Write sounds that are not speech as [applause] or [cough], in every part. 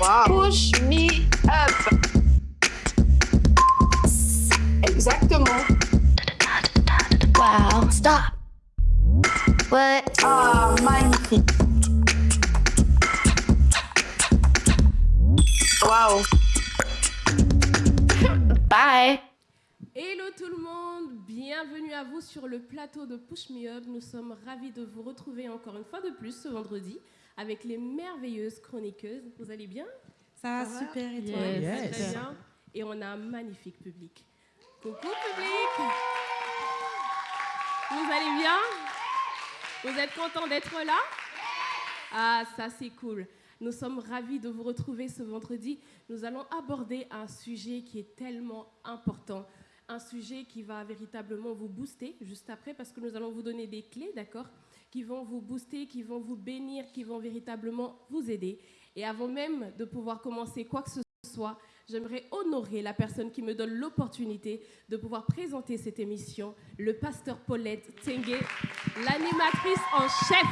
Wow. Push me up. Exactement. Wow. Stop. What? Ah, magnifique. Wow. Bye. Hello tout le monde, bienvenue à vous sur le plateau de Push Me Up. Nous sommes ravis de vous retrouver encore une fois de plus ce vendredi avec les merveilleuses chroniqueuses. Vous allez bien? Ça va super et toi? Yes. très bien. Et on a un magnifique public. Coucou public Vous allez bien? Vous êtes content d'être là? Ah, ça c'est cool. Nous sommes ravis de vous retrouver ce vendredi. Nous allons aborder un sujet qui est tellement important, un sujet qui va véritablement vous booster juste après parce que nous allons vous donner des clés, d'accord? Qui vont vous booster, qui vont vous bénir, qui vont véritablement vous aider. Et avant même de pouvoir commencer quoi que ce soit, j'aimerais honorer la personne qui me donne l'opportunité de pouvoir présenter cette émission, le pasteur Paulette Tengue, l'animatrice en chef.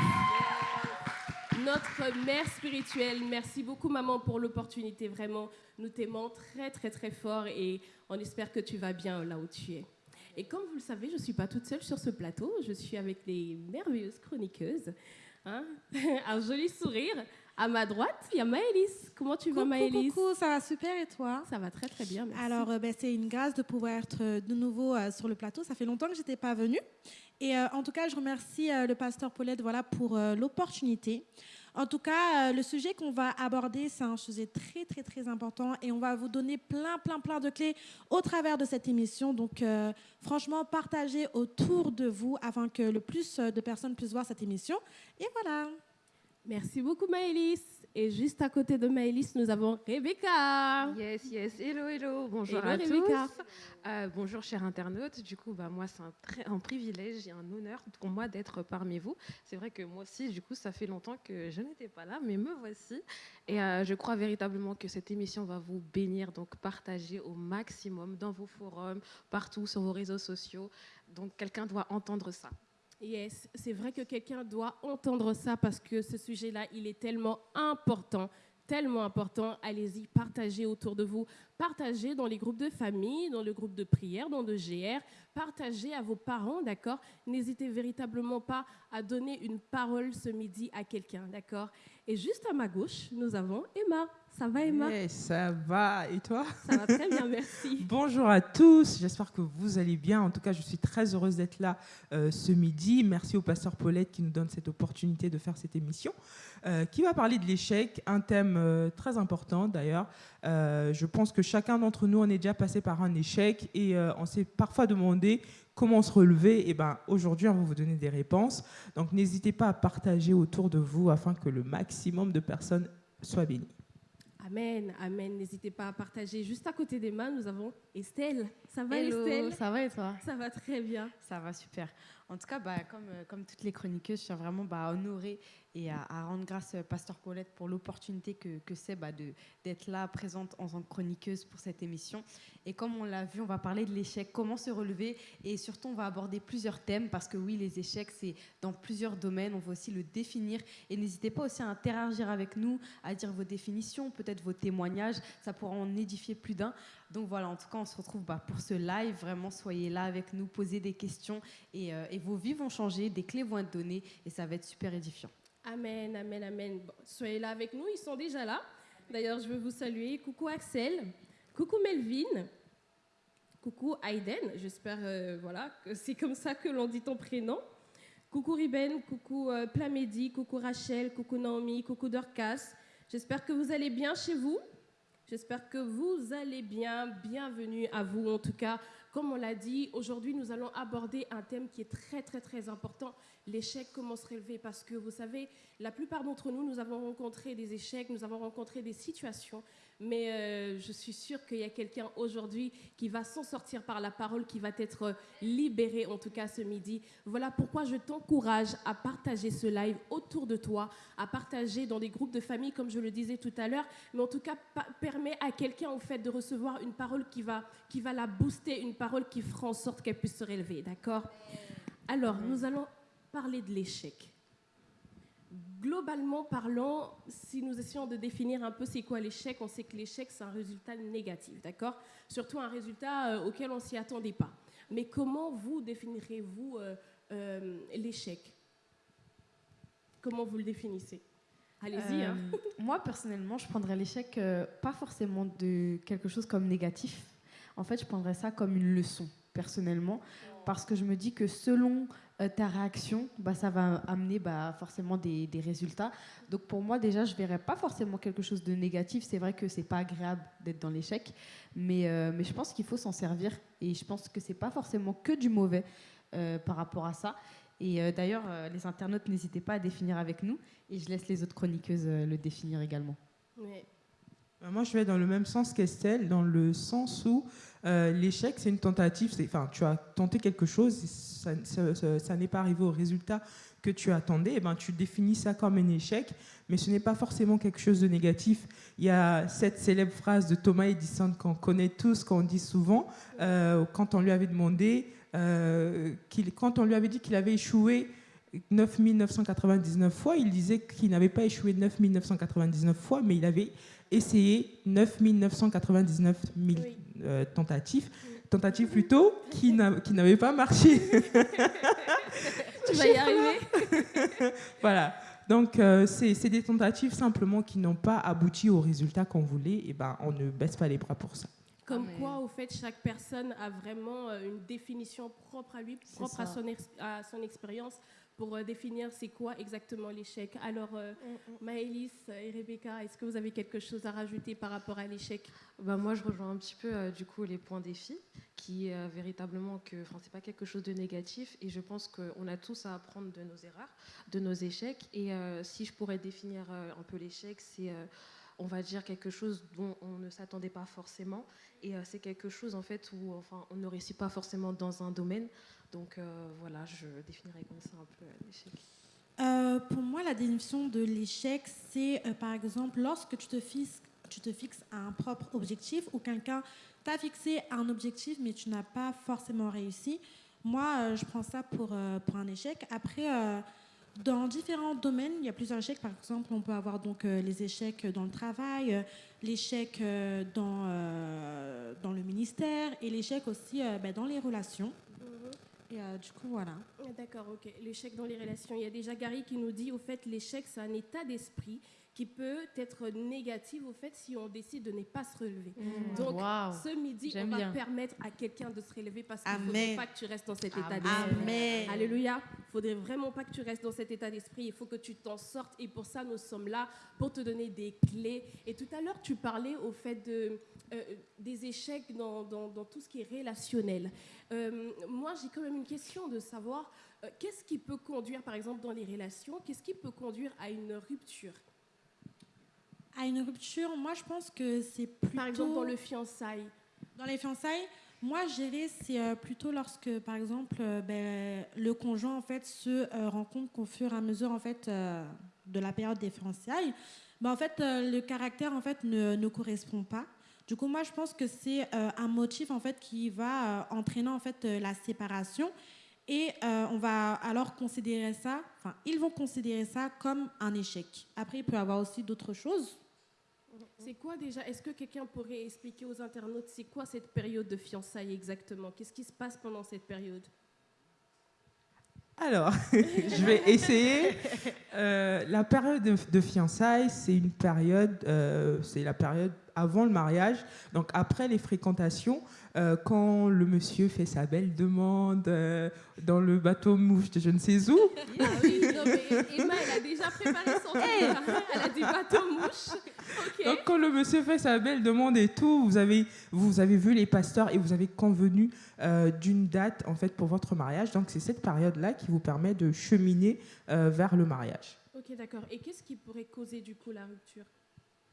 Notre mère spirituelle, merci beaucoup maman pour l'opportunité, vraiment, nous t'aimons très très très fort et on espère que tu vas bien là où tu es. Et comme vous le savez, je ne suis pas toute seule sur ce plateau, je suis avec les merveilleuses chroniqueuses. hein. [laughs] Un joli sourire. À ma droite, il y a Maëlys. Comment tu vas Maëlys coucou, ça va super et toi? Ça va très très bien, merci. Alors, euh, ben, c'est une grâce de pouvoir être euh, de nouveau euh, sur le plateau. Ça fait longtemps que je n'étais pas venue. Et euh, en tout cas, je remercie le pasteur Paulette voilà, pour l'opportunité. En tout cas, euh, le sujet qu'on va aborder, c'est un sujet très, très, très important et on va vous donner plein, plein, plein de clés au travers de cette émission. Donc, euh, franchement, partagez autour de vous afin que le plus euh, de personnes puissent voir cette émission. Et voilà. Merci beaucoup Maëlys. Et juste à côté de Maëlys, nous avons Rebecca. Yes, yes. Hello, hello. Bonjour Hello, à Rebecca. tous. Euh, bonjour, chers internautes. Du coup, bah, moi, c'est un, un privilège et un honneur pour moi d'être parmi vous. C'est vrai que moi aussi, du coup, ça fait longtemps que je n'étais pas là, mais me voici. Et euh, je crois véritablement que cette émission va vous bénir. Donc, partagez au maximum dans vos forums, partout sur vos réseaux sociaux. Donc, quelqu'un doit entendre ça. Yes, c'est vrai que quelqu'un doit entendre ça parce que ce sujet-là, il est tellement important, tellement important. Allez-y, partagez autour de vous, partagez dans les groupes de famille, dans le groupe de prière, dans le GR, partagez à vos parents, d'accord? N'hésitez véritablement pas à donner une parole ce midi à quelqu'un, d'accord? Et juste à ma gauche, nous avons Emma. Ça va Emma? Ça va, et toi? Ça va très bien, merci. [laughs] Bonjour à tous, j'espère que vous allez bien. En tout cas, je suis très heureuse d'être là euh, ce midi. Merci au pasteur Paulette qui nous donne cette opportunité de faire cette émission, euh, qui va parler de l'échec, un thème euh, très important d'ailleurs. Euh, je pense que chacun d'entre nous en est déjà passé par un échec et euh, on s'est parfois demandé comment se relever. Et ben aujourd'hui, on va vous donner des réponses. Donc n'hésitez pas à partager autour de vous afin que le maximum de personnes soient bénies. Amen, amen. N'hésitez pas à partager. Juste à côté d'Emma, nous avons Estelle. Ça va Hello, Estelle? ça va et toi? Ça va très bien. Ça va super. En tout cas, bah, comme, euh, comme toutes les chroniqueuses, je tiens vraiment bah, à honorer et à, rendre grâce à Pasteur Paulette pour l'opportunité que, c'est bah, d'être là, présente en tant que chroniqueuse pour cette émission. Et comme on l'a vu, on va parler de l'échec, comment se relever et surtout on va aborder plusieurs thèmes parce que oui, les échecs, c'est dans plusieurs domaines, on va aussi le définir. Et n'hésitez pas aussi à interagir avec nous, à dire vos définitions, peut-être vos témoignages, ça pourra en édifier plus d'un. Donc voilà, en tout cas, on se retrouve bah, pour ce live. Vraiment, soyez là avec nous, posez des questions euh, et vos vies vont changer, des clés vont être données et ça va être super édifiant. Amen, amen, amen. Bon, soyez là avec nous, ils sont déjà là. D'ailleurs, je veux vous saluer. Coucou Axel, coucou Melvin, coucou Aiden. J'espère euh, voilà, que c'est comme ça que l'on dit ton prénom. Coucou Riben, coucou euh, Plamedi, coucou Rachel, coucou Naomi, coucou Dorcas. J'espère que vous allez bien chez vous. J'espère que vous allez bien. Bienvenue à vous en tout cas. Comme on l'a dit, aujourd'hui nous allons aborder un thème qui est très très très important, l'échec, comment se relever. Parce que vous savez, la plupart d'entre nous, nous avons rencontré des échecs, nous avons rencontré des situations, mais euh, je suis sûre qu'il y a quelqu'un aujourd'hui qui va s'en sortir par la parole, qui va être euh, libéré en tout cas ce midi. Voilà pourquoi je t'encourage à partager ce live autour de toi, à partager dans des groupes de famille, comme je le disais tout à l'heure, mais en tout cas permet à quelqu'un en fait de recevoir une parole qui va, qui va la booster, une parole qui fera en sorte qu'elle puisse se relever, d'accord? Alors, nous allons parler de l'échec. Globalement parlant, si nous essayons de définir un peu c'est quoi l'échec, on sait que l'échec c'est un résultat négatif, d'accord? Surtout un résultat euh, auquel on ne s'y attendait pas. Mais comment vous définirez-vous euh, euh, l'échec? Comment vous le définissez? Allez-y. hein. [laughs] Moi, personnellement, je prendrais l'échec pas forcément de quelque chose comme négatif. En fait, je prendrais ça comme une leçon, personnellement, parce que je me dis que selon euh, ta réaction, bah, ça va amener bah, forcément des, des résultats. Donc pour moi, déjà, je verrais pas forcément quelque chose de négatif. C'est vrai que c'est pas agréable d'être dans l'échec, mais, euh, mais je pense qu'il faut s'en servir. Et je pense que c'est pas forcément que du mauvais euh, par rapport à ça. Et d'ailleurs, les internautes, n'hésitez pas à définir avec nous. Et je laisse les autres chroniqueuses le définir également. Euh, Moi, je vais dans le même sens qu'Estelle, dans le sens où euh, l'échec, c'est une tentative. Enfin, tu as tenté quelque chose, ça, n'est pas arrivé au résultat que tu attendais. Et ben, tu définis ça comme un échec, mais ce n'est pas forcément quelque chose de négatif. Il y a cette célèbre phrase de Thomas Edison qu'on connaît tous, qu'on dit souvent, euh, quand on lui avait demandé, euh, quand on lui avait dit qu'il avait échoué 9999 fois, il disait qu'il n'avait pas échoué 9999 fois, mais il avait essayé 9999 000 Oui. euh, tentatives, tentatives plutôt, qui n'a- qui n'avaient pas marché. [laughs] Tu vas y arriver [laughs] voilà. Donc, euh, c'est c'est des tentatives simplement qui n'ont pas abouti au résultat qu'on voulait. Et ben, on ne baisse pas les bras pour ça. Comme Ah, mais- quoi, au fait, chaque personne a vraiment euh, une définition propre à lui, propre à son, ex- à son expérience pour euh, définir c'est quoi exactement l'échec. Alors, euh, Maëlys et Rebecca, est-ce que vous avez quelque chose à rajouter par rapport à l'échec? Bah, moi, je rejoins un petit peu euh, du coup les points défis, qui est euh, véritablement que, enfin, c'est pas quelque chose de négatif, et je pense qu'on a tous à apprendre de nos erreurs, de nos échecs. Et euh, si je pourrais définir euh, un peu l'échec, c'est, euh, on va dire quelque chose dont on ne s'attendait pas forcément, et euh, c'est quelque chose en fait où, enfin, on ne réussit pas forcément dans un domaine. Donc euh, voilà, je définirais comme ça un peu l'échec. Euh, pour moi, la définition de l'échec, c'est euh, par exemple lorsque tu te, fixes, un propre objectif ou quelqu'un t'a fixé un objectif mais tu n'as pas forcément réussi. Moi, je prends ça pour, pour un échec. Après, dans différents domaines, il y a plusieurs échecs. Par exemple, on peut avoir donc les échecs dans le travail, l'échec dans, dans le ministère et l'échec aussi ben, dans les relations. Et euh, du coup, voilà. Ah, D'accord, ok. L'échec dans les relations. Il y a déjà Gary qui nous dit, au fait, l'échec, c'est un état d'esprit qui peut être négatif, au fait, si on décide de ne pas se relever. Donc, Waouh. ce midi, on va bien. permettre à quelqu'un de se relever parce qu'il ne faudrait pas que tu restes dans cet état d'esprit. Amen. Alléluia. Il ne faudrait vraiment pas que tu restes dans cet état d'esprit. Il faut que tu t'en sortes. Et pour ça, nous sommes là pour te donner des clés. Et tout à l'heure, tu parlais au fait de, euh, des échecs dans, dans- dans tout ce qui est relationnel. Euh, moi, j'ai quand même une question de savoir euh, qu'est-ce qui peut conduire, par exemple, dans les relations, qu'est-ce qui peut conduire à une rupture? À une rupture, moi je pense que c'est plutôt. Par exemple, dans le fiançailles. Dans les fiançailles, moi dirais c'est euh, plutôt lorsque, par exemple, ben, le conjoint en fait se rend compte qu'au fur et à mesure en fait de la période des fiançailles, ben, en fait le caractère en fait ne, ne correspond pas. Du coup, moi je pense que c'est euh, un motif en fait qui va euh, entraîner en fait euh, la séparation. Et euh, on va alors considérer ça, enfin, ils vont considérer ça comme un échec. Après, il peut y avoir aussi d'autres choses. C'est quoi déjà Est-ce que quelqu'un pourrait expliquer aux internautes c'est quoi cette période de fiançailles exactement? Qu'est-ce qui se passe pendant cette période? Alors, [laughs] je vais essayer. Euh, la période de, de fiançailles, c'est une période, euh, c'est la période avant le mariage, donc après les fréquentations, euh, quand le monsieur fait sa belle demande euh, dans le bateau mouche de je ne sais où. [laughs] Ah oui, non, mais Emma, elle a déjà préparé son truc. Elle a des bateaux mouches. Ok. Donc quand le monsieur fait sa belle demande et tout, vous avez, vous avez vu les pasteurs et vous avez convenu euh, d'une date en fait pour votre mariage. Donc c'est cette période-là qui vous permet de cheminer euh, vers le mariage. Ok, d'accord. Et qu'est-ce qui pourrait causer du coup la rupture?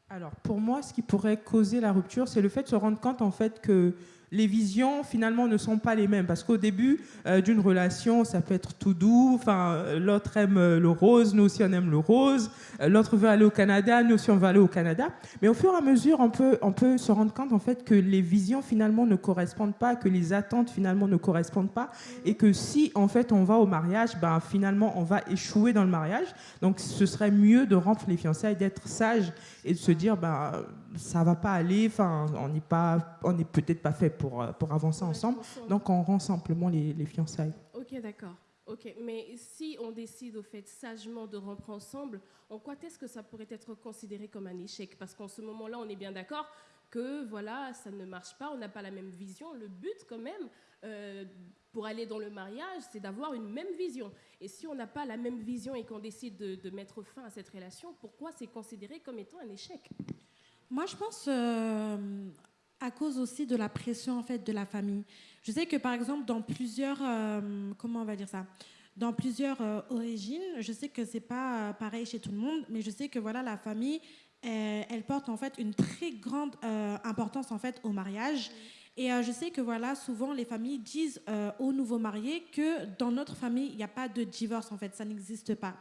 Alors, pour moi, ce qui pourrait causer la rupture, c'est le fait de se rendre compte en fait que les visions finalement ne sont pas les mêmes parce qu'au début euh, d'une relation, ça peut être tout doux. Enfin, euh, l'autre aime euh, le rose, nous aussi on aime le rose. L'autre veut aller au Canada, nous aussi on veut aller au Canada. Mais au fur et à mesure, on peut, on peut se rendre compte en fait que les visions finalement ne correspondent pas, que les attentes finalement ne correspondent pas, et que si en fait on va au mariage, ben finalement on va échouer dans le mariage. Donc ce serait mieux de rompre les fiançailles, d'être sage et de se dire ben ça va pas aller. Enfin, on n'est pas, on n'est peut-être pas fait pour euh, pour avancer ensemble. Donc on rend simplement les, les fiançailles. Ok, d'accord. Ok, mais si on décide au fait sagement de rompre ensemble, en quoi est-ce que ça pourrait être considéré comme un échec? Parce qu'en ce moment-là, on est bien d'accord que voilà, ça ne marche pas, on n'a pas la même vision. Le but, quand même, euh, pour aller dans le mariage, c'est d'avoir une même vision. Et si on n'a pas la même vision et qu'on décide de, de mettre fin à cette relation, pourquoi c'est considéré comme étant un échec? Moi, je pense euh, à cause aussi de la pression en fait de la famille. Je sais que par exemple dans plusieurs, euh, comment on va dire ça, dans plusieurs euh, origines, je sais que c'est pas pareil chez tout le monde, mais je sais que voilà la famille, elle porte en fait une très grande importance en fait au mariage. Et je sais que voilà, souvent les familles disent aux nouveaux mariés que dans notre famille, il n'y a pas de divorce en fait, ça n'existe pas.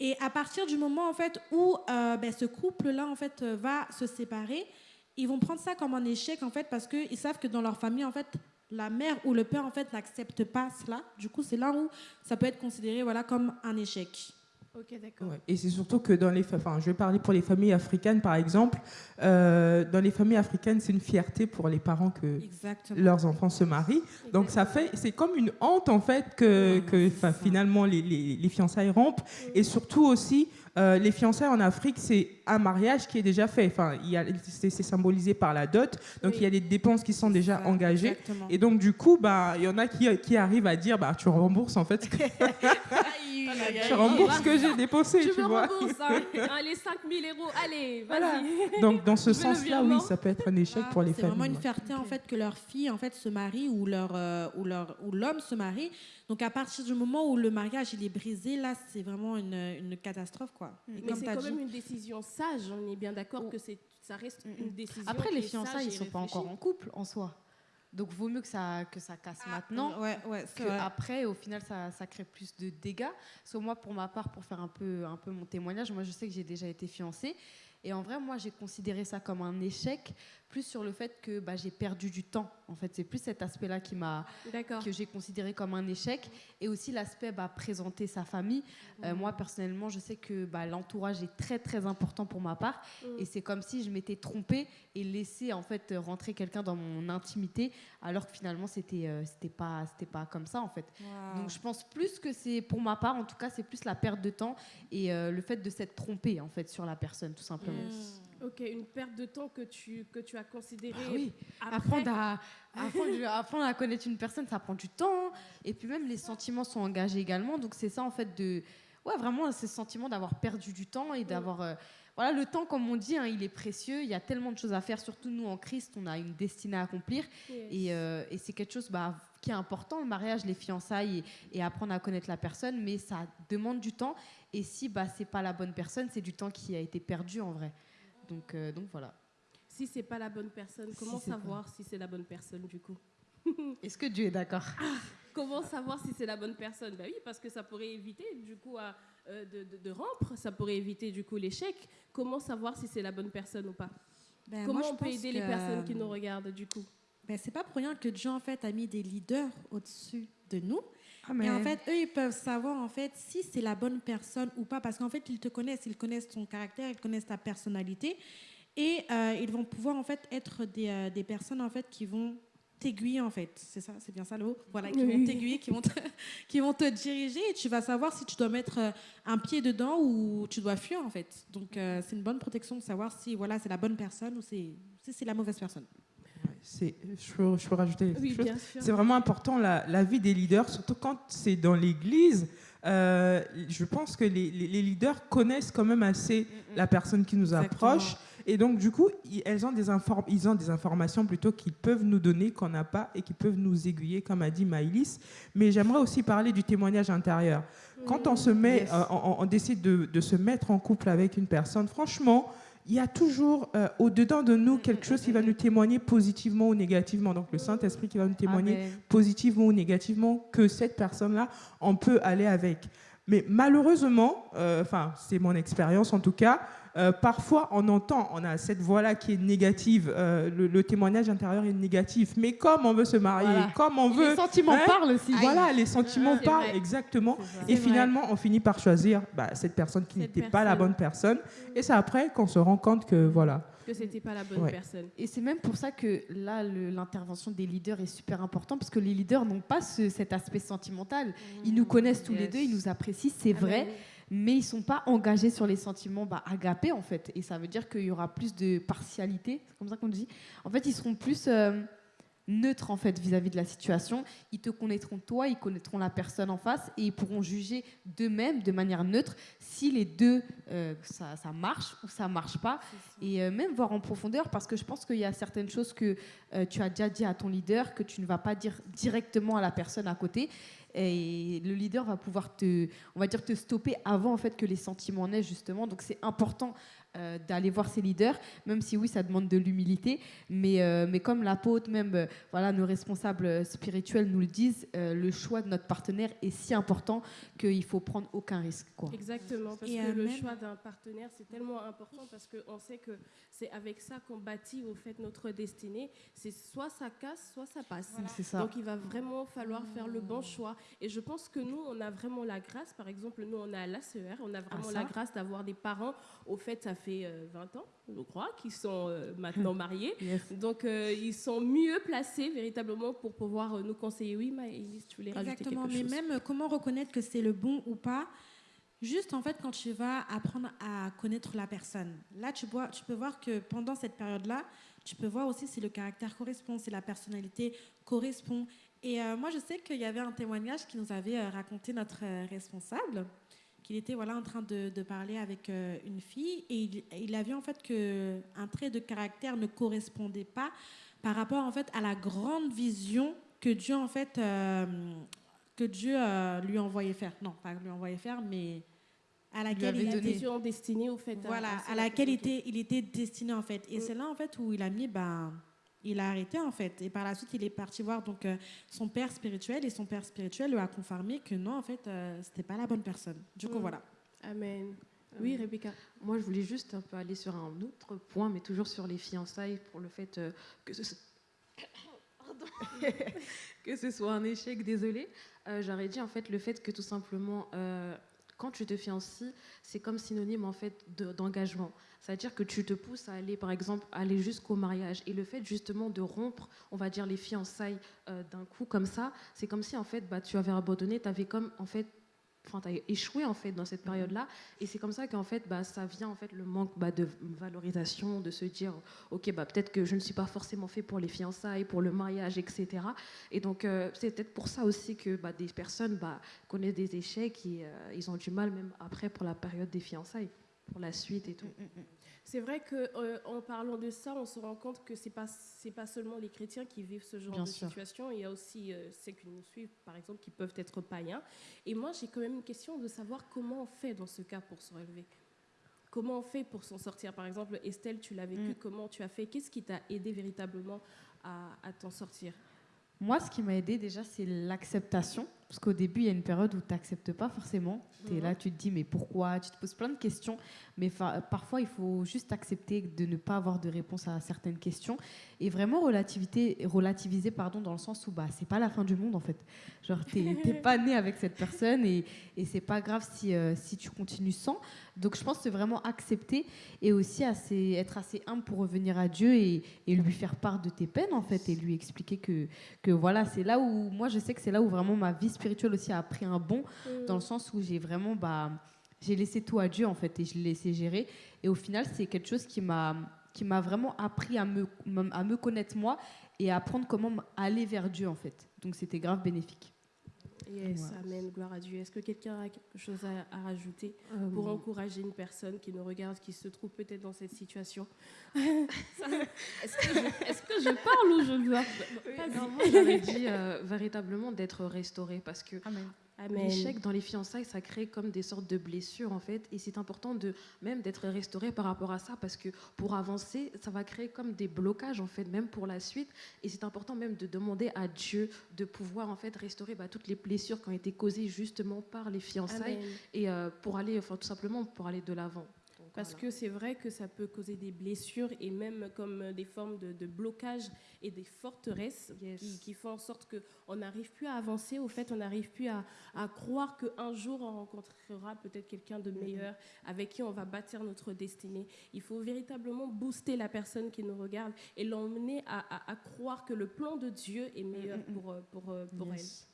Et à partir du moment en fait où euh, ben, ce couple-là en fait euh, va se séparer, ils vont prendre ça comme un échec en fait parce qu'ils savent que dans leur famille en fait la mère ou le père en fait n'accepte pas cela. Du coup, c'est là où ça peut être considéré voilà comme un échec. Ok, d'accord. Ouais. Et c'est surtout que dans les, enfin, je vais parler pour les familles africaines par exemple. Euh, dans les familles africaines, c'est une fierté pour les parents que Exactement. leurs enfants se marient. Donc ça fait, c'est comme une honte en fait que, que finalement les, les, les fiançailles rompent. Et surtout aussi, euh, les fiançailles en Afrique, c'est un mariage qui est déjà fait. Enfin, il y a, c'est, c'est symbolisé par la dot. Donc Oui. il y a des dépenses qui sont déjà Ça, engagées. Exactement. Et donc du coup, bah, il y en a qui, qui arrivent à dire, bah, tu rembourses en fait, [laughs] ce que- tu rembourses ce que j'ai dépensé, Tu tu me vois. rembourses, hein. [laughs] Les 5000 euros, allez, Voilà. Donc dans ce Je sens-là, oui, ça peut être un échec pour les c'est familles. vraiment une fierté en fait que leur fille en fait se marie ou leur euh, ou leur ou l'homme se marie. Donc à partir du moment où le mariage il est brisé, là c'est vraiment une, une catastrophe quoi. Et Mais c'est quand dit- même une décision sage, on est bien d'accord Oh. que c'est, ça reste Mm, une mm. décision. Après, les fiançailles, ils sont pas encore en couple en soi. Donc, vaut mieux que ça, que ça casse maintenant. Ouais, ouais, que vrai. après, au final, ça, ça crée plus de dégâts. Que moi, pour ma part, pour faire un peu, un peu mon témoignage, moi, je sais que j'ai déjà été fiancée. Et en vrai, moi, j'ai considéré ça comme un échec, plus sur le fait que bah, j'ai perdu du temps. En fait, c'est plus cet aspect-là qui m'a, que j'ai considéré comme un échec. Et aussi l'aspect bah, présenter sa famille. Euh, moi, personnellement, je sais que bah, l'entourage est très, très important pour ma part. Mm. Et c'est comme si je m'étais trompée et laissé en fait rentrer quelqu'un dans mon intimité, alors que finalement, c'était euh, c'était pas, c'était pas comme ça, en fait. Donc je pense plus que c'est, pour ma part en tout cas, c'est plus la perte de temps et euh, le fait de s'être trompé en fait sur la personne tout simplement. Mm. Ok, une perte de temps que tu, que tu as considérée. Ah oui, après. apprendre à, apprendre, apprendre à connaître une personne, ça prend du temps et puis même les sentiments sont engagés également. Donc c'est ça en fait de, ouais vraiment ce sentiment d'avoir perdu du temps et d'avoir, euh, voilà le temps comme on dit, hein, il est précieux. Il y a tellement de choses à faire, surtout nous en Christ, on a une destinée à accomplir. Yes. Et, euh, et c'est quelque chose bah, qui est important, le mariage, les fiançailles et, et apprendre à connaître la personne, mais ça demande du temps. Et si bah, c'est pas la bonne personne, c'est du temps qui a été perdu en vrai. Donc, euh, donc voilà. Si c'est pas la bonne personne, Si comment pas- savoir si c'est la bonne personne du coup [laughs] Est-ce que Dieu est d'accord Comment savoir si c'est la bonne personne? Ben oui, parce que ça pourrait éviter du coup à, euh, de, de- de rompre, ça pourrait éviter du coup l'échec. Comment savoir si c'est la bonne personne ou pas? Ben, Comment moi, je on peut aider les personnes qui nous regardent du coup? Ben, c'est pas pour rien que Dieu en fait a mis des leaders au-dessus de nous. Et en fait, eux, ils peuvent savoir en fait si c'est la bonne personne ou pas, parce qu'en fait, ils te connaissent, ils connaissent ton caractère, ils connaissent ta personnalité, et euh, ils vont pouvoir en fait être des, euh, des personnes en fait qui vont t'aiguiller en fait, c'est ça, c'est bien ça le mot, voilà, qui vont t'aiguiller, qui vont te, [laughs] qui vont te diriger, et tu vas savoir si tu dois mettre euh, un pied dedans ou tu dois fuir en fait. Donc euh, c'est une bonne protection de savoir si voilà c'est la bonne personne ou c'est si c'est la mauvaise personne. C'est, je, peux, je peux rajouter Oui. C'est vraiment important la, la vie des leaders, surtout quand c'est dans l'Église. Euh, je pense que les, les- les leaders connaissent quand même assez la personne qui nous Exactement. approche. Et donc, du coup, ils, elles ont des inform- ils ont des informations plutôt qu'ils peuvent nous donner, qu'on n'a pas, et qui peuvent nous aiguiller, comme a dit Maïlis. Mais j'aimerais aussi parler du témoignage intérieur. Quand on se met, Yes. euh, on, on décide de, de se mettre en couple avec une personne, franchement, il y a toujours euh, au-dedans de nous quelque chose qui va nous témoigner positivement ou négativement. Donc le Saint-Esprit qui va nous témoigner Amen. positivement ou négativement que cette personne-là, on peut aller avec. Mais malheureusement, euh, enfin c'est mon expérience en tout cas, euh, parfois on entend, on a cette voix-là qui est négative, euh, le, le témoignage intérieur est négatif. Mais comme on veut se marier, Voilà. comme on veut... Les sentiments hein, parlent aussi. Voilà, les sentiments parlent, vrai. exactement. Et finalement, on finit par choisir bah, cette personne qui n'était pas la bonne personne. Et c'est après qu'on se rend compte que voilà. Que c'était pas la bonne Ouais. personne. Et c'est même pour ça que là, le- l'intervention des leaders est super importante parce que les leaders n'ont pas ce- cet aspect sentimental. Ils nous connaissent tous les deux, ils nous apprécient, c'est vrai, Amen. Mais ils sont pas engagés sur les sentiments bah, agapés en fait. Et ça veut dire qu'il y aura plus de partialité, c'est comme ça qu'on dit. En fait, ils seront plus euh, neutres en fait vis-à-vis de la situation. Ils te connaîtront toi, ils connaîtront la personne en face et ils pourront juger d'eux-mêmes de manière neutre si les deux euh, ça, ça marche ou ça marche pas et euh, même voir en profondeur parce que je pense qu'il y a certaines choses que tu as déjà dit à ton leader que tu ne vas pas dire directement à la personne à côté et le leader va pouvoir te on va dire te stopper avant en fait que les sentiments naissent justement. Donc c'est important euh, d'aller voir ses leaders même si oui ça demande de l'humilité mais euh, mais comme l'apôtre même euh, voilà nos responsables spirituels nous le disent euh, le choix de notre partenaire est si important qu'il faut prendre aucun risque quoi. Exactement, parce Et, que le même- choix d'un partenaire, c'est tellement important parce qu'on sait que c'est avec ça qu'on bâtit au fait notre destinée. C'est soit ça casse, soit ça passe. c'est ça. Donc il va vraiment falloir faire le bon choix. Et je pense que nous, on a vraiment la grâce, par exemple, nous, on est à l'ACER, on a vraiment Ah, la grâce d'avoir des parents, au fait, ça fait euh, 20 ans, je crois, qui sont euh, maintenant [laughs] mariés. Yes. Donc euh, ils sont mieux placés véritablement pour pouvoir euh, nous conseiller. Oui, Maëlys, tu voulais rajouter Exactement, quelque mais même euh, comment reconnaître que c'est le bon ou pas? Juste en fait quand tu vas apprendre à connaître la personne. Là, tu, vois, tu peux voir que pendant cette période-là, tu peux voir aussi si le caractère correspond, si la personnalité correspond. Et euh, moi, je sais qu'il y avait un témoignage qui nous avait euh, raconté notre euh, responsable, qu'il était voilà en train de, de parler avec euh, une fille et il, il a vu en fait que un trait de caractère ne correspondait pas par rapport en fait à la grande vision que Dieu en fait euh, que Dieu euh, lui envoyait faire. Non, pas lui envoyait faire, mais à laquelle avait il était, destinée, au fait. voilà, à- à laquelle il était, il était destiné en fait. Et Mm. c'est là en fait où il a mis, ben, il a arrêté en fait. Et par la suite, il est parti voir donc euh, son père spirituel et son père spirituel lui a confirmé que non, en fait, euh, c'était pas la bonne personne. Du coup, Mm. voilà. Amen. Oui, Rebecca. Moi, je voulais juste un peu aller sur un autre point, mais toujours sur les fiançailles, pour le fait euh, que ce [coughs] Pardon. [laughs] que ce soit un échec, désolé. Euh, J'aurais dit en fait le fait que tout simplement, euh, quand tu te fiancies, c'est comme synonyme en fait de- d'engagement. C'est-à-dire que tu te pousses à aller, par exemple, aller jusqu'au mariage. Et le fait justement de rompre, on va dire, les fiançailles euh, d'un coup comme ça, c'est comme si en fait bah, tu avais abandonné, tu avais comme en fait enfin, échoué en fait dans cette période-là. Et c'est comme ça qu'en fait, bah, ça vient en fait le manque bah, de valorisation, de se dire, ok, bah, peut-être que je ne suis pas forcément fait pour les fiançailles, pour le mariage, etc. Et donc, euh, c'est peut-être pour ça aussi que bah, des personnes bah, connaissent des échecs et euh, ils ont du mal même après pour la période des fiançailles, pour la suite et tout. C'est vrai que euh, en parlant de ça, on se rend compte que pas c'est pas seulement les chrétiens qui vivent ce genre Bien de sûr. situation. Il y a aussi euh, ceux qui nous suivent, par exemple, qui peuvent être païens. Et moi, j'ai quand même une question de savoir comment on fait dans ce cas pour se relever. Comment on fait pour s'en sortir? Par exemple, Estelle, tu l'as vécu. Mm. Comment tu as fait? Qu'est-ce qui t'a aidé véritablement à, à t'en sortir? Moi, ce qui m'a aidé déjà, c'est l'acceptation. Parce qu'au début, il y a une période où tu n'acceptes pas forcément. Tu es Mhm. là, tu te dis, mais pourquoi? Tu te poses plein de questions. Mais fa- parfois, il faut juste accepter de ne pas avoir de réponse à certaines questions. Et vraiment relativiser, relativiser pardon, dans le sens où bah, c'est pas la fin du monde, en fait. Genre, tu n'es [laughs] pas né avec cette personne et, et c'est pas grave si, euh, si tu continues sans. Donc, je pense que c'est vraiment accepter et aussi assez, être assez humble pour revenir à Dieu et, et lui faire part de tes peines, en fait, et lui expliquer que que voilà, c'est là où, moi je sais que c'est là où vraiment ma vie spirituelle aussi a pris un bond, dans le sens où j'ai vraiment, bah, j'ai laissé tout à Dieu en fait, et je l'ai laissé gérer. Et au final, c'est quelque chose qui m'a qui m'a vraiment appris à me, à me connaître moi et à apprendre comment aller vers Dieu en fait. Donc c'était grave bénéfique. Yes. Amen, gloire à Dieu. Est-ce que quelqu'un a quelque chose à, à rajouter Euh, pour encourager une personne qui nous regarde, qui se trouve peut-être dans cette situation. [laughs] Est-ce que, je- est-ce que je parle ou je dois non, moi, j'aurais dit euh, véritablement d'être restauré parce que Amen. L'échec dans les fiançailles, ça crée comme des sortes de blessures en fait, et c'est important de même d'être restauré par rapport à ça parce que pour avancer, ça va créer comme des blocages en fait, même pour la suite, et c'est important même de demander à Dieu de pouvoir en fait restaurer bah, toutes les blessures qui ont été causées justement par les fiançailles Amen. et euh, pour aller, enfin tout simplement pour aller de l'avant. Parce voilà. que c'est vrai que ça peut causer des blessures et même comme euh, des formes de, de blocage et des forteresses Yes. qui, qui font en sorte qu'on n'arrive plus à avancer. Au fait, on n'arrive plus à, à croire qu'un jour on rencontrera peut-être quelqu'un de meilleur avec qui on va bâtir notre destinée. Il faut véritablement booster la personne qui nous regarde et l'emmener à, à- à croire que le plan de Dieu est meilleur pour, euh, pour, euh, pour Yes.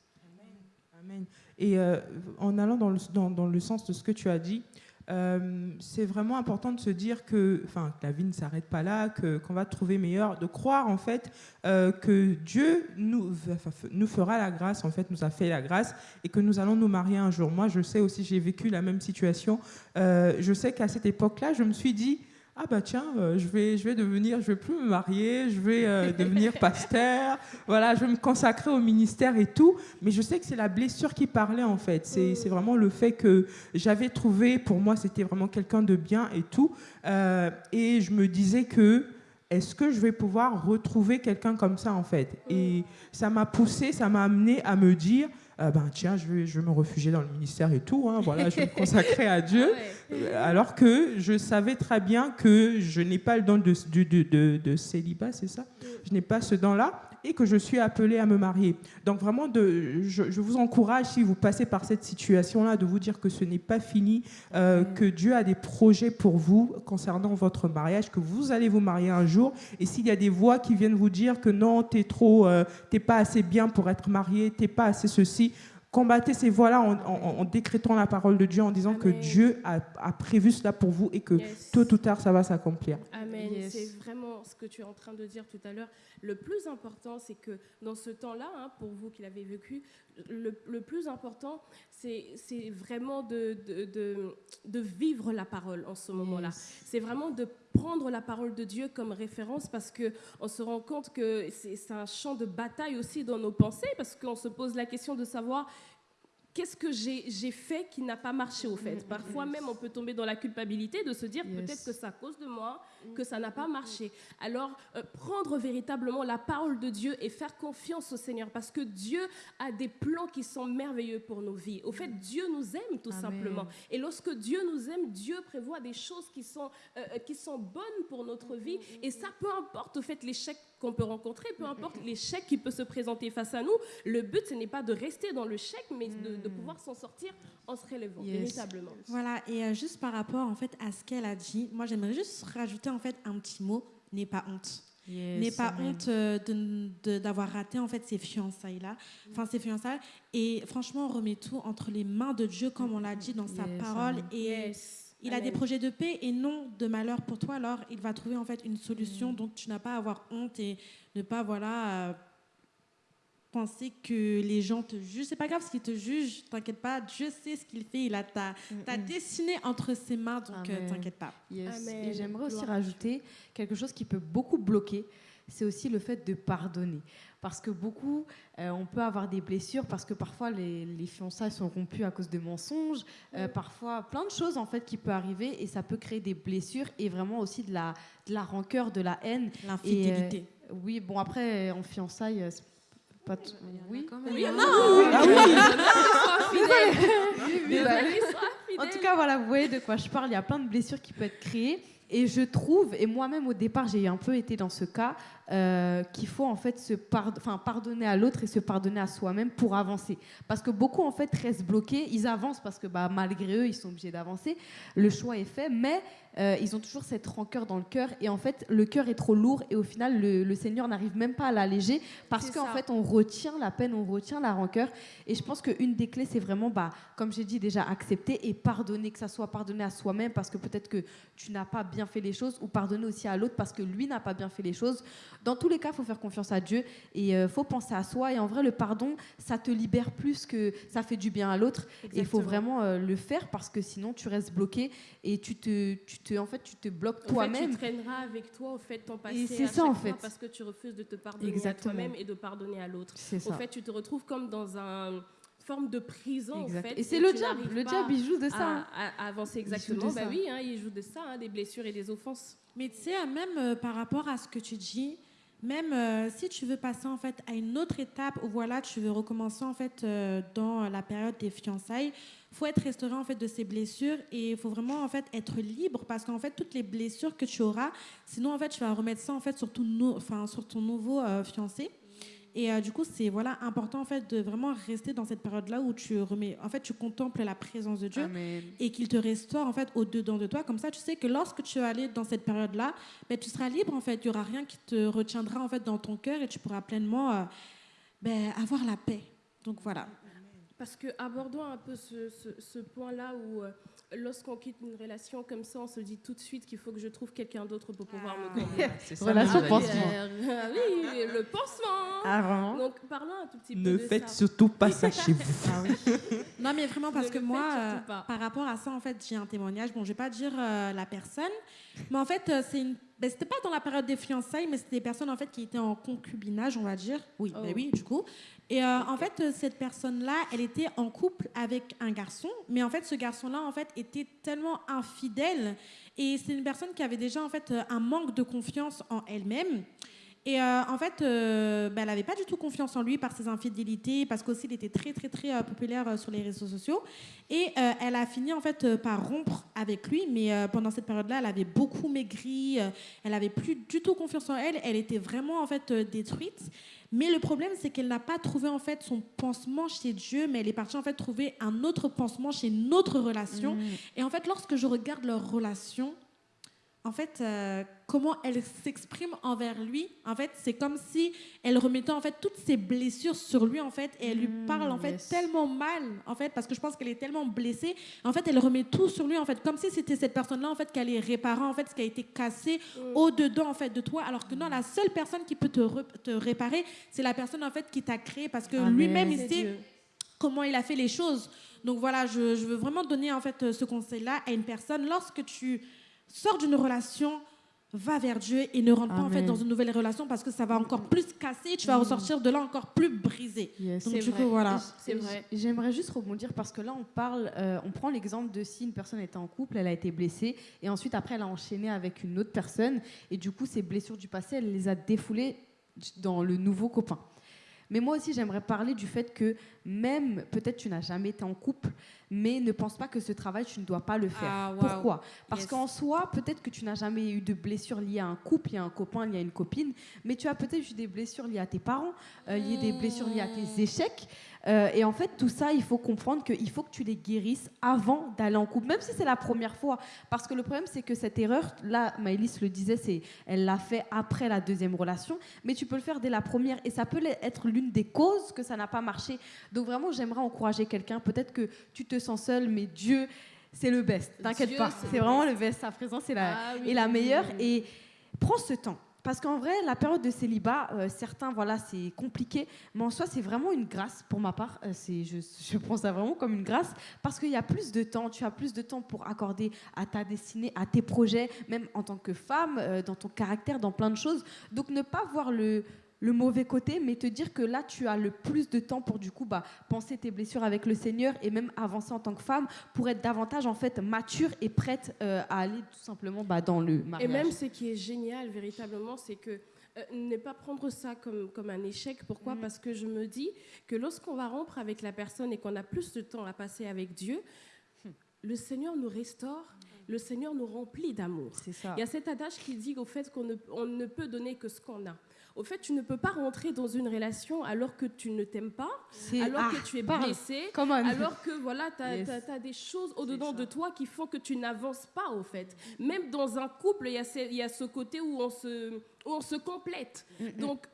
Amen. Et euh, en allant dans le, dans, dans le sens de ce que tu as dit, euh, c'est vraiment important de se dire que, enfin, la vie ne s'arrête pas là, qu'on va trouver meilleur, de croire en fait euh, que Dieu nous, nous fera la grâce, en fait, nous a fait la grâce et que nous allons nous marier un jour. Moi, je sais aussi, j'ai vécu la même situation. Euh, je sais qu'à cette époque-là, je me suis dit. Ah bah tiens, euh, je vais, je vais devenir, je vais plus me marier, je vais euh, [laughs] devenir pasteur, voilà, je vais me consacrer au ministère et tout. Mais je sais que c'est la blessure qui parlait en fait. C'est c'est vraiment le fait que j'avais trouvé, pour moi, c'était vraiment quelqu'un de bien et tout. Euh, et je me disais que est-ce que je vais pouvoir retrouver quelqu'un comme ça en fait? Et ça m'a poussé, ça m'a amené à me dire. Ah ben tiens, je vais, je vais me réfugier dans le ministère et tout. hein, voilà, je vais me [laughs] consacrer à Dieu. Alors que je savais très bien que je n'ai pas le don de, de, de, de- de célibat, c'est ça? Je n'ai pas ce don-là et que je suis appelée à me marier. Donc vraiment, de, je, je vous encourage, si vous passez par cette situation-là, de vous dire que ce n'est pas fini, euh, que Dieu a des projets pour vous concernant votre mariage, que vous allez vous marier un jour. Et s'il y a des voix qui viennent vous dire que non, t'es trop, euh, t'es pas assez bien pour être marié, t'es pas assez ceci, combattez ces voix-là en, en- en décrétant la parole de Dieu, en disant que. Dieu a, a prévu cela pour vous et que Yes. tôt ou tard, ça va s'accomplir. Amen. Yes. C'est vraiment ce que tu es en train de dire tout à l'heure. Le plus important, c'est que dans ce temps-là, hein, pour vous qui l'avez vécu, le, le plus important, c'est c'est vraiment de, de, de- de vivre la parole en ce moment-là. C'est vraiment de prendre la parole de Dieu comme référence parce que on se rend compte que c'est un champ de bataille aussi dans nos pensées parce qu'on se pose la question de savoir qu'est-ce que j'ai j'ai fait qui n'a pas marché au fait. Parfois même, on peut tomber dans la culpabilité de se dire Yes. peut-être que c'est à cause de moi que ça n'a pas marché. Alors, euh, prendre véritablement la parole de Dieu et faire confiance au Seigneur parce que Dieu a des plans qui sont merveilleux pour nos vies. Au fait, Dieu nous aime tout Amen. simplement. Et lorsque Dieu nous aime, Dieu prévoit des choses qui sont, euh, euh, qui sont bonnes pour notre vie. Et ça, peu importe au fait l'échec qu'on peut rencontrer, peu importe l'échec qui peut se présenter face à nous, le but, ce n'est pas de rester dans le chèque, mais de, de pouvoir s'en sortir en se relevant, Yes. véritablement. Voilà, et euh, juste par rapport en fait à ce qu'elle a dit, moi j'aimerais juste rajouter en fait un petit mot, n'aie pas honte. Yes, N'aie pas amen. honte euh, d'avoir raté en fait ces fiançailles là, enfin ces fiançailles. Et franchement, on remet tout entre les mains de Dieu comme on l'a dit dans sa Yes, parole. amen. Et Yes. il a des projets de paix et non de malheur pour toi. Alors il va trouver en fait une solution. Mm. Donc tu n'as pas à avoir honte et ne pas voilà euh, penser que les gens te jugent. C'est pas grave s'ils te jugent. T'inquiète pas. Dieu sait ce qu'il fait. Il a ta, ta destinée entre ses mains. Donc euh, t'inquiète pas. Yes. Et j'aimerais aussi rajouter quelque chose qui peut beaucoup bloquer, c'est aussi le fait de pardonner. Parce que beaucoup, euh, on peut avoir des blessures parce que parfois les, les fiançailles sont rompues à cause de mensonges, euh, parfois plein de choses en fait qui peuvent arriver et ça peut créer des blessures et vraiment aussi de la, de la rancœur, de la haine. L'infidélité. Euh, oui, bon après en fiançailles, pas tout. Il y en a Oui. quand même. Oui, bah, [laughs] En tout cas, voilà, vous voyez de quoi je parle. Il y a plein de blessures qui peuvent être créées. Et je trouve, et moi-même au départ, j'ai un peu été dans ce cas, euh, qu'il faut en fait se enfin, pardonner à l'autre et se pardonner à soi-même pour avancer. Parce que beaucoup en fait restent bloqués. Ils avancent parce que bah, malgré eux, ils sont obligés d'avancer. Le choix est fait, mais euh, ils ont toujours cette rancœur dans le cœur. Et en fait, le cœur est trop lourd et au final, le, le Seigneur n'arrive même pas à l'alléger parce qu'en fait, on retient la peine, on retient la rancœur. Et je pense qu'une des clés, c'est vraiment, bah, comme j'ai dit déjà, accepter et pardonner, que ça soit pardonner à soi-même parce que peut-être que tu n'as pas bien fait les choses ou pardonner aussi à l'autre parce que lui n'a pas bien fait les choses. Dans tous les cas, il faut faire confiance à Dieu et il faut penser à soi. Et en vrai, le pardon, ça te libère plus que ça fait du bien à l'autre. Et il faut vraiment euh, le faire parce que sinon, tu restes bloqué et tu te, tu te, en fait, tu te bloques En fait, toi-même. tu traîneras avec toi au fait ton passé. c'est ça, en fait. Parce que tu refuses de te pardonner Exactement. à toi-même et de pardonner à l'autre. C'est Au fait, tu te retrouves comme dans un forme de prison, en Exact. fait. Et c'est le diable. Le diable, il joue de ça. à, hein. à- avancer exactement. Bah ça. oui, hein, il joue de ça, hein, des blessures et des offenses. Mais tu sais, euh, même euh, par rapport à ce que tu dis, même euh, si tu veux passer en fait à une autre étape où voilà, tu veux recommencer en fait euh, dans la période des fiançailles, faut être restauré en fait de ces blessures et il faut vraiment en fait être libre parce qu'en fait toutes les blessures que tu auras, sinon en fait tu vas remettre ça en fait sur ton nouveau euh, fiancé. Et euh, du coup, c'est voilà important en fait de vraiment rester dans cette période-là où tu remets, en fait, tu contemples la présence de Dieu Amen. et qu'il te restaure en fait au dedans de toi. Comme ça, tu sais que lorsque tu vas aller dans cette période-là, ben, tu seras libre en fait. Il y aura rien qui te retiendra en fait dans ton cœur et tu pourras pleinement euh, ben, avoir la paix. Donc voilà. Parce que abordons un peu ce, ce- ce point-là où euh, lorsqu'on quitte une relation comme ça, on se dit tout de suite qu'il faut que je trouve quelqu'un d'autre pour pouvoir me combler. C'est ça, Relation j'allais pansement. Ah oui, le pansement. Ah, vraiment Donc parlons un tout petit peu Ne de faites ça. surtout pas ça chez vous. [laughs] Ah oui. Non, mais vraiment parce Ne que moi, euh, par rapport à ça, en fait, j'ai un témoignage. Bon, je vais pas dire euh, la personne, mais en fait, euh, c'est une. Ben, c'était pas dans la période des fiançailles, mais c'était des personnes en fait qui étaient en concubinage, on va dire. Oui, ben Oh. oui, du coup. Et euh, en fait, euh, cette personne-là, elle était en couple avec un garçon, mais en fait, ce garçon-là, en fait, était tellement infidèle et c'est une personne qui avait déjà en fait euh, un manque de confiance en elle-même. Et euh, en fait, euh, ben, elle n'avait pas du tout confiance en lui par ses infidélités, parce qu'aussi il était très très très euh, populaire sur les réseaux sociaux. Et elle a fini en fait par rompre avec lui, mais pendant cette période-là, elle avait beaucoup maigri, elle avait plus du tout confiance en elle, elle était vraiment en fait détruite. Mais le problème, c'est qu'elle n'a pas trouvé en fait son pansement chez Dieu, mais elle est partie en fait trouver un autre pansement chez une autre relation. Mm. Et en fait, lorsque je regarde leur relation, en fait, euh, comment elle s'exprime envers lui, en fait, c'est comme si elle remettait en fait toutes ses blessures sur lui, en fait, et elle lui Mm, parle en fait yes. tellement mal, en fait, parce que je pense qu'elle est tellement blessée. En fait, elle remet tout sur lui, en fait, comme si c'était cette personne-là, en fait, qui allait réparer en fait ce qui a été cassé au dedans, en fait, de toi, alors que non, la seule personne qui peut te, re- te réparer, c'est la personne en fait qui t'a créé, parce que Amen. lui-même, il sait comment il a fait les choses. Donc voilà, je, je veux vraiment donner en fait euh, ce conseil-là à une personne. Lorsque tu sors d'une relation, va vers Dieu et ne rentre pas en fait dans une nouvelle relation parce que ça va encore plus casser et tu vas ressortir de là encore plus brisé. Yes. Donc du vrai. coup voilà. C'est vrai. J'aimerais juste rebondir parce que là, on parle, euh, on prend l'exemple de si une personne était en couple, elle a été blessée, et ensuite après, elle a enchaîné avec une autre personne, et du coup, ces blessures du passé, elle les a défoulées dans le nouveau copain. Mais moi aussi, j'aimerais parler du fait que même, peut-être tu n'as jamais été en couple, mais ne pense pas que ce travail, tu ne dois pas le faire. Ah. Pourquoi? Parce Yes. qu'en soi, peut-être que tu n'as jamais eu de blessures liées à un couple, liées à un copain, liées à une copine, mais tu as peut-être eu des blessures liées à tes parents, euh, liées des blessures liées à tes échecs. Euh, et en fait, tout ça, il faut comprendre qu'il faut que tu les guérisses avant d'aller en couple, même si c'est la première fois. Parce que le problème, c'est que cette erreur, là, Maëlys le disait, c'est elle l'a fait après la deuxième relation, mais tu peux le faire dès la première. Et ça peut être l'une des causes que ça n'a pas marché. Donc vraiment, j'aimerais encourager quelqu'un. Peut-être que tu te sens seul, mais Dieu, c'est le best. T'inquiète pas, c'est vraiment le best. Sa présence est la, Ah oui, est la meilleure. oui, oui. Et prends ce temps. Parce qu'en vrai, la période de célibat, euh, certains, voilà, c'est compliqué, mais en soi, c'est vraiment une grâce pour ma part. Euh, c'est, je, je prends ça vraiment comme une grâce parce qu'il y a plus de temps, tu as plus de temps pour accorder à ta destinée, à tes projets, même en tant que femme, euh, dans ton caractère, dans plein de choses. Donc, ne pas voir le, le mauvais côté, mais te dire que là, tu as le plus de temps pour du coup bah, penser tes blessures avec le Seigneur et même avancer en tant que femme pour être davantage en fait mature et prête euh, à aller tout simplement bah, dans le mariage. Et même ce qui est génial véritablement, c'est que euh, ne pas prendre ça comme, comme un échec. Pourquoi Mhm. Parce que je me dis que lorsqu'on va rompre avec la personne et qu'on a plus de temps à passer avec Dieu, le Seigneur nous restaure, le Seigneur nous remplit d'amour. c'est ça. Il y a cet adage qui dit au fait qu'on ne, on ne peut donner que ce qu'on a. Au fait, tu ne peux pas rentrer dans une relation alors que tu ne t'aimes pas, alors ah, que tu es blessé, alors que voilà, tu as, Yes. des choses au-dedans de toi qui font que tu n'avances pas, au fait. Même dans un couple, il y, a ce- il y a ce côté où on se, où on se complète. Donc,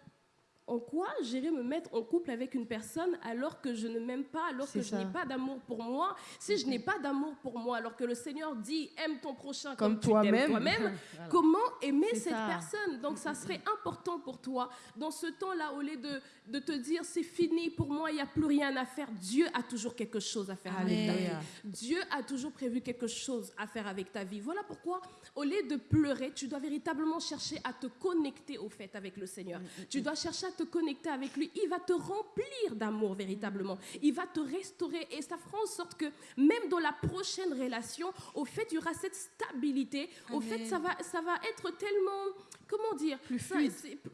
en quoi j'irai me mettre en couple avec une personne alors que je ne m'aime pas, alors que je n'ai pas d'amour pour moi? Si je n'ai pas d'amour pour moi, alors que le Seigneur dit aime ton prochain Comme toi-même. [laughs] Voilà. comment aimer cette ça. personne? Donc, ça serait important pour toi, dans ce temps-là, au lieu de, de te dire c'est fini pour moi, il n'y a plus rien à faire, Dieu a toujours quelque chose à faire avec ta vie. Dieu a toujours prévu quelque chose à faire avec ta vie. Voilà pourquoi, au lieu de pleurer, tu dois véritablement chercher à te connecter au fait avec le Seigneur. Tu dois chercher à te connecter avec lui, il va te remplir d'amour véritablement. Il va te restaurer et ça fera en sorte que même dans la prochaine relation, au fait, il y aura cette stabilité. Au fait, ça va, ça va être tellement, comment dire, Plus fluide.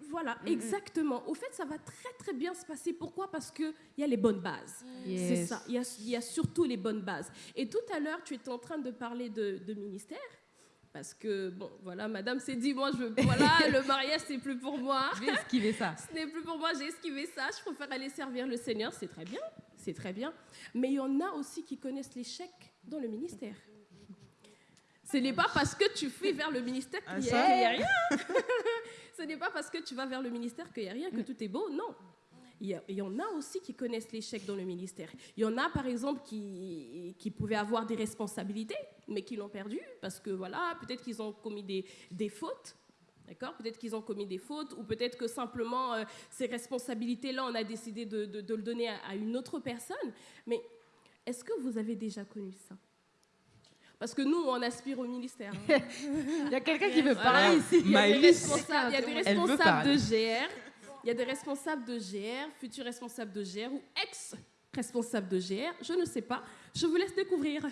Voilà, Mm, exactement. Au fait, ça va très très bien se passer. Pourquoi? Parce qu'il y a les bonnes bases. C'est ça, il y, a, il y a surtout les bonnes bases. Et tout à l'heure, tu étais en train de parler de, de ministère. Parce que, bon, voilà, madame s'est dit, moi, je veux, voilà, [laughs] le mariage, c'est plus pour moi. Je vais esquiver ça. [laughs] Ce n'est plus pour moi, j'ai esquivé ça. Je préfère aller servir le Seigneur. C'est très bien, c'est très bien. Mais il y en a aussi qui connaissent l'échec dans le ministère. Ce n'est pas parce que tu fuis vers le ministère Ah, qu'il n'y ça a, rien. [laughs] Ce n'est pas parce que tu vas vers le ministère qu'il n'y a rien, que tout est beau. Non. Il y, a- il y en a aussi qui connaissent l'échec dans le ministère. Il y en a, par exemple, qui, qui pouvaient avoir des responsabilités, mais qui l'ont perdu parce que, voilà, peut-être qu'ils ont commis des, des fautes. D'accord? Peut-être qu'ils ont commis des fautes, ou peut-être que simplement euh, ces responsabilités-là, on a décidé de, de- de le donner à, à une autre personne. Mais est-ce que vous avez déjà connu ça? Parce que nous, on aspire au ministère. hein. [laughs] Il y a quelqu'un qui veut Voilà. parler ici. Il y a des responsables, a des de GR, il y a des responsables de GR, futurs responsables de GR ou ex-responsables de GR, je ne sais pas. Je vous laisse découvrir.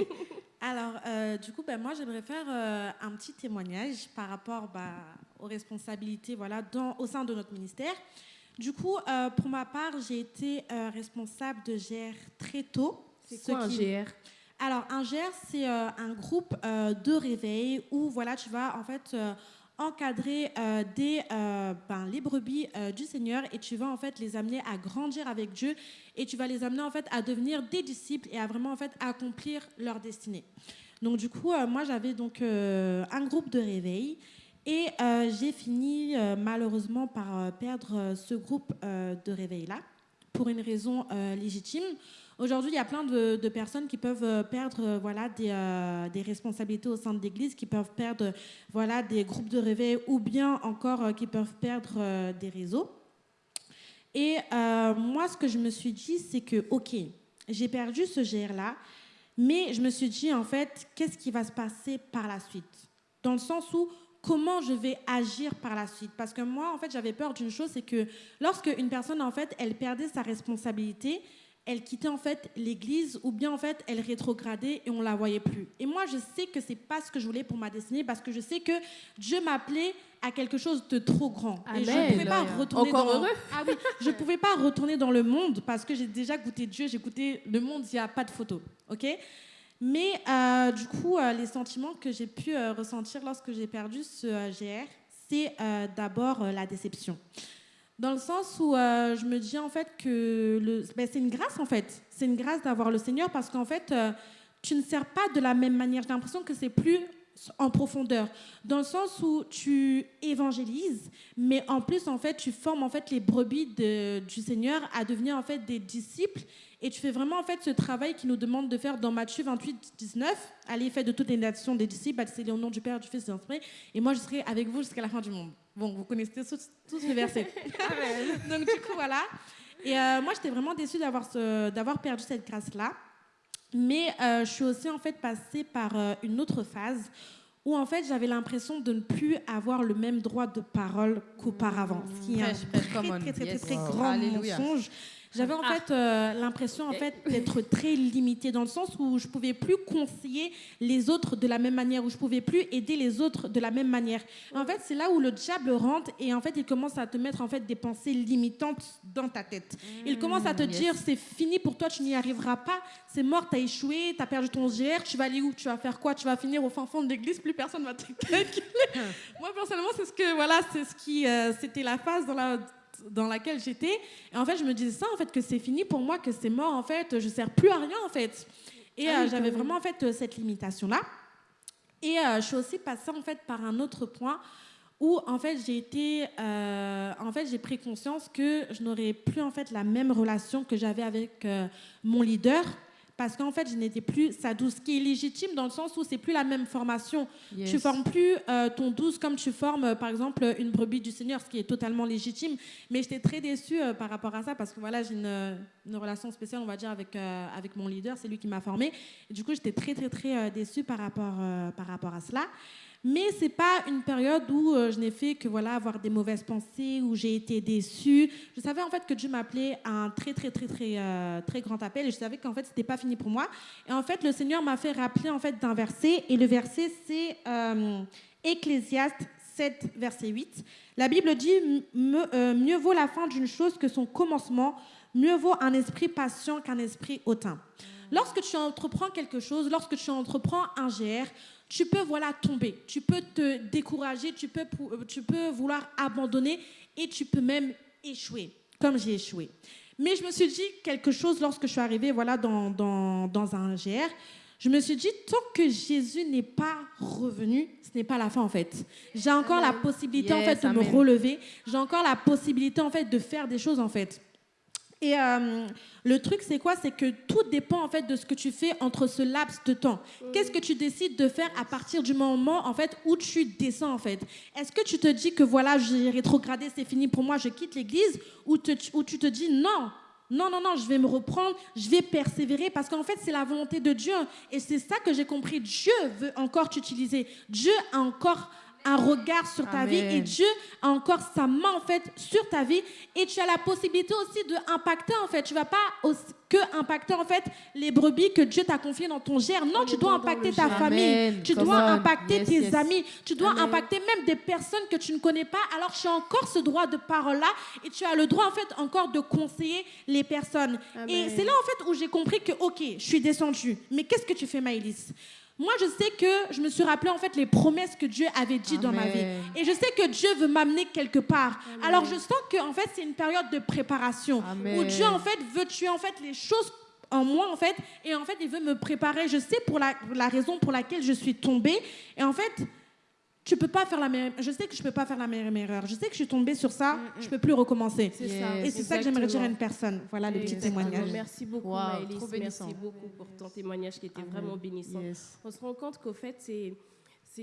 [laughs] Alors, euh, du coup, ben, moi, j'aimerais faire euh, un petit témoignage par rapport bah, aux responsabilités voilà, dans, au sein de notre ministère. Du coup, euh, pour ma part, j'ai été responsable de GR très tôt. C'est ce quoi un qui- GR Alors, un GR, c'est un groupe de réveil où voilà, tu vas en fait encadrer euh, des, euh, ben, les brebis euh, du Seigneur et tu vas en fait les amener à grandir avec Dieu et tu vas les amener en fait à devenir des disciples et à vraiment en fait accomplir leur destinée. Donc du coup, moi j'avais donc un groupe de réveil et j'ai fini malheureusement par perdre ce groupe de réveil là pour une raison légitime. Aujourd'hui, il y a plein de, personnes qui peuvent euh, perdre euh, voilà, des, euh, des responsabilités au sein de l'Église, qui peuvent perdre voilà, des groupes de réveil ou bien encore qui peuvent perdre des réseaux. Et moi, ce que je me suis dit, c'est que, OK, j'ai perdu ce GR-là, mais je me suis dit, en fait, qu'est-ce qui va se passer par la suite? Dans le sens où, comment je vais agir par la suite? Parce que moi, en fait, j'avais peur d'une chose, c'est que lorsque une personne, en fait, elle perdait sa responsabilité, elle quittait en fait l'église ou bien en fait elle rétrogradait et on la voyait plus. Et moi je sais que c'est pas ce que je voulais pour ma destinée parce que je sais que Dieu m'appelait à quelque chose de trop grand et je pouvais pas Alléluia. retourner Encore dans heureux. Ah oui, je pouvais pas retourner dans le monde parce que j'ai déjà goûté Dieu, j'ai goûté le monde, il n'y a pas de photo, ok? Mais euh, du coup, euh, les sentiments que j'ai pu euh, ressentir lorsque j'ai perdu ce GR, c'est d'abord la déception. Dans le sens où euh, je me dis en fait que le- ben, c'est une grâce en fait. C'est une grâce d'avoir le Seigneur parce qu'en fait, euh, tu ne sers pas de la même manière. J'ai l'impression que c'est plus en profondeur. Dans le sens où tu évangélises, mais en plus, en fait, tu formes en fait les brebis du Seigneur à devenir en fait des disciples. Et tu fais vraiment en fait ce travail qui nous demande de faire dans Matthieu 28, 19. Allez, faites de toutes les nations des disciples, baptisez-les au nom du Père, du Fils et de l'Esprit. Et moi, je serai avec vous jusqu'à la fin du monde. Bon, vous connaissez tous, tous ce verset. [laughs] [laughs] Donc, du coup, voilà. Et euh, moi, j'étais vraiment déçue d'avoir ce- d'avoir perdu cette grâce-là. Mais euh, je suis aussi, en fait, passée par euh, une autre phase où, en fait, j'avais l'impression de ne plus avoir le même droit de parole qu'auparavant. Ce qui est un très, très, très, très, très Wow. grand mensonge. J'avais en Ah. fait euh, l'impression en fait d'être très limitée dans le sens où je pouvais plus conseiller les autres de la même manière, où je pouvais plus aider les autres de la même manière. En fait, c'est là où le diable rentre et en fait il commence à te mettre en fait des pensées limitantes dans ta tête. Il commence à te yes. dire c'est fini pour toi, tu n'y arriveras pas, c'est mort, tu as échoué, tu as perdu ton GR, tu vas aller où Tu vas faire quoi Tu vas finir au fin fond de l'église, plus personne va te calculer. [laughs] Moi personnellement, c'est ce que voilà, c'est ce qui euh, c'était la phase dans la dans laquelle j'étais. Et en fait je me disais ça en fait que c'est fini pour moi que c'est mort en fait je sers plus à rien en fait. Et Ah euh, oui, j'avais vraiment en fait euh, cette limitation là et euh, je suis aussi passée en fait par un autre point où en fait j'ai été euh, en fait j'ai pris conscience que je n'aurais plus en fait la même relation que j'avais avec mon leader parce qu'en fait je n'étais plus sa douce qui est légitime dans le sens où c'est plus la même formation Yes. tu formes plus euh, ton douce comme tu formes, euh, par exemple, une brebis du Seigneur, ce qui est totalement légitime. Mais j'étais très déçue euh, par rapport à ça parce que voilà, j'ai une, une relation spéciale, on va dire, avec, avec mon leader. C'est lui qui m'a formée. Et du coup, j'étais très, très, très déçue par rapport, par rapport à cela. Mais c'est pas une période où euh, je n'ai fait que voilà avoir des mauvaises pensées, où j'ai été déçue. Je savais en fait que Dieu m'appelait à un très très très très euh, très grand appel et je savais qu'en fait c'était pas fini pour moi. Et en fait le Seigneur m'a fait rappeler en fait d'un verset et le verset c'est euh, Ecclésiaste 7 verset 8. La Bible dit euh, mieux vaut la fin d'une chose que son commencement, mieux vaut un esprit patient qu'un esprit hautain. Lorsque tu entreprends quelque chose, lorsque tu entreprends un GR, tu peux voilà tomber, tu peux te décourager, tu peux, euh, tu peux vouloir abandonner et tu peux même échouer, comme j'ai échoué. Mais je me suis dit quelque chose lorsque je suis arrivée voilà, dans, dans, dans un GR. Je me suis dit, tant que Jésus n'est pas revenu, ce n'est pas la fin en fait. J'ai encore la possibilité en fait de me relever. J'ai encore la possibilité en fait de faire des choses en fait. Et euh, le truc, c'est quoi? C'est que tout dépend en fait de ce que tu fais entre ce laps de temps. Qu'est-ce que tu décides de faire à partir du moment en fait où tu descends en fait? Est-ce que tu te dis que voilà, j'ai rétrogradé, c'est fini pour moi, je quitte l'église, ou, ou tu te dis non non, non, non, je vais me reprendre, je vais persévérer parce qu'en fait, c'est la volonté de Dieu. Et c'est ça que j'ai compris. Dieu veut encore t'utiliser. Dieu a encore un regard sur ta vie et Dieu a encore sa main en fait sur ta vie et tu as la possibilité aussi de impacter en fait. Tu vas pas aussi- que impacter en fait les brebis que Dieu t'a confiées dans ton gère non tu dois impacter ta famille. Tu dois impacter Yes, tes yes. amis. Tu dois Amen. impacter même des personnes que tu ne connais pas. Alors tu as encore ce droit de parole là et tu as le droit en fait encore de conseiller les personnes. Et c'est là en fait où j'ai compris que ok je suis descendue. Mais qu'est-ce que tu fais Maëlys? Moi, je sais que je me suis rappelé en fait les promesses que Dieu avait dit dans ma vie. Et je sais que Dieu veut m'amener quelque part. Alors je sens que en fait c'est une période de préparation Amen. où Dieu en fait veut tuer en fait les choses en moi en fait et en fait il veut me préparer. Je sais pour la, la raison pour laquelle je suis tombée et en fait tu peux pas faire la même. Je sais que je peux pas faire la même erreur. Je sais que je suis tombée sur ça. Je peux plus recommencer. C'est Yes. ça. Et c'est ça que j'aimerais dire à une personne. Voilà le petit Exactement. témoignage. Merci beaucoup, Wow, Maëlys. Merci beaucoup pour ton témoignage qui était Amen. vraiment bénissant. Yes. On se rend compte qu'au fait, c'est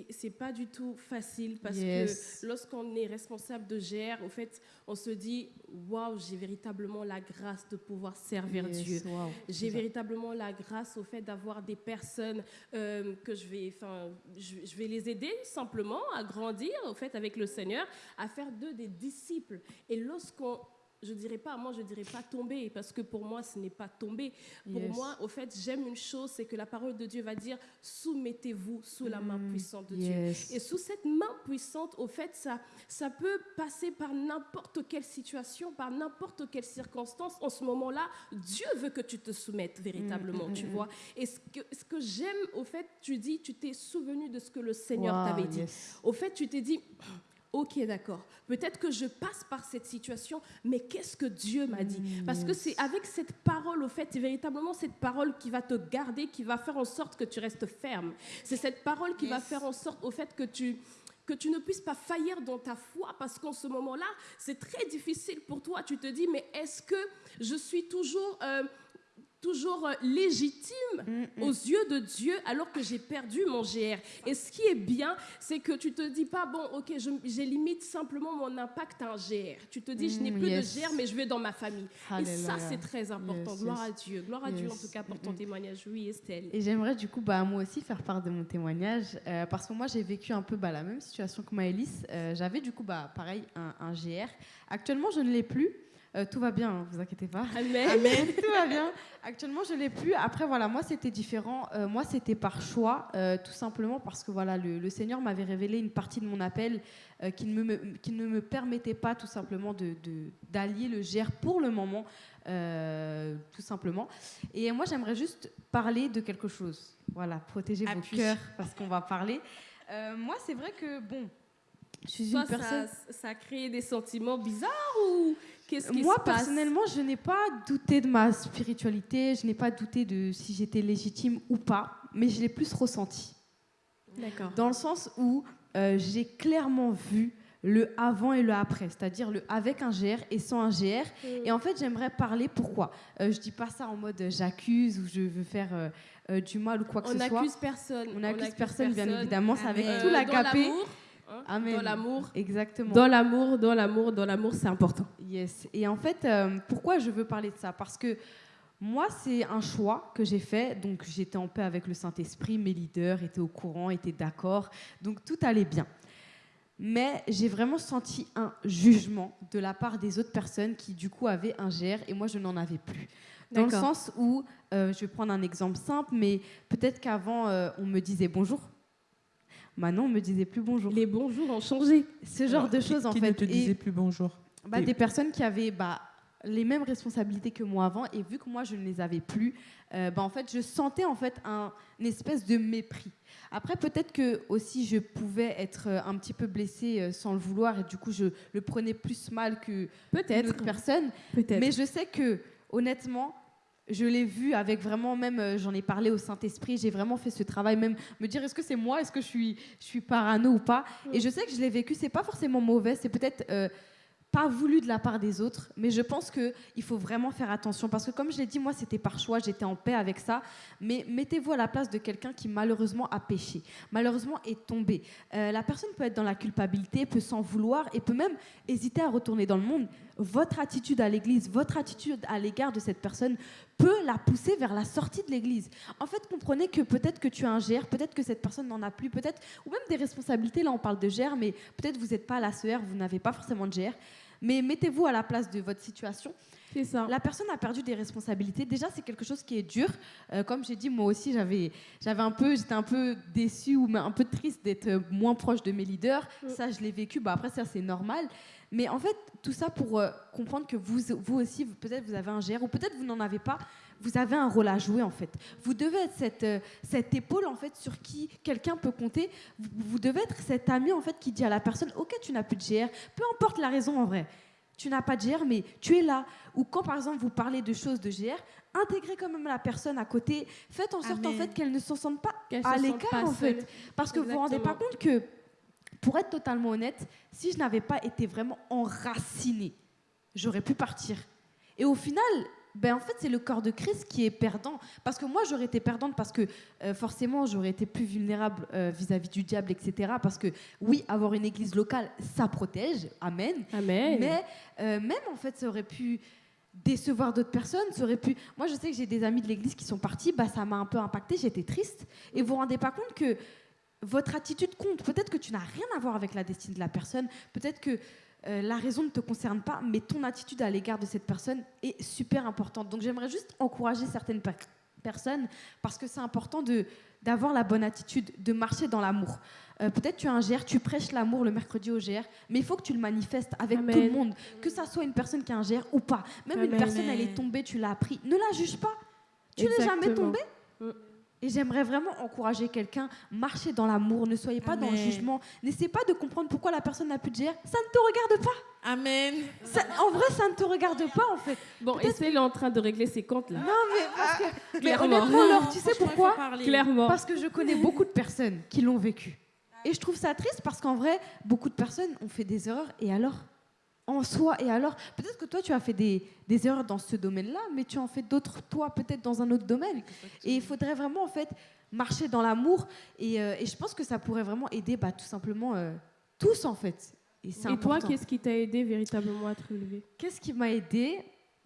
c'est pas du tout facile parce Yes. que lorsqu'on est responsable de GR, au fait, on se dit waouh, j'ai véritablement la grâce de pouvoir servir Yes, Dieu. wow, J'ai véritablement la grâce au fait d'avoir des personnes euh, que je vais, enfin, je, je vais les aider simplement à grandir au fait avec le Seigneur, à faire d'eux des disciples. Et lorsqu'on je dirais pas, moi je dirais pas tomber, parce que pour moi ce n'est pas tomber. Pour Yes. moi, au fait, j'aime une chose, c'est que la parole de Dieu va dire soumettez-vous sous la main Mm, puissante de Dieu. Et sous cette main puissante, au fait, ça, ça peut passer par n'importe quelle situation, par n'importe quelle circonstance. En ce moment-là, Dieu veut que tu te soumettes véritablement, mm, tu mm, vois. Et ce que, ce que j'aime, au fait, tu dis, tu t'es souvenu de ce que le Seigneur Wow, t'avait dit. yes. Au fait, tu t'es dit, ok, d'accord, peut-être que je passe par cette situation, mais qu'est-ce que Dieu m'a dit? Mm, Parce que c'est avec cette parole, au fait, c'est véritablement cette parole qui va te garder, qui va faire en sorte que tu restes ferme. C'est cette parole qui va faire en sorte, au fait, que tu que tu ne puisses pas faillir dans ta foi parce qu'en ce moment-là, c'est très difficile pour toi. Tu te dis, mais est-ce que je suis toujours, euh, toujours euh, légitime Mm, aux yeux de Dieu alors que j'ai perdu mon GR. Et ce qui est bien, c'est que tu te dis pas, bon, ok, je- j'ai limite simplement mon impact à un GR. Tu te dis, je n'ai Mm, plus yes. de GR, mais je vais dans ma famille. Et ça, c'est très important. Yes, Gloire yes. à Dieu. Gloire à Dieu, en tout cas, pour ton Mm, mm. témoignage. Oui, Estelle. Et j'aimerais du coup bah, moi aussi faire part de mon témoignage euh, parce que moi j'ai vécu un peu bah, la même situation que Maëlys. Euh, J'avais du coup bah, pareil un, un GR. Actuellement je ne l'ai plus. Euh, tout va bien, hein, vous inquiétez pas. Amen. [laughs] [laughs] tout va bien. Actuellement je l'ai plus. Après voilà moi c'était différent. Euh, moi c'était par choix euh, tout simplement parce que voilà le, le Seigneur m'avait révélé une partie de mon appel qui, ne me, qui ne me permettait pas tout simplement de de- d'allier le GR pour le moment. tout simplement. Et moi, j'aimerais juste parler de quelque chose. Voilà, protéger vos cœurs parce qu'on va parler. Moi, c'est vrai que, bon, je suis Toi, une personne... ça, ça a créé des sentiments bizarres ou qu'est-ce qui Moi, se passe? personnellement, je n'ai pas douté de ma spiritualité, je n'ai pas douté de si j'étais légitime ou pas, mais je l'ai plus ressenti. D'accord. Dans le sens où euh, j'ai clairement vu le avant et le après, c'est-à-dire le avec un GR et sans un GR. Et en fait, j'aimerais parler pourquoi? Euh, je dis pas ça en mode euh, j'accuse ou je veux faire euh, euh, du mal ou quoi que On ce soit. n'accuse personne. On n'accuse personne, bien évidemment, c'est avec Euh, tout l'agapé. Hein, Amen. Dans l'amour. Exactement. Dans l'amour, dans l'amour, dans l'amour, c'est important. Yes. Et en fait, euh, pourquoi je veux parler de ça? Parce que Moi, c'est un choix que j'ai fait. Donc, j'étais en paix avec le Saint-Esprit. Mes leaders étaient au courant, étaient d'accord. Donc, tout allait bien. Mais j'ai vraiment senti un jugement de la part des autres personnes qui, du coup, avaient un GR et moi, je n'en avais plus. Dans le sens où, euh, je vais prendre un exemple simple, mais peut-être qu'avant, euh, on me disait bonjour. Maintenant, on me disait plus bonjour. Les bons jours ont changé. Ce genre de Qui- choses, en qui fait. ne te Et- disait plus bonjour bah, des personnes qui avaient bah, les mêmes responsabilités que moi avant et vu que moi je ne les avais plus, euh, bah, en fait je sentais en fait un une espèce de mépris. Après peut-être que aussi je pouvais être euh, un petit peu blessée euh, sans le vouloir et du coup je le prenais plus mal que Peut-être. d'autres personnes. Peut-être. Mais je sais que honnêtement je l'ai vu avec vraiment même euh, j'en ai parlé au Saint-Esprit, j'ai vraiment fait ce travail même me dire est-ce que c'est moi, est-ce que je suis je suis parano ou pas? Et je sais que je l'ai vécu, c'est pas forcément mauvais, c'est peut-être euh, pas voulu de la part des autres, mais je pense que il faut vraiment faire attention parce que comme je l'ai dit, moi c'était par choix, j'étais en paix avec ça, mais mettez-vous à la place de quelqu'un qui malheureusement a péché, malheureusement est tombé. Euh, la personne peut être dans la culpabilité, peut s'en vouloir et peut même hésiter à retourner dans le monde. Votre attitude à l'église, votre attitude à l'égard de cette personne peut la pousser vers la sortie de l'église. En fait, comprenez que peut-être que tu as un GR, peut-être que cette personne n'en a plus, peut-être, ou même des responsabilités, là on parle de GR, mais peut-être vous n'êtes pas à la CER, vous n'avez pas forcément de GR, mais mettez-vous à la place de votre situation. C'est ça. La personne a perdu des responsabilités. Déjà, c'est quelque chose qui est dur. Euh, comme j'ai dit, moi aussi, j'avais, j'avais un peu, j'étais un peu déçue ou un peu triste d'être euh, moins proche de mes leaders. Mm. Ça, je l'ai vécu. Bah, après, ça, c'est normal. Mais en fait, tout ça pour euh, comprendre que vous, vous aussi, vous- peut-être vous avez un GR ou peut-être vous n'en avez pas. Vous avez un rôle à jouer en fait. Vous devez être cette, euh, cette épaule en fait sur qui quelqu'un peut compter. Vous, vous devez être cet ami en fait qui dit à la personne Ok, tu n'as plus de GR, peu importe la raison en vrai. Tu n'as pas de GR, mais tu es là. Ou quand par exemple vous parlez de choses de GR, intégrez quand même la personne à côté. Faites en sorte en fait qu'elle ne se sente pas Qu'elle à l'écart en fait. Parce que vous vous rendez pas Exactement. compte que, pour être totalement honnête, si je n'avais pas été vraiment enracinée, j'aurais pu partir. Et au final, ben en fait, c'est le corps de Christ qui est perdant. Parce que moi, j'aurais été perdante parce que euh, forcément, j'aurais été plus vulnérable euh, vis-à-vis du diable, etc. Parce que oui, avoir une église locale, ça protège. Amen. Amen. Mais euh, même en fait, ça aurait pu décevoir d'autres personnes, ça aurait pu. Moi, je sais que j'ai des amis de l'église qui sont partis, bah ça m'a un peu impacté, j'étais triste. Et vous vous rendez pas compte que votre attitude compte. Peut-être que tu n'as rien à voir avec la destinée de la personne, peut-être que euh, la raison ne te concerne pas, mais ton attitude à l'égard de cette personne est super importante. Donc j'aimerais juste encourager certaines per- personnes parce que c'est important de d'avoir la bonne attitude, de marcher dans l'amour. Euh, Peut-être tu as un GR, tu prêches l'amour le mercredi au GR, mais il faut que tu le manifestes avec Amen. tout le monde, que ça soit une personne qui a un GR ou pas. Même une personne, elle est tombée, tu l'as appris, ne la juge pas. Tu n'es jamais Exactement. Et j'aimerais vraiment encourager quelqu'un, marcher dans l'amour, ne soyez pas dans le jugement, n'essayez pas de comprendre pourquoi la personne n'a plus de GR, ça ne te regarde pas. Amen. Ça- en vrai, ça ne te regarde pas en fait. Bon, et c'est en train de régler ses comptes là. Non, mais parce que. mais Clairement. honnêtement, Laure, tu sais pourquoi. Clairement. Parce que je connais beaucoup de personnes qui l'ont vécu. Et je trouve ça triste parce qu'en vrai, beaucoup de personnes ont fait des erreurs. Et alors En soi, et alors Peut-être que toi, tu as fait des, des erreurs dans ce domaine-là, mais tu en fais d'autres, toi, peut-être dans un autre domaine. Et il faudrait vraiment, en fait, marcher dans l'amour. Et, euh, et je pense que ça pourrait vraiment aider, bah, tout simplement, euh, tous, en fait. Et, Et toi, qu'est-ce qui t'a aidé véritablement à te relever? Qu'est-ce qui m'a aidé?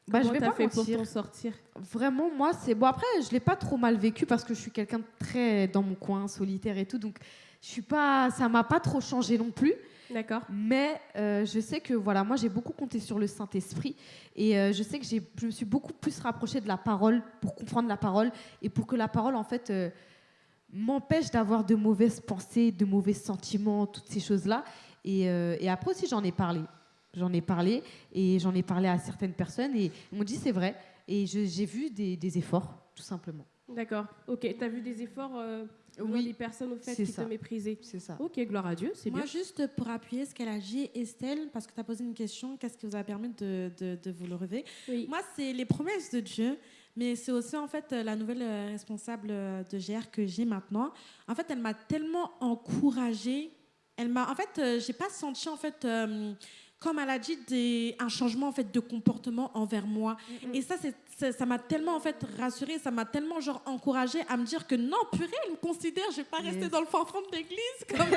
Bah, je vais pas fait pour mentir. t'en sortir? Vraiment, moi, c'est bon. Après, je l'ai pas trop mal vécu parce que je suis quelqu'un de très dans mon coin, solitaire et tout. Donc, je suis pas, ça m'a pas trop changé non plus. D'accord. Mais euh, je sais que voilà, moi, j'ai beaucoup compté sur le Saint Esprit et euh, je sais que je me suis beaucoup plus rapprochée de la parole pour comprendre la parole et pour que la parole, en fait, euh, m'empêche d'avoir de mauvaises pensées, de mauvais sentiments, toutes ces choses-là. Et, et après aussi, j'en ai parlé. J'en ai parlé et j'en ai parlé à certaines personnes et ils m'ont dit c'est vrai. Et j'ai vu des, des efforts, tout simplement. D'accord. Ok. T'as vu des efforts Oui, des personnes au fait c'est qui ça. te méprisaient. C'est ça. Ok, gloire à Dieu, c'est Moi, bien. juste pour appuyer ce qu'elle a dit, Estelle, parce que tu as posé une question, qu'est-ce qui vous a permis de, de, de vous lever Oui. Moi, c'est les promesses de Dieu, mais c'est aussi en fait la nouvelle euh, responsable euh, de GR que j'ai maintenant. En fait, elle m'a tellement encouragée. Elle m'a, en fait, euh, j'ai pas senti en fait, euh, comme elle a dit, des, un changement en fait de comportement envers moi. Et ça, c'est, ça ça m'a tellement en fait rassurée, ça m'a tellement genre encouragée à me dire que non, purée, elle me considère, je vais pas rester dans le fin fond de l'église [laughs] comme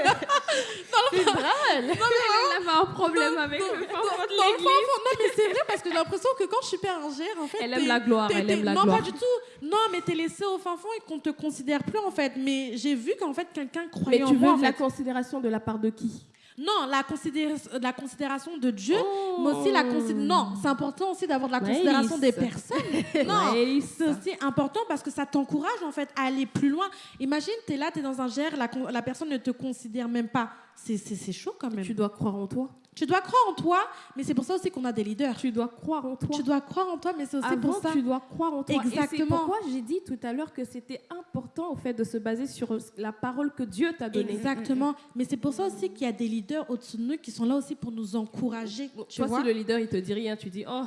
C'est drôle. Elle avait un problème avec dans- le dans- fond de dans le l'église. fond. Non, mais c'est vrai parce que j'ai l'impression que quand je suis pérangère, en fait, Elle aime la gloire, elle aime la non, gloire. pas du tout. Non, mais t'es laissé au fin fond et qu'on te considère plus en fait. Mais j'ai vu qu'en fait quelqu'un croyait Mais en tu veux de la considération de la part de qui? Non, la, considéra- la considération de Dieu, Oh. mais aussi la considération. Non, c'est important aussi d'avoir de la Nice. considération des personnes. [laughs] Non, Nice. c'est aussi important parce que ça t'encourage en fait à aller plus loin. Imagine, tu es là, tu es dans un GR, la, la personne ne te considère même pas. C'est chaud quand même. Tu dois croire en toi. Tu dois croire en toi, mais c'est pour ça aussi qu'on a des leaders. Tu dois croire en toi. Tu dois croire en toi, mais c'est aussi Avant, pour ça. tu dois croire en toi. Et c'est Exactement. pourquoi j'ai dit tout à l'heure que c'était important au fait de se baser sur la parole que Dieu t'a donnée. Exactement. Mais c'est pour ça aussi qu'il y a des leaders au-dessus de nous qui sont là aussi pour nous encourager. Tu Toi, vois si le leader il te dit rien, tu dis oh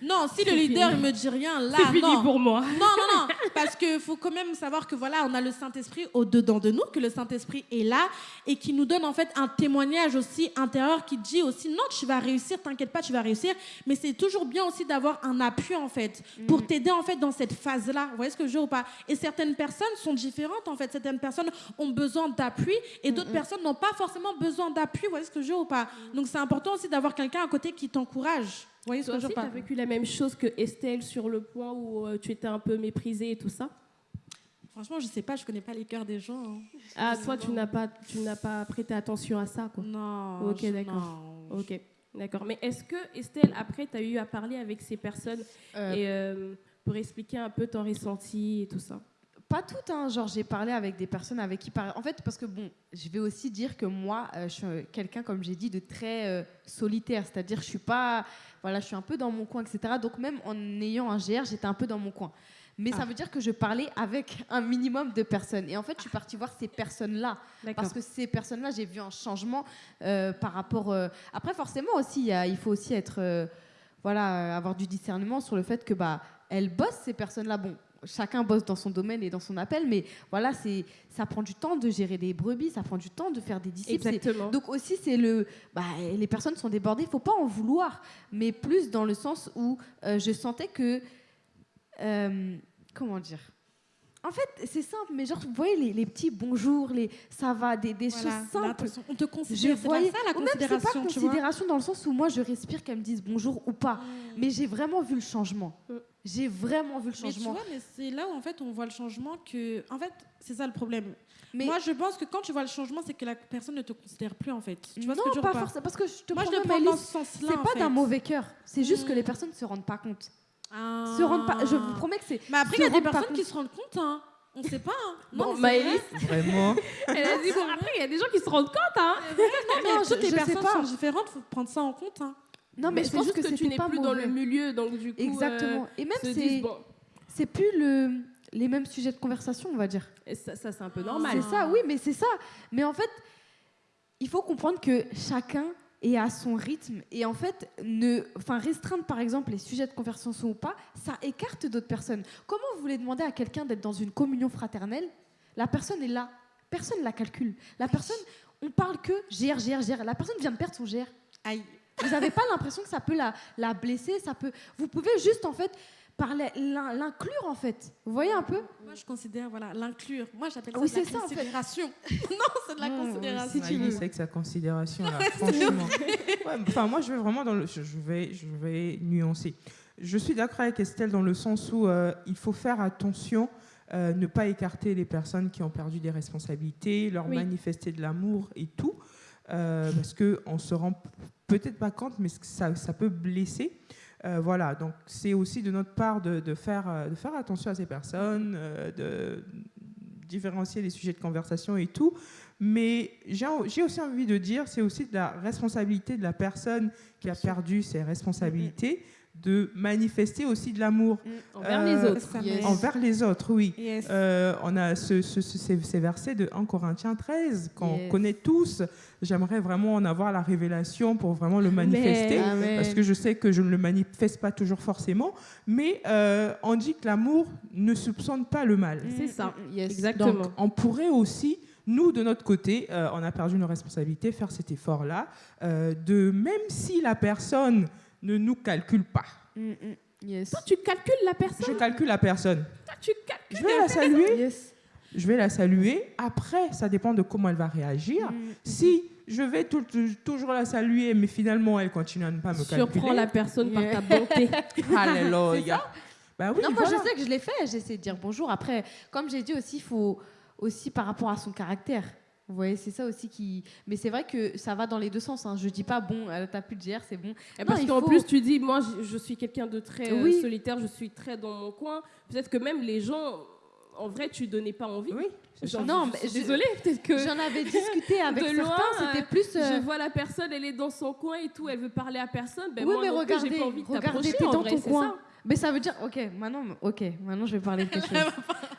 Non, si le leader fini. il me dit rien, là, c'est fini non. pour moi. Non, non, non, parce qu'il faut quand même savoir que voilà, on a le Saint-Esprit au-dedans de nous, que le Saint-Esprit est là et qui nous donne en fait un témoignage aussi intérieur qui dit aussi non, tu vas réussir, t'inquiète pas, tu vas réussir. Mais c'est toujours bien aussi d'avoir un appui en fait pour t'aider en fait dans cette phase-là. Vous voyez ce que je veux ou pas? Et certaines personnes sont différentes en fait. Certaines personnes ont besoin d'appui et d'autres personnes n'ont pas forcément besoin d'appui. Vous voyez ce que je veux ou pas? Donc c'est important aussi d'avoir quelqu'un à côté qui t'encourage. Vous voyez ce Toi aussi, tu as vécu la même chose que Estelle sur le point où euh, tu étais un peu méprisée et tout ça Franchement, je sais pas, je connais pas les cœurs des gens. hein. Ah, toi, tu n'as pas, tu n'as pas prêté attention à ça, quoi. Non. Ok, je- d'accord. non. Ok, d'accord. Mais est-ce que, Estelle, après, tu as eu à parler avec ces personnes Euh, et, euh, pour expliquer un peu ton ressenti et tout ça Pas toutes, hein. genre j'ai parlé avec des personnes avec qui par... En fait, parce que bon, je vais aussi dire que moi, euh, je suis euh, quelqu'un, comme j'ai dit, de très euh, solitaire, c'est-à-dire je suis pas, voilà, je suis un peu dans mon coin, etc. Donc même en ayant un GR, j'étais un peu dans mon coin. Mais ça Ah. veut dire que je parlais avec [laughs] un minimum de personnes. Et en fait, je suis partie voir ces personnes-là. Parce que ces personnes-là, j'ai vu un changement euh, par rapport. Après, forcément aussi, il y a- il faut aussi être, voilà, avoir du discernement sur le fait que bah, elles bossent ces personnes-là. Bon, chacun bosse dans son domaine et dans son appel, mais voilà, c'est, ça prend du temps de gérer des brebis, ça prend du temps de faire des disciples. Exactement. donc aussi, c'est le, bah, les personnes sont débordées. Il faut pas en vouloir, mais plus dans le sens où euh, je sentais que, euh, comment dire. En fait, c'est simple, mais genre, vous voyez les, les petits bonjours, les ça va, des, des Voilà, choses simples. On te considère. C'est voyais, ça la ou même c'est pas considération, vois. considération dans le sens où moi je respire qu'elles me disent bonjour ou pas, mais j'ai vraiment vu le changement. Mm. J'ai vraiment vu le Mais tu changement. vois, mais c'est là où en fait on voit le changement que, en fait, c'est ça le problème. Mais Moi, je pense que quand tu vois le changement, c'est que la personne ne te considère plus en fait. Tu vois non, ce que je veux pas forcément, parce que je te Moi, je le prends dans ce sens-là. c'est pas d'un mauvais cœur. C'est juste que Mm. les personnes ne se rendent pas compte. Ah. Se rendent pas. Je vous promets que c'est. Mais après, il y a des personnes qui se rendent compte. Hein. On sait pas. Hein. Bon, Non, mais c'est Maëlys, vrai. Vraiment. [laughs] Elle a dit, bon, après, il y a des gens qui se rendent compte, hein. Non, mais Non, toutes je- les je personnes sont différentes. faut prendre ça en compte. Hein. Non, mais, je c'est pense juste que, que, tu n'es pas plus dans le milieu, donc du coup, euh, Exactement. Et même c'est bon, c'est plus le les mêmes sujets de conversation, on va dire. et ça, ça, c'est un peu normal. C'est ça, oui, mais c'est ça. Mais en fait, il faut comprendre que chacun est à son rythme et en fait, ne, enfin restreindre par exemple les sujets de conversation ou pas, ça écarte d'autres personnes. Comment vous voulez demander à quelqu'un d'être dans une communion fraternelle La personne est là, personne ne la calcule. La personne, on parle que GR, GR, GR. La personne vient de perdre son GR. Aïe. Vous n'avez pas l'impression que ça peut la, la blesser, ça peut. Vous pouvez juste en fait l'in- l'inclure en fait. Vous voyez un peu Moi, je considère voilà l'inclure. Moi, j'appelle ça Oui, de la c'est ça, en fait. considération. [laughs] non, c'est de la Non, considération. si tu veux. avec sa considération, là, franchement. Ouais, Enfin, moi, je vais vraiment dans le. Je, vais, je vais nuancer. Je suis d'accord avec Estelle dans le sens où euh, il faut faire attention, euh, ne pas écarter les personnes qui ont perdu des responsabilités, leur Oui. manifester de l'amour et tout, euh, parce que on se rend peut-être pas compte, mais ça, ça peut blesser. Euh, voilà, donc c'est aussi de notre part de, de faire, euh, de faire attention à ces personnes, euh, de différencier les sujets de conversation et tout. Mais j'ai aussi envie de dire, c'est aussi de la responsabilité de la personne qui a perdu ses responsabilités de manifester aussi de l'amour Envers Euh, les autres. Yes. m'aide. envers les autres, oui. Yes. Euh, on a ce, ce- ce- ces, ces versets de 1 Corinthiens 13 qu'on Yes. connaît tous. J'aimerais vraiment en avoir la révélation pour vraiment le manifester. Amen. Parce que je sais que je ne le manifeste pas toujours forcément, mais euh, on dit que l'amour ne soupçonne pas le mal. C'est ça. Yes. Exactement. Donc, on pourrait aussi nous, de notre côté, euh, on a perdu nos responsabilités, faire cet effort-là, euh, de même si la personne ne nous calcule pas. Mm, mm. Yes. Toi, tu calcules la personne? Je calcule la personne. Toi, tu calcules. Je vais la saluer. Yes. Je vais la saluer. Après, ça dépend de comment elle va réagir. Mm. Si je vais tout- tout- toujours la saluer, mais finalement, elle continue à ne pas me Surprends calculer. la personne Yeah. par ta bonté. [laughs] Alléluia. Bah oui, non, moi voilà. je sais que je l'ai fait, j'essaie de dire bonjour. Après, comme j'ai dit aussi, il faut aussi par rapport à son caractère. Voyez, c'est ça aussi qui. Mais c'est vrai que ça va dans les deux sens. Hein. Je dis pas, bon, euh, t'as plus de GR, c'est bon. Et Non, parce qu'en faut- plus, tu dis, moi, je, je suis quelqu'un de très euh, Oui. solitaire, je suis très dans mon coin. Peut-être que même les gens, en vrai, tu donnais pas envie. Oui. Genre, Non, je mais suis je- désolée, peut-être que [laughs] J'en avais [laughs] discuté avec de certains, loin, c'était euh, plus. euh, je vois la personne, elle est dans son coin et tout, elle veut parler à personne. Ben oui, moi mais plus, j'ai regardez, pas envie de regardez, t'approcher, t'es en dans vrai, ton coin. ça. Mais ça veut dire, ok, maintenant, ok, maintenant je vais parler de quelque [laughs] chose.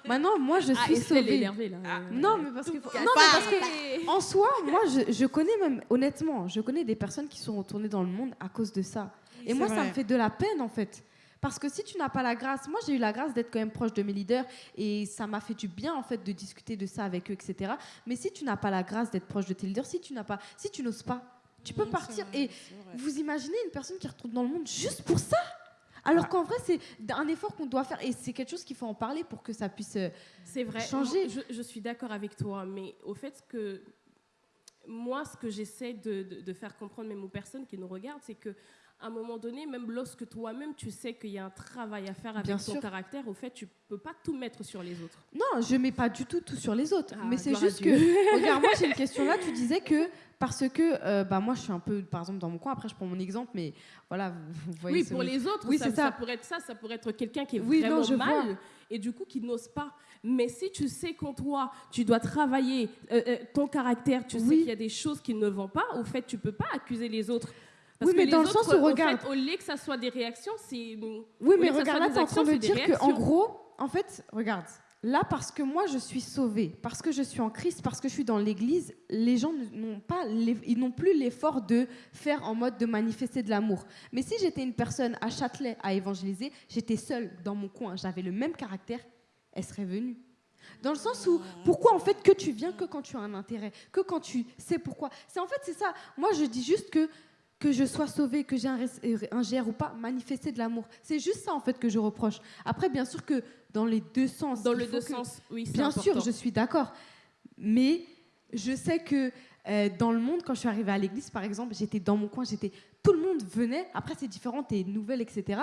maintenant, moi je Ah, suis est sauvée. énervée là. Ah. Non, mais parce que, non, mais parce que en soi, moi je, je connais même, honnêtement, je connais des personnes qui sont retournées dans le monde à cause de ça. Et moi, ça me fait de la peine en fait. Parce que si tu n'as pas la grâce, moi j'ai eu la grâce d'être quand même proche de mes leaders et ça m'a fait du bien en fait de discuter de ça avec eux, etc. Mais si tu n'as pas la grâce d'être proche de tes leaders, si tu n'as pas, si tu n'oses pas, tu peux partir. Et vous imaginez une personne qui retourne dans le monde juste pour ça? Alors Ah. qu'en vrai, c'est un effort qu'on doit faire et c'est quelque chose qu'il faut en parler pour que ça puisse. euh, C'est vrai. changer. Je, je suis d'accord avec toi, mais au fait que moi, ce que j'essaie de, de- de faire comprendre même aux personnes qui nous regardent, c'est que à un moment donné, même lorsque toi-même tu sais qu'il y a un travail à faire avec Bien ton sûr. caractère, au fait, tu peux pas tout mettre sur les autres. Non, je mets pas du tout tout sur les autres. Ah, mais c'est juste que. [laughs] Regarde, moi j'ai une question là. Tu disais que parce que euh, bah moi je suis un peu par exemple dans mon coin. Après je prends mon exemple, mais voilà vous, voyez. Oui, pour les autres, Oui, ça, c'est ça. ça pourrait être ça, ça pourrait être quelqu'un qui est Oui, non, vraiment je mal vois. et du coup qui n'ose pas. Mais si tu sais qu'en toi, tu dois travailler euh, euh, ton caractère, tu sais qu'il y a des choses qui ne vont pas, au fait, tu peux pas accuser les autres. Parce Oui, que mais les dans le autres, sens où, regarde- fait, au lieu que ça soit des réactions, c'est. Oui, mais regarde là, des t'es en train de dire que en réactions. gros, en fait, regarde. Là, parce que moi, je suis sauvée, parce que je suis en Christ, parce que je suis dans l'Église, les gens n'ont pas, ils n'ont plus l'effort de faire en mode de manifester de l'amour. Mais si j'étais une personne à Châtelet à évangéliser, j'étais seule dans mon coin, j'avais le même caractère, elle serait venue. Dans le sens où, pourquoi en fait que tu viens que quand tu as un intérêt, que quand tu sais pourquoi? C'est en fait c'est ça. Moi je dis juste que que je sois sauvée, que j'ai un, un GR ou pas, manifester de l'amour. C'est juste ça en fait que je reproche. Après bien sûr que dans les deux sens. Dans il le faut deux que- sens, oui, c'est Bien sûr, je suis d'accord. Mais je sais que euh, dans le monde, quand je suis arrivée à l'église, par exemple, j'étais dans mon coin, j'étais, tout le monde venait. Après, c'est différent, t'es nouvelle, etc.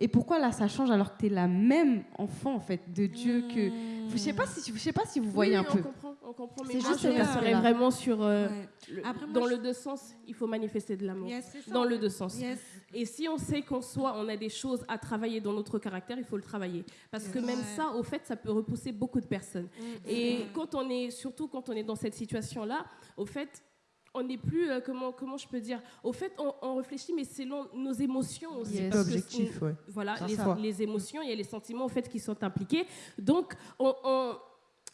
Et pourquoi là, ça change alors que t'es la même enfant en fait de Dieu que. Je sais pas si, je sais pas si vous voyez Oui, un on peu. comprend, on comprend. Mais C'est moi, juste je aspect-là. vraiment sur. euh, Ouais. le- Après, moi, dans je- le deux sens, il faut manifester de l'amour. Yes, Dans le deux sens. Yes. Et si on sait qu'en soi, on a des choses à travailler dans notre caractère, il faut le travailler. Parce que Ouais. même ça, au fait, ça peut repousser beaucoup de personnes. Et quand on est, surtout quand on est dans cette situation-là, au fait, on n'est plus, euh, comment, comment je peux dire, au fait, on, on réfléchit, mais selon nos émotions aussi. Yes. parce que objectif, ouais. Voilà, les, ça. les émotions, il y a les sentiments, au fait, qui sont impliqués. Donc, on, on-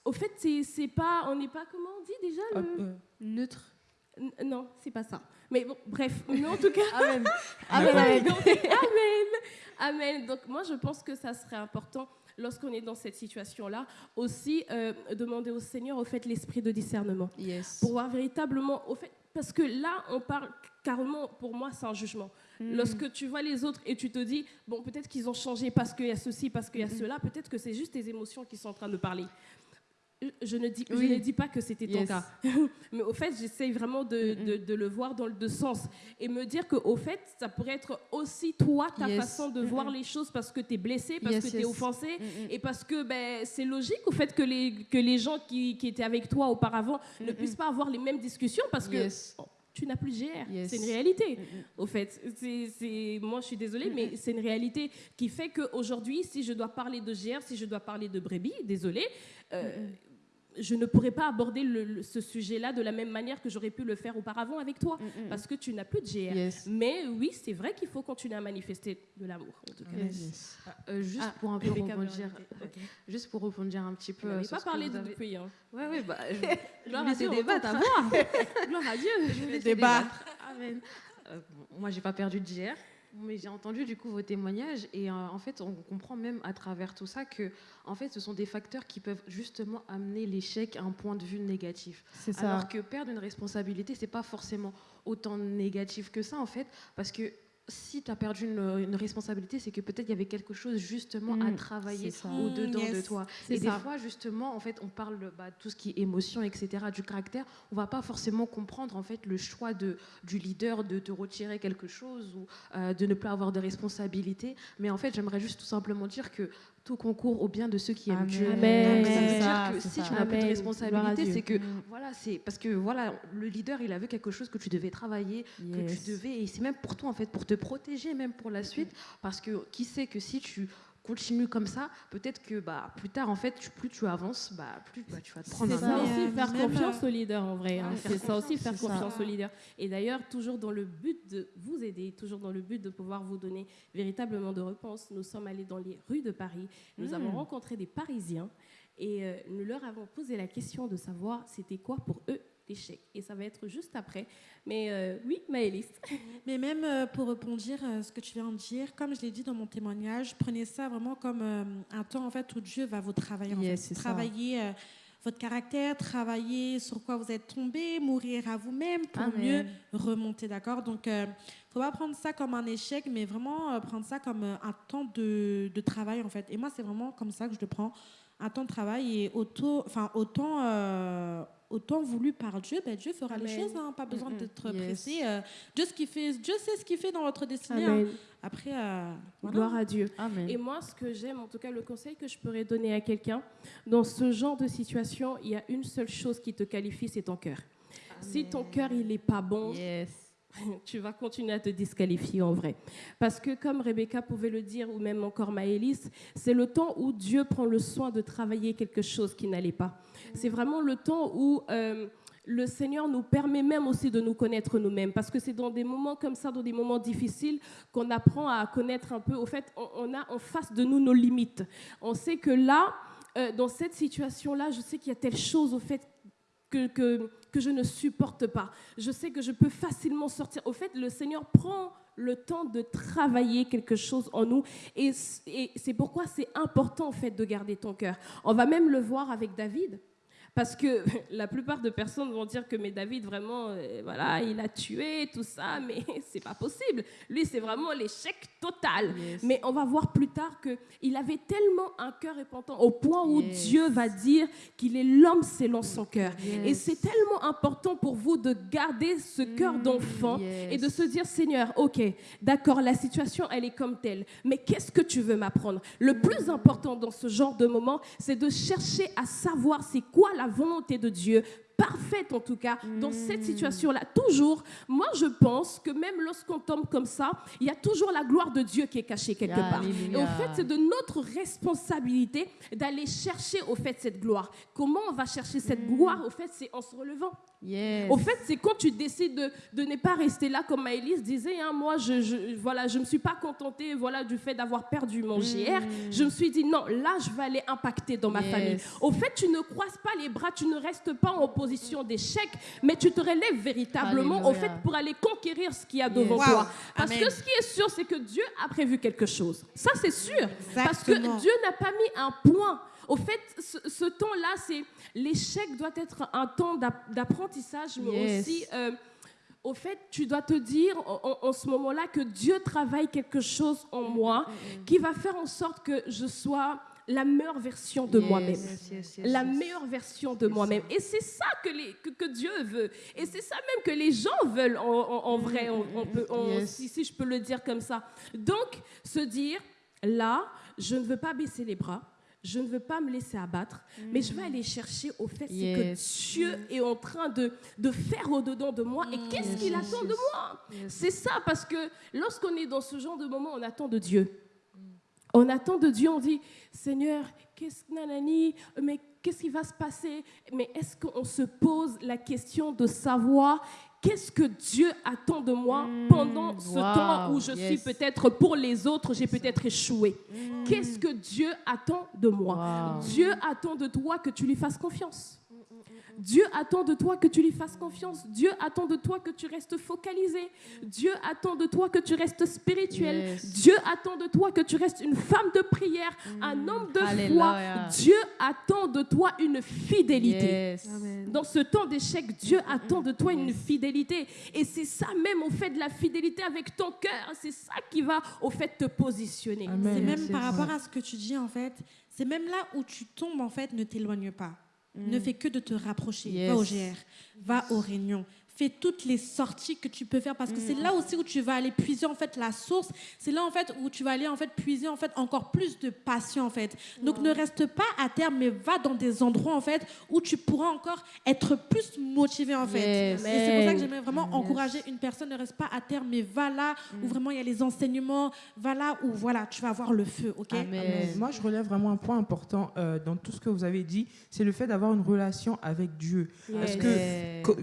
au fait, c'est c'est pas, on n'est pas, comment on dit déjà le- euh, Neutre. N- Non, c'est pas ça. Mais bon, bref, [laughs] mais en tout cas. Amen. [laughs] Amen. Amen. Donc, Amen. Amen. Donc moi, je pense que ça serait important lorsqu'on est dans cette situation-là, aussi euh, demander au Seigneur, au fait, l'esprit de discernement, Yes. pour voir véritablement, au fait, parce que là, on parle carrément, pour moi, c'est un jugement. Mm. Lorsque tu vois les autres et tu te dis, bon, peut-être qu'ils ont changé parce qu'il y a ceci, parce qu'il y a Mm-hmm. cela, peut-être que c'est juste tes émotions qui sont en train de parler. Je ne, dis, Oui. je ne dis pas que c'était ton Yes. cas. [laughs] Mais au fait, j'essaye vraiment de, Mm-mm. de- de le voir dans le deux sens et me dire que au fait, ça pourrait être aussi toi, ta Yes. façon de voir les choses parce que tu es blessé, parce Yes, que tu es offensé et parce que ben, c'est logique au fait que les, que les gens qui, qui étaient avec toi auparavant ne puissent pas avoir les mêmes discussions parce que Yes. tu n'as plus de GR. Yes. C'est une réalité. Au fait, c'est, moi je suis désolée, mais c'est une réalité qui fait qu'aujourd'hui, si je dois parler de GR, si je dois parler de brebis, désolée, euh, je ne pourrais pas aborder le- le- ce sujet-là de la même manière que j'aurais pu le faire auparavant avec toi, Mm-mm. parce que tu n'as plus de GR. Yes. Mais oui, c'est vrai qu'il faut continuer à manifester de l'amour. En tout cas. Yes. Euh, juste Ah, pour un peu rebondir. Ok. juste pour rebondir un petit peu. On n'avait pas parlé de avez- depuis. Hein. [laughs] Ouais, ouais, bah, [laughs] je, Gloire à Dieu, débattre, ta voix. [laughs] Gloire à Dieu. je débat. débattre. Amen. Euh, bon, moi, j'ai pas perdu de GR. Mais j'ai entendu du coup vos témoignages et euh, en fait on comprend même à travers tout ça que en fait ce sont des facteurs qui peuvent justement amener l'échec à un point de vue négatif. C'est ça. Alors que perdre une responsabilité c'est pas forcément autant négatif que ça en fait parce que si tu as perdu une, une responsabilité, c'est que peut-être il y avait quelque chose justement à Mm, travailler au-dedans de toi. Et des fois, justement, en fait, on parle bah, tout ce qui est émotion, etc., du caractère. On va pas forcément comprendre en fait le choix de, du leader de te retirer quelque chose ou euh, de ne plus avoir de responsabilité. Mais en fait, j'aimerais juste tout simplement dire que tout concourt au bien de ceux qui aiment Amen. Dieu. Amen. Donc, ça veut dire que si ça. tu n'as plus de responsabilité, c'est que Mm. voilà, c'est parce que voilà, le leader, il a vu quelque chose que tu devais travailler, que tu devais, et c'est même pour toi en fait, pour te protéger même pour la suite, parce que qui sait que si tu continues comme ça, peut-être que bah plus tard en fait, tu- plus tu avances, bah plus bah, tu vas te prendre C'est ça aussi, faire confiance euh, au leader en vrai. hein. C'est ça aussi, confiance, faire c'est ça. confiance au leader. Et d'ailleurs, toujours dans le but de vous aider, toujours dans le but de pouvoir vous donner véritablement de réponses, nous sommes allés dans les rues de Paris. Nous avons rencontré des Parisiens et euh, nous leur avons posé la question de savoir c'était quoi pour eux l'échec. Et ça va être juste après. Mais euh, oui, Maëlys. [laughs] Mais même euh, pour rebondir euh, ce que tu viens de dire, comme je l'ai dit dans mon témoignage, prenez ça vraiment comme euh, un temps en fait où Dieu va vous travailler. en fait. Travailler euh, votre caractère, travailler sur quoi vous êtes tombé, mourir à vous-même pour Amen. mieux remonter, d'accord? Donc, euh, faut pas prendre ça comme un échec, mais vraiment euh, prendre ça comme euh, un temps de, de travail en fait. Et moi, c'est vraiment comme ça que je le prends, un temps de travail et auto, enfin autant, euh, autant voulu par Dieu, ben Dieu fera les choses, hein, pas besoin Mm, d'être Yes. pressé. euh, Dieu, ce qu'il fait, Dieu sait ce qu'il fait dans votre destinée. hein. Amen. Après, euh, voilà. Gloire à Dieu. Amen. Et moi, ce que j'aime, en tout cas, le conseil que je pourrais donner à quelqu'un, dans ce genre de situation, il y a une seule chose qui te qualifie, c'est ton cœur. Si ton cœur, il n'est pas bon, Yes. [laughs] tu vas continuer à te disqualifier en vrai. Parce que comme Rebecca pouvait le dire, ou même encore Maëlys, c'est le temps où Dieu prend le soin de travailler quelque chose qui n'allait pas. C'est vraiment le temps où euh, le Seigneur nous permet même aussi de nous connaître nous-mêmes. Parce que c'est dans des moments comme ça, dans des moments difficiles, qu'on apprend à connaître un peu. Au fait, on, a en face de nous nos limites. On sait que là, euh, dans cette situation-là, je sais qu'il y a telle chose au fait que, je ne supporte pas. Je sais que je peux facilement sortir. Au fait, le Seigneur prend le temps de travailler quelque chose en nous. Et, et c'est pourquoi c'est important, en fait, de garder ton cœur. On va même le voir avec David. Parce que [laughs] la plupart de personnes vont dire que mais David vraiment euh, voilà il a tué tout ça [laughs] mais c'est pas possible lui c'est vraiment l'échec total Yes. mais on va voir plus tard que il avait tellement un cœur repentant au point où Yes. Dieu va dire qu'il est l'homme selon son cœur et c'est tellement important pour vous de garder ce cœur Mm, d'enfant yes. et de se dire Seigneur, ok, d'accord, la situation elle est comme telle, mais qu'est-ce que tu veux m'apprendre? Le plus important dans ce genre de moment, c'est de chercher à savoir c'est quoi la volonté de Dieu parfaite en tout cas dans cette Mm. situation-là. Toujours, moi je pense que même lorsqu'on tombe comme ça, il y a toujours la gloire de Dieu qui est cachée quelque part. Et au fait, c'est de notre responsabilité d'aller chercher au fait cette gloire. Comment on va chercher cette gloire Au fait, c'est en se relevant. Yes. Au fait, c'est quand tu décides de, de ne pas rester là, comme Maëlys disait, hein, moi, je, je, voilà, je me suis pas contentée voilà, du fait d'avoir perdu mon GR. Je me suis dit, non, là, je vais aller impacter dans ma Yes. famille. Au fait, tu ne croises pas les bras, tu ne restes pas en position d'échec, mais tu te relèves véritablement, au fait, pour aller conquérir ce qu'il y a devant Wow. toi. Parce Amen. que ce qui est sûr, c'est que Dieu a prévu quelque chose. Ça, c'est sûr. Parce que. Dieu n'a pas mis un point. Au fait, ce, ce temps-là, c'est l'échec doit être un temps d'app- d'apprentissage, mais Yes. aussi, euh, au fait, tu dois te dire en, ce moment-là que Dieu travaille quelque chose en moi qui va faire en sorte que je sois la meilleure version de Yes. moi-même Yes, yes, yes, la meilleure version de moi-même. Et c'est ça que, les, que, que Dieu veut. Et c'est ça même que les gens veulent en, en- en vrai, on, on peut, on- Yes. si, si je peux le dire comme ça. Donc, se dire, là, je ne veux pas baisser les bras. Je ne veux pas me laisser abattre, mais je vais aller chercher au fait Yes. que Dieu est en train de, de faire au-dedans de moi. Et qu'est-ce Yes, qu'il yes, attend de moi? C'est ça, parce que lorsqu'on est dans ce genre de moment, on attend de Dieu. On attend de Dieu, on dit, Seigneur, qu'est-ce nanani, mais qu'est-ce qui va se passer? Mais est-ce qu'on se pose la question de savoir qu'est-ce que Dieu attend de moi pendant ce wow, temps où je suis peut-être pour les autres, j'ai peut-être échoué? Qu'est-ce que Dieu attend de moi? Wow. Dieu attend de toi que tu lui fasses confiance. Dieu attend de toi que tu lui fasses confiance. Dieu attend de toi que tu restes focalisé. Dieu attend de toi que tu restes spirituel. Yes. Dieu attend de toi que tu restes une femme de prière, un homme de foi. Dieu attend de toi une fidélité. Yes. Dans ce temps d'échec, Dieu attend de toi une fidélité. Et c'est ça même, au fait, de la fidélité avec ton cœur. C'est ça qui va, au fait, te positionner. C'est même par rapport à ce que tu dis, en fait, c'est même là où tu tombes, en fait, ne t'éloigne pas. Ne fais que de te rapprocher. Yes. Va au GR, va aux réunions. Fais toutes les sorties que tu peux faire parce que c'est là aussi où tu vas aller puiser en fait la source. C'est là en fait où tu vas aller en fait puiser en fait encore plus de passion en fait. Donc ne reste pas à terre mais va dans des endroits en fait où tu pourras encore être plus motivé en fait. Yes. Et c'est pour ça que j'aimerais vraiment Yes. encourager une personne ne reste pas à terre mais va là où vraiment il y a les enseignements, va là où voilà tu vas avoir le feu, ok? Amen. Moi, je relève vraiment un point important euh, dans tout ce que vous avez dit, c'est le fait d'avoir une relation avec Dieu. Parce que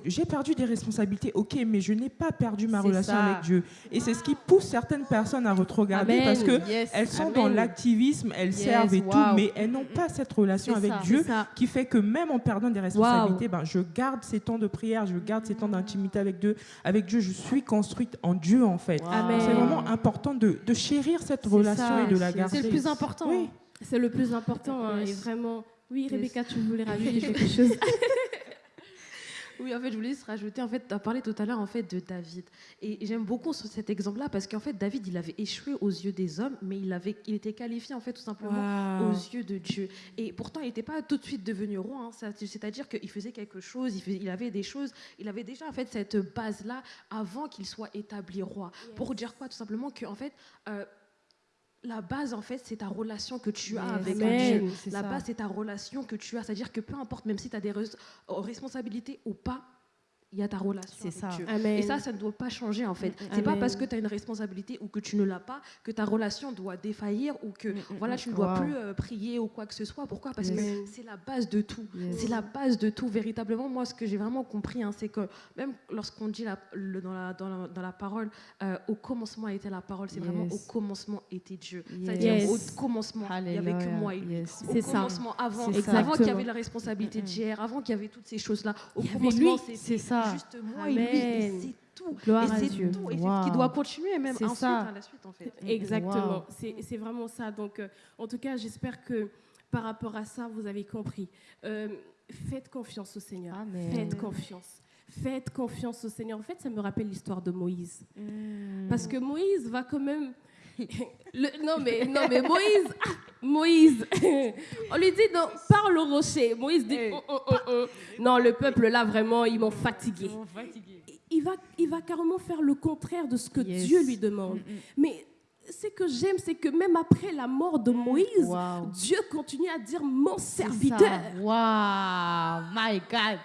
j'ai perdu des responsabilités, ok, mais je n'ai pas perdu ma relation ça. avec Dieu. Et c'est ce qui pousse certaines personnes à retrogarder Amen. parce que Yes. elles sont Amen. dans l'activisme, elles Yes, servent et wow. tout, mais elles n'ont pas cette relation avec ça. Dieu qui fait que même en perdant des responsabilités, ben, je garde ces temps de prière, je garde ces temps d'intimité avec Dieu. Avec Dieu, je suis construite en Dieu en fait. Wow. C'est vraiment important de, de chérir cette relation ça. et de la garder. C'est le plus important. Oui. C'est le plus important. hein, et vraiment. Oui. Rebecca, tu voulais rajouter [laughs] quelque chose? [laughs] Oui, en fait, je voulais juste rajouter, en fait, tu as parlé tout à l'heure, en fait, de David. Et j'aime beaucoup ce- cet exemple-là parce qu'en fait, David, il avait échoué aux yeux des hommes, mais il, avait, il était qualifié, en fait, tout simplement aux yeux de Dieu. Et pourtant, il n'était pas tout de suite devenu roi. hein. Ça- C'est-à-dire qu'il faisait quelque chose, il, faisait- il avait des choses, il avait déjà, en fait, cette base-là avant qu'il soit établi roi. Pour dire quoi Tout simplement que, en fait, euh, la base, en fait, c'est ta relation que tu as avec. Dieu. La ça. base, c'est ta relation que tu as. C'est-à-dire que peu importe, même si tu as des euh, responsabilités ou pas, il y a ta relation C'est avec ça. Dieu. Amen. Et ça, ça ne doit pas changer en fait. C'est pas parce que tu as une responsabilité ou que tu ne l'as pas que ta relation doit défaillir ou que Mm, mm, voilà, mm. tu ne dois Wow. plus euh, prier ou quoi que ce soit. Pourquoi? Parce Yes. que c'est la base de tout. Yes. C'est la base de tout. Véritablement, moi, ce que j'ai vraiment compris, hein, c'est que même lorsqu'on dit la- le- dans, la, dans, la, dans la parole, euh, au commencement était la parole, c'est vraiment au commencement était Dieu. Yes. C'est-à-dire Yes. au commencement, il n'y avait que moi et lui. Yes. Au C'est ça. commencement, avant, ça. avant qu'il y avait la responsabilité Mm, de GR, avant qu'il y avait toutes ces choses-là, au commencement, c'était C'est ça. juste moi et lui, et Amen. c'est tout. Gloire et c'est tout. Et c'est ce Wow. qui doit continuer, même C'est ensuite, ça. à la suite, en fait. Exactement. Wow. C'est c'est vraiment ça. Donc, euh, en tout cas, j'espère que par rapport à ça, vous avez compris. Euh, faites confiance au Seigneur. Amen. Faites confiance. Faites confiance au Seigneur. En fait, ça me rappelle l'histoire de Moïse. Mm. Parce que Moïse va quand même. Le- non, mais, non, mais Moïse, ah, Moïse, on lui dit non, parle au rocher. Moïse dit hum, hum, hum. non, le peuple là vraiment, ils m'ont fatigué. Il va, il va carrément faire le contraire de ce que Yes. Dieu lui demande. Mm, mm. Mais ce que j'aime, c'est que même après la mort de Moïse, Wow. Dieu continue à dire mon serviteur. Wow, my God.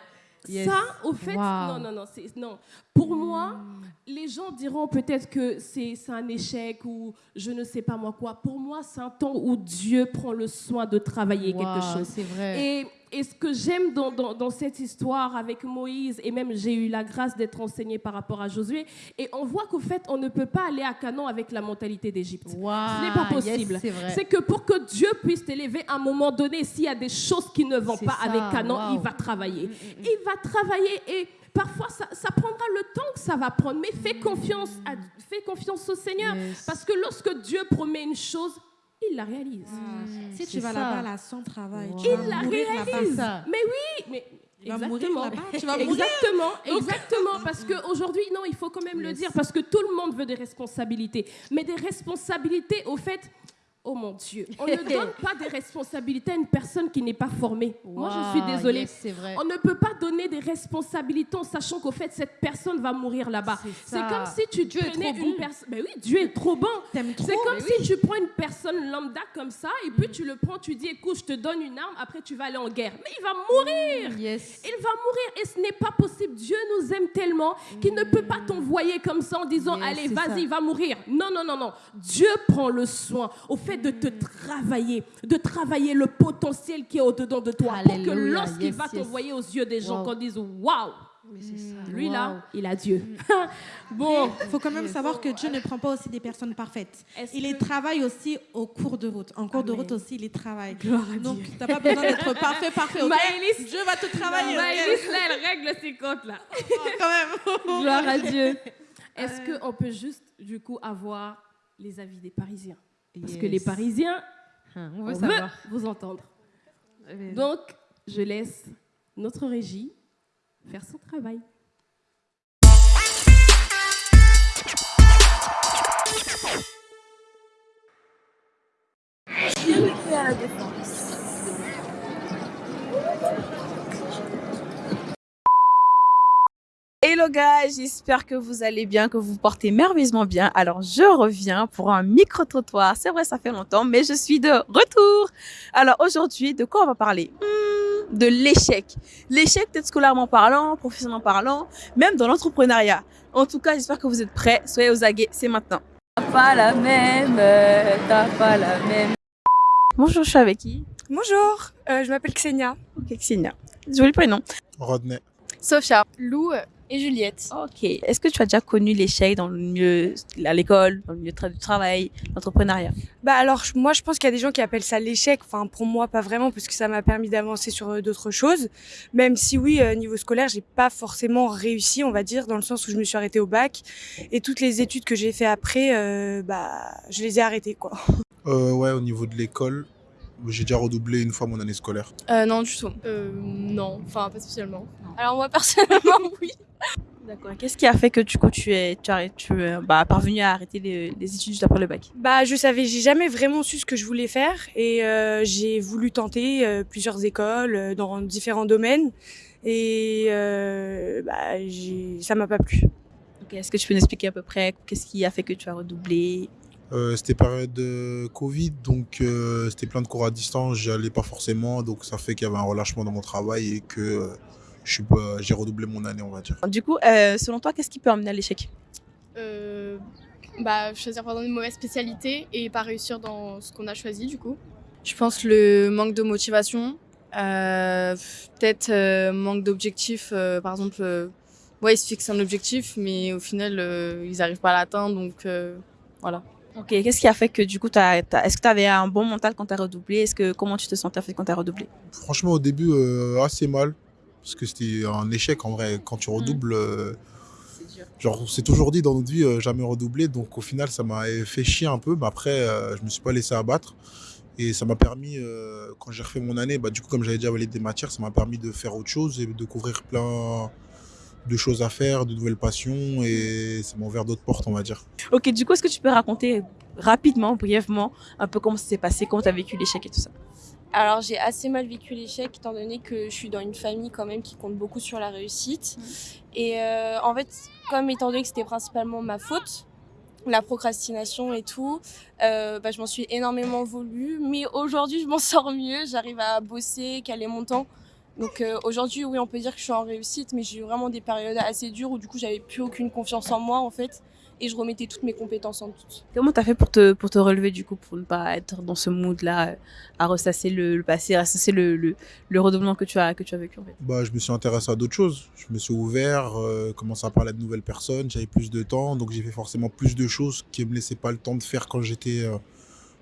Yes. Ça, au fait, Wow. non, non, non, c'est- non. Pour moi, les gens diront peut-être que c'est c'est un échec ou je ne sais pas moi quoi. Pour moi, c'est un temps où Dieu prend le soin de travailler Wow, quelque chose. C'est vrai. Et, et ce que j'aime dans, dans- dans cette histoire avec Moïse, et même j'ai eu la grâce d'être enseignée par rapport à Josué, et on voit qu'au fait, on ne peut pas aller à Canon avec la mentalité d'Égypte. Wow, Ce n'est pas possible. c'est que pour que Dieu puisse t'élever à un moment donné, s'il y a des choses qui ne vont pas ça, avec wow. il va travailler. Mm, mm, mm. Il va travailler et parfois ça, ça prendra le temps que ça va prendre. Mais fais confiance, à, fais confiance au Seigneur. Yes. Parce que lorsque Dieu promet une chose, il la réalise. Mm, Si tu vas là-bas là sans travail, tu Wow. vas Il la mourir là-bas. réalise. Mais oui, mais Tu vas mourir exactement. là-bas, tu vas mourir. Exactement, exactement. Parce qu'aujourd'hui, non, il faut quand même le dire, parce que tout le monde veut des responsabilités. Mais des responsabilités, au fait, oh mon Dieu, on ne donne pas des responsabilités à une personne qui n'est pas formée. Moi, je suis désolée. yes, vrai. On ne peut pas donner des responsabilités en sachant qu'au fait, cette personne va mourir là-bas. C'est comme si tu Dieu est prenais trop une bon. personne. Ben oui, Dieu est trop bon. T'aimes trop. C'est comme si tu prends une personne lambda comme ça, et puis tu le prends, tu dis, écoute, je te donne une arme, après tu vas aller en guerre. Mais il va mourir. Yes. Il va mourir et ce n'est pas possible. Dieu nous aime tellement qu'il ne peut pas t'envoyer comme ça en disant Yes, allez vas-y va mourir. Non non non non. Dieu prend le soin au fait de te travailler, de travailler le potentiel qui est au dedans de toi pour que lorsqu'il Yes, va yes. t'envoyer aux yeux des gens Wow. qu'on dise waouh Mais c'est ça. Lui, là, il a Dieu. [laughs] bon, Il faut quand même savoir que Dieu ne prend pas aussi des personnes parfaites. Il les que- travaille aussi au cours de route. En cours de route aussi, il les travaille. Gloire à Donc, Dieu. tu n'as pas besoin d'être [laughs] parfait, parfait. ok? Maëlys- Dieu va te travailler. Maëlys, là, elle règle ses comptes, là. [laughs] Quand même. Gloire à Dieu. Est-ce qu'on peut juste, du coup, avoir les avis des Parisiens? Parce que les Parisiens, Hein, on on veut veut savoir. vous entendre. Mais- Donc, je laisse notre régie faire son travail. Hello guys, j'espère que vous allez bien, que vous vous portez merveilleusement bien. Alors je reviens pour un micro-trottoir. C'est vrai, ça fait longtemps, mais je suis de retour. Alors aujourd'hui, de quoi on va parler? Hmm, De l'échec. L'échec peut-être scolairement parlant, professionnellement parlant, même dans l'entrepreneuriat. En tout cas, j'espère que vous êtes prêts. Soyez aux aguets, c'est maintenant. T'as pas la même, t'as pas la même. Bonjour, je suis avec qui? Bonjour, euh, je m'appelle Xenia. Ok, Xenia. Joli prénom. Rodney. Sophia, Lou et Juliette. Ok. Est-ce que tu as déjà connu l'échec dans le milieu, à l'école, dans le milieu du travail, l'entrepreneuriat? Bah alors moi je pense qu'il y a des gens qui appellent ça l'échec. Enfin pour moi pas vraiment parce que ça m'a permis d'avancer sur euh, d'autres choses. Même si oui euh, niveau scolaire j'ai pas forcément réussi on va dire dans le sens où je me suis arrêtée au bac et toutes les études que j'ai fait après euh, bah je les ai arrêtées quoi. Euh, ouais, au niveau de l'école, j'ai déjà redoublé une fois mon année scolaire. Euh, non, du tout. Euh, non, enfin, pas spécialement. Alors, moi, [laughs] personnellement, oui. D'accord. Qu'est-ce qui a fait que du coup tu es, tu as, tu es bah, parvenu à arrêter les, les études juste après le bac? Bah je savais j'ai jamais vraiment su ce que je voulais faire et euh, j'ai voulu tenter euh, plusieurs écoles euh, dans différents domaines et euh, bah ça m'a pas plu. Ok. Est-ce que tu peux nous expliquer à peu près qu'est-ce qui a fait que tu as redoublé? Euh, c'était période de Covid, donc euh, c'était plein de cours à distance, j'y allais pas forcément, donc ça fait qu'il y avait un relâchement dans mon travail et que euh, je j'ai redoublé mon année, on va dire. Du coup, euh, selon toi, qu'est-ce qui peut amener à l'échec? Euh, bah, choisir pardon, une mauvaise spécialité et pas réussir dans ce qu'on a choisi, du coup. Je pense le manque de motivation, euh, peut-être euh, manque d'objectif. euh, par exemple, euh, ouais, ils se fixent un objectif, mais au final, euh, ils n'arrivent pas à l'atteindre. Donc euh, voilà. Ok. Qu'est-ce qui a fait que du coup, est-ce que tu avais un bon mental quand tu as redoublé? Est-ce que comment tu te sentais quand tu as redoublé? Franchement, au début, euh, assez mal, parce que c'était un échec en vrai. Quand tu redoubles, euh, genre, on s'est toujours dit dans notre vie, euh, jamais redoubler, donc au final, ça m'a fait chier un peu, mais après, euh, je me suis pas laissé abattre. Et ça m'a permis, euh, quand j'ai refait mon année, bah, du coup, comme j'avais déjà validé des matières, ça m'a permis de faire autre chose et de découvrir plein de choses à faire, de nouvelles passions, et ça m'a ouvert d'autres portes, on va dire. Ok. Du coup, est-ce que tu peux raconter rapidement, brièvement, un peu comment ça s'est passé, comment tu as vécu l'échec et tout ça? Alors, j'ai assez mal vécu l'échec, étant donné que je suis dans une famille quand même qui compte beaucoup sur la réussite. Et euh, en fait, comme étant donné que c'était principalement ma faute, la procrastination et tout, euh, bah, je m'en suis énormément voulu. Mais aujourd'hui, je m'en [laughs] sors mieux. J'arrive à bosser, caler mon temps. Donc euh, aujourd'hui, oui, on peut dire que je suis en réussite, mais j'ai eu vraiment des périodes assez dures où du coup, j'avais plus aucune confiance en moi en fait, et je remettais toutes mes compétences en doute. Comment t'as fait pour te, pour te relever du coup, pour ne pas être dans ce mood-là, euh, à ressasser le, le passé, à ressasser le, le, le redoublement que tu as, que tu as vécu en fait? Bah, je me suis intéressé à d'autres choses. Je me suis ouvert, euh, commencé à parler à de nouvelles personnes. J'avais plus de temps, donc j'ai fait forcément plus de choses qui me laissaient pas le temps de faire quand j'étais euh,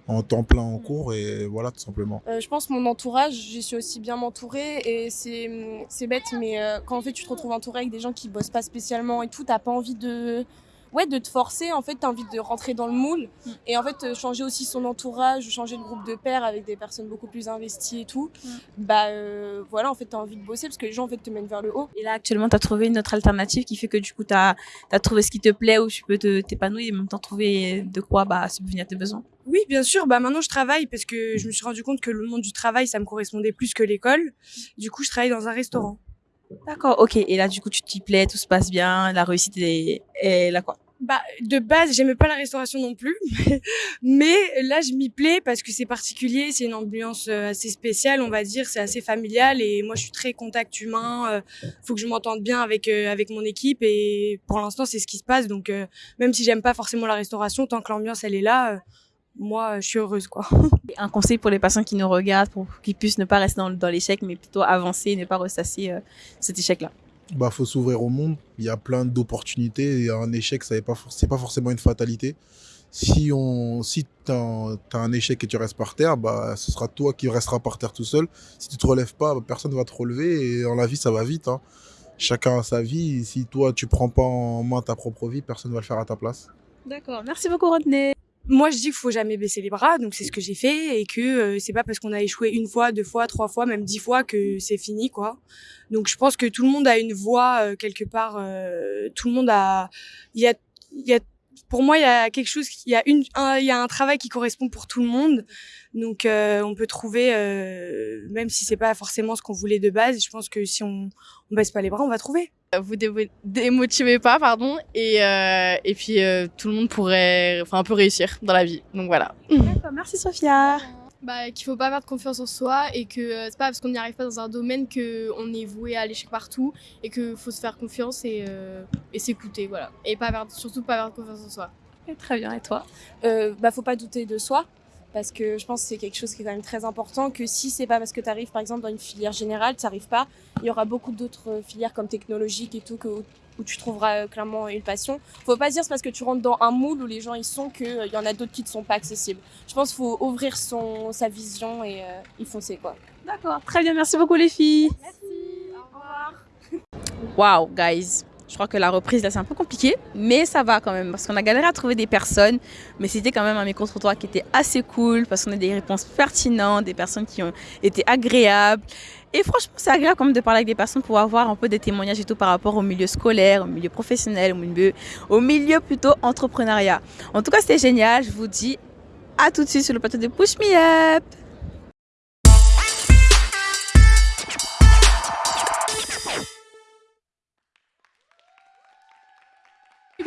en temps plein en cours. Et voilà, tout simplement. Euh, je pense mon entourage, j'ai su aussi bien m'entourer et c'est c'est bête, mais euh, quand en fait tu te retrouves entouré avec des gens qui bossent pas spécialement et tout, t'as pas envie de ouais de te forcer. En fait, t'as envie de rentrer dans le moule et en fait euh, changer aussi son entourage, changer de groupe de pairs avec des personnes beaucoup plus investies et tout. Bah euh, voilà, en fait t'as envie de bosser parce que les gens en fait te mènent vers le haut. Et là, actuellement, tu as trouvé une autre alternative qui fait que du coup, tu as, trouvé ce qui te plaît, où tu peux te- t'épanouir et en même temps trouver de quoi bah, subvenir à tes besoins. Oui, bien sûr. Bah maintenant, je travaille parce que je me suis rendu compte que le monde du travail, ça me correspondait plus que l'école. Du coup, je travaille dans un restaurant. D'accord, ok. Et là, du coup, tu t'y plais, tout se passe bien, la réussite est, est là quoi. Bah, de base, j'aimais pas la restauration non plus, [laughs] mais là, je m'y plais parce que c'est particulier, c'est une ambiance euh, assez spéciale, on va dire, c'est assez familial et moi, je suis très contact humain. euh, faut que je m'entende bien avec euh, avec mon équipe et pour l'instant, c'est ce qui se passe. Donc, même si j'aime pas forcément la restauration, tant que l'ambiance elle est là, moi, je suis heureuse, quoi. [laughs] Un conseil pour les personnes qui nous regardent, pour qu'ils puissent ne pas rester dans, dans l'échec, mais plutôt avancer et ne pas ressasser cet échec-là. Bah, faut s'ouvrir au monde. Il y a plein d'opportunités et un échec, ce n'est pas, forcément une fatalité. Si, on, si tu as, un échec et tu restes par terre, bah, ce sera toi qui resteras par terre tout seul. Si tu te relèves pas, bah, personne ne va te relever et dans la vie, ça va vite. hein. Chacun a sa vie. Si toi, tu prends pas en main ta propre vie, personne ne va le faire à ta place. D'accord. Merci beaucoup, Rodney. Moi, je dis qu'il faut jamais baisser les bras, donc c'est ce que j'ai fait, et que euh, c'est pas parce qu'on a échoué une fois, deux fois, trois fois, même dix fois que c'est fini, quoi. Donc, je pense que tout le monde a une voix euh, quelque part. euh, tout le monde a, y a, il y a, pour moi, il y a quelque chose, il y a une, un, il y a un travail qui correspond pour tout le monde. Donc, euh, on peut trouver, euh, même si c'est pas forcément ce qu'on voulait de base. Je pense que si on, on baisse pas les bras, on va trouver. Vous démo- démotivez pas, pardon, et, euh, et puis euh, tout le monde pourrait enfin, un peu réussir dans la vie. Donc voilà. Merci, Sophia. Bah, qu'il faut pas perdre confiance en soi et que euh, c'est pas parce qu'on n'y arrive pas dans un domaine que on est voué à l'échec partout et que faut se faire confiance et, euh, s'écouter voilà et pas perdre, surtout pas perdre confiance en soi. Très bien. Et toi? Euh, Bah, faut pas douter de soi. Parce que je pense que c'est quelque chose qui est quand même très important, que si c'est pas parce que tu arrives par exemple dans une filière générale, tu n'arrives pas, il y aura beaucoup d'autres filières comme technologiques et tout où tu trouveras euh, clairement une passion. Faut pas se dire c'est parce que tu rentres dans un moule où les gens ils sont qu'il y en a d'autres qui ne sont pas accessibles. Je pense qu'il faut ouvrir son, sa vision et euh, y foncer quoi. D'accord, très bien, merci beaucoup les filles. [laughs] Waouh, guys. Je crois que la reprise là c'est un peu compliqué, mais ça va quand même parce qu'on a galéré à trouver des personnes, mais c'était quand même un micro-trottoir qui était assez cool parce qu'on a des réponses pertinentes, des personnes qui ont été agréables. Et franchement, c'est agréable quand même de parler avec des personnes pour avoir un peu des témoignages et tout par rapport au milieu scolaire, au milieu professionnel, au milieu, plutôt entrepreneuriat. En tout cas, c'était génial. Je vous dis à tout de suite sur le plateau de Push Me Up.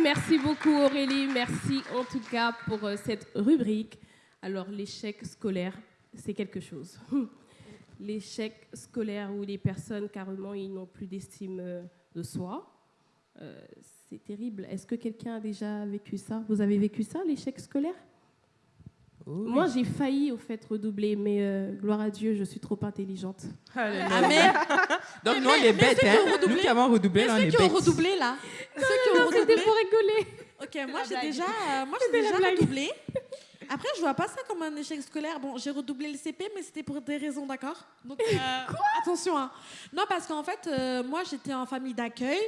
Merci beaucoup Aurélie, merci en tout cas pour euh, cette rubrique. Alors l'échec scolaire, c'est quelque chose. [laughs] L'échec scolaire où les personnes carrément ils n'ont plus d'estime euh, de soi, euh, c'est terrible. Est-ce que quelqu'un a déjà vécu ça? Vous avez vécu ça, l'échec scolaire? Moi j'ai failli au fait redoubler, mais euh, gloire à Dieu, je suis trop intelligente. Amen. [laughs] Donc nous on est bêtes, hein. Nous qui avons redoublé, là, on Ceux est qui ont bêtes. redoublé là [laughs] Ceux qui ont non, c'était redoublé pour rigoler. Ok, moi j'ai déjà, euh, moi j'ai déjà redoublé. Après, je vois pas ça comme un échec scolaire. Bon, j'ai redoublé le CP, mais c'était pour des raisons, d'accord? Donc, euh, [laughs] attention. Hein. Non, parce qu'en fait, euh, moi, j'étais en famille d'accueil.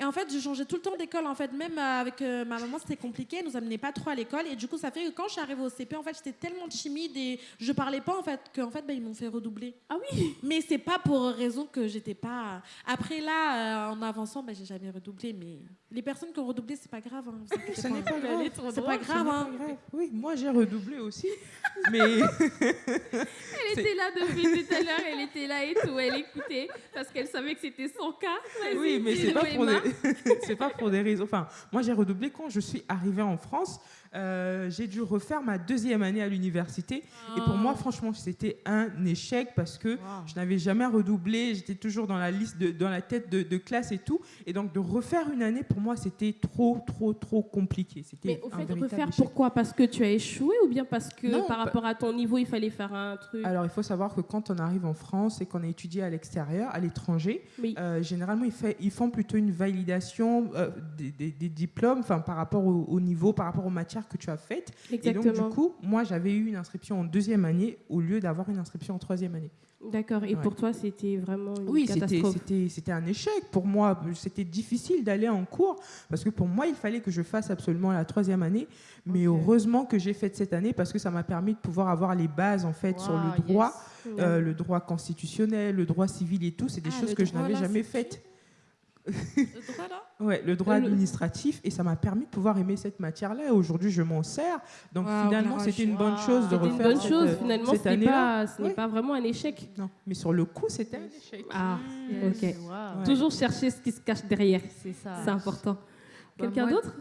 Et en fait, je changeais tout le temps d'école. En fait, même euh, avec euh, ma maman, c'était compliqué. Elle nous amenait pas trop à l'école. Et du coup, ça fait que quand je suis arrivée au CP, en fait, j'étais tellement timide et je parlais pas, en fait, qu'en fait, bah, ils m'ont fait redoubler. Ah oui Mais c'est pas pour raison que j'étais pas. Après, là, euh, en avançant, bah, j'ai jamais redoublé. Mais les personnes qui ont redoublé, c'est pas grave. hein, Ce n'est pas grave. C'est pas grave. Ce n'est hein. pas grave. Oui, moi j'ai redoublé aussi. Mais. [laughs] Elle était là depuis tout à l'heure, elle était là et tout, elle écoutait parce qu'elle savait que c'était son cas. Oui, mais c'est pas pour des... c'est pas pour des raisons. Enfin, moi j'ai redoublé quand je suis arrivée en France. Euh, j'ai dû refaire ma deuxième année à l'université. Et pour moi, franchement, c'était un échec parce que je n'avais jamais redoublé. J'étais toujours dans la liste, de, dans la tête de, de classe et tout. Et donc de refaire une année, pour moi, c'était trop, trop, trop compliqué. C'était Mais au fait, véritable refaire échec. pourquoi? Parce que tu as échoué ou bien parce que Non, par pas- rapport à ton niveau, il fallait faire un truc? Alors, il faut savoir que quand on arrive en France et qu'on a étudié à l'extérieur, à l'étranger, euh, généralement, ils, fait- ils font plutôt une validation euh, des, des- des diplômes enfin, par rapport au, au niveau, par rapport aux matières que tu as faites. Et donc, Exactement. du coup, moi, j'avais eu une inscription en deuxième année au lieu d'avoir une inscription en troisième année. D'accord. Et Ouais. pour toi, c'était vraiment une Oui, c'était- catastrophe. c'était c'était un échec pour moi. C'était difficile d'aller en cours parce que pour moi, il fallait que je fasse absolument la troisième année. Mais heureusement que j'ai fait cette année parce que ça m'a permis de pouvoir avoir les bases en fait sur le droit, yes. euh, le droit constitutionnel, le droit civil et tout. C'est des Ah, choses que je n'avais jamais faites. Le droit, là Ouais, le droit le- administratif et ça m'a permis de pouvoir aimer cette matière-là et aujourd'hui je m'en sers. Donc Wow, finalement c'était une bonne chose de C'était une refaire bonne cette, chose, euh, finalement, cette ce n'est année-là. pas, ce n'est Ouais. pas vraiment un échec. Non, mais sur le coup c'était un échec. Ah, Yes. ok. Ouais. Toujours chercher ce qui se cache derrière. C'est ça. C'est important. Bah, Quelqu'un moi- d'autre?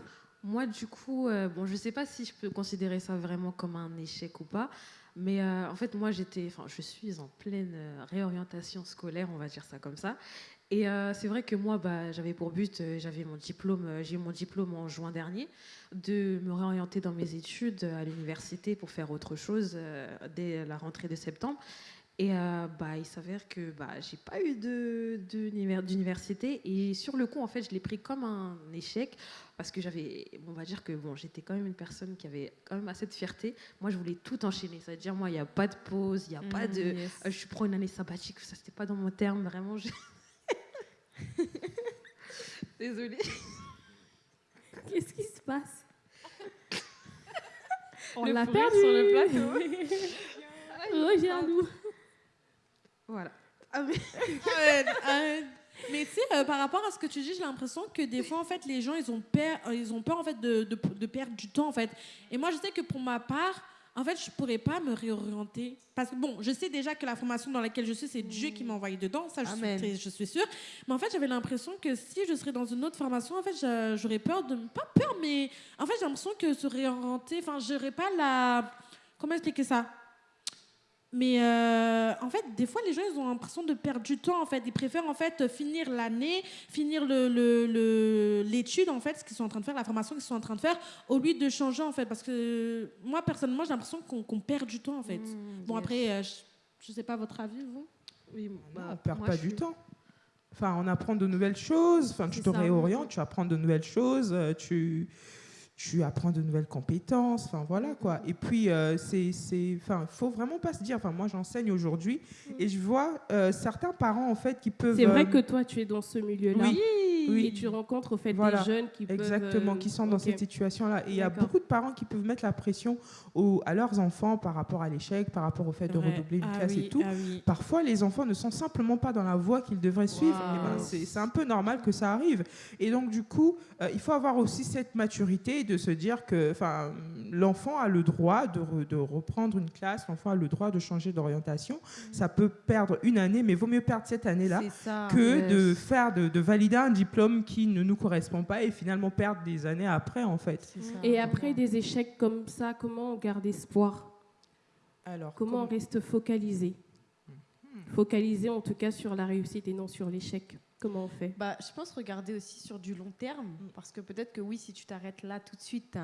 Moi, du coup, euh, bon, je ne sais pas si je peux considérer ça vraiment comme un échec ou pas, mais euh, en fait, moi, j'étais, enfin, je suis en pleine réorientation scolaire, on va dire ça comme ça. Et euh, c'est vrai que moi, bah, j'avais pour but, euh, j'avais mon diplôme, euh, j'ai eu mon diplôme en juin dernier, de me réorienter dans mes études à l'université pour faire autre chose dès la rentrée de septembre. Et bah, il s'avère que bah, j'ai pas eu de, de- d'université. Et sur le coup, en fait, je l'ai pris comme un échec parce que j'avais, on va dire que bon, j'étais quand même une personne qui avait quand même assez de fierté. Moi, je voulais tout enchaîner. Ça veut dire, moi, il n'y a pas de pause, il n'y a pas Mm, de. yes. je prends une année sabbatique, ça, c'était pas dans mon terme, vraiment. je- [laughs] Désolée. Qu'est-ce qui se passe? On l'a perdu sur le plateau. [laughs] Reviens-nous. Voilà. Arrête, [laughs] arrête. Mais tu sais, euh, par rapport à ce que tu dis, j'ai l'impression que des fois, en fait, les gens, ils ont peur, euh, ils ont peur en fait, de, de, de perdre du temps, en fait. Et moi, je sais que pour ma part, en fait, je pourrais pas me réorienter. Parce que, bon, je sais déjà que la formation dans laquelle je suis, c'est Dieu qui m'a envoyé dedans. Ça, je suis, Amen. très- je suis sûre. Mais en fait, j'avais l'impression que si je serais dans une autre formation, en fait, j'a- j'aurais peur de... Pas peur, mais... En fait, j'ai l'impression que se réorienter... Enfin, j'aurais pas la... Comment expliquer ça? Mais euh, en fait, des fois, les gens, ils ont l'impression de perdre du temps. En fait, ils préfèrent en fait finir l'année, finir le- le- le- l'étude en fait, ce qu'ils sont en train de faire, la formation qu'ils sont en train de faire, au lieu de changer en fait. Parce que moi, personnellement, j'ai l'impression qu'on perd du temps en fait. bon yes. après, euh, je, je sais pas votre avis, vous. Oui, on bah, perd moi, pas du suis- temps. Enfin, on apprend de nouvelles choses. Enfin, tu te ça. réorientes, tu apprends de nouvelles choses, euh, tu, tu apprends de nouvelles compétences. Enfin, voilà quoi. Et puis, euh, c'est, enfin, faut vraiment pas se dire. Enfin, moi, j'enseigne aujourd'hui et je vois euh, certains parents en fait qui peuvent. C'est vrai euh, que toi, tu es dans ce milieu-là. Oui, oui. Et tu rencontres au fait Voilà, des jeunes qui. Exactement, euh, qui sont dans ok. cette situation-là. Et il y a beaucoup de parents qui peuvent mettre la pression à leurs enfants par rapport à l'échec, par rapport au fait de Ouais. redoubler une Ah classe oui, et tout. ah oui. Parfois, les enfants ne sont simplement pas dans la voie qu'ils devraient suivre. Eh ben, c'est un peu normal que ça arrive. Et donc, du coup, euh, il faut avoir aussi cette maturité de se dire que enfin, l'enfant a le droit de, re- de reprendre une classe, l'enfant a le droit de changer d'orientation. Ça peut perdre une année, mais vaut mieux perdre cette année-là C'est ça. que Yes. de faire de, de valider un diplôme qui ne nous correspond pas et finalement perdre des années après en fait. Et après des échecs comme ça, comment on garde espoir? Alors, Comment on reste focalisé? Focalisé en tout cas sur la réussite et non sur l'échec. Comment on fait? Bah, je pense regarder aussi sur du long terme, parce que peut-être que oui, si tu t'arrêtes là tout de suite,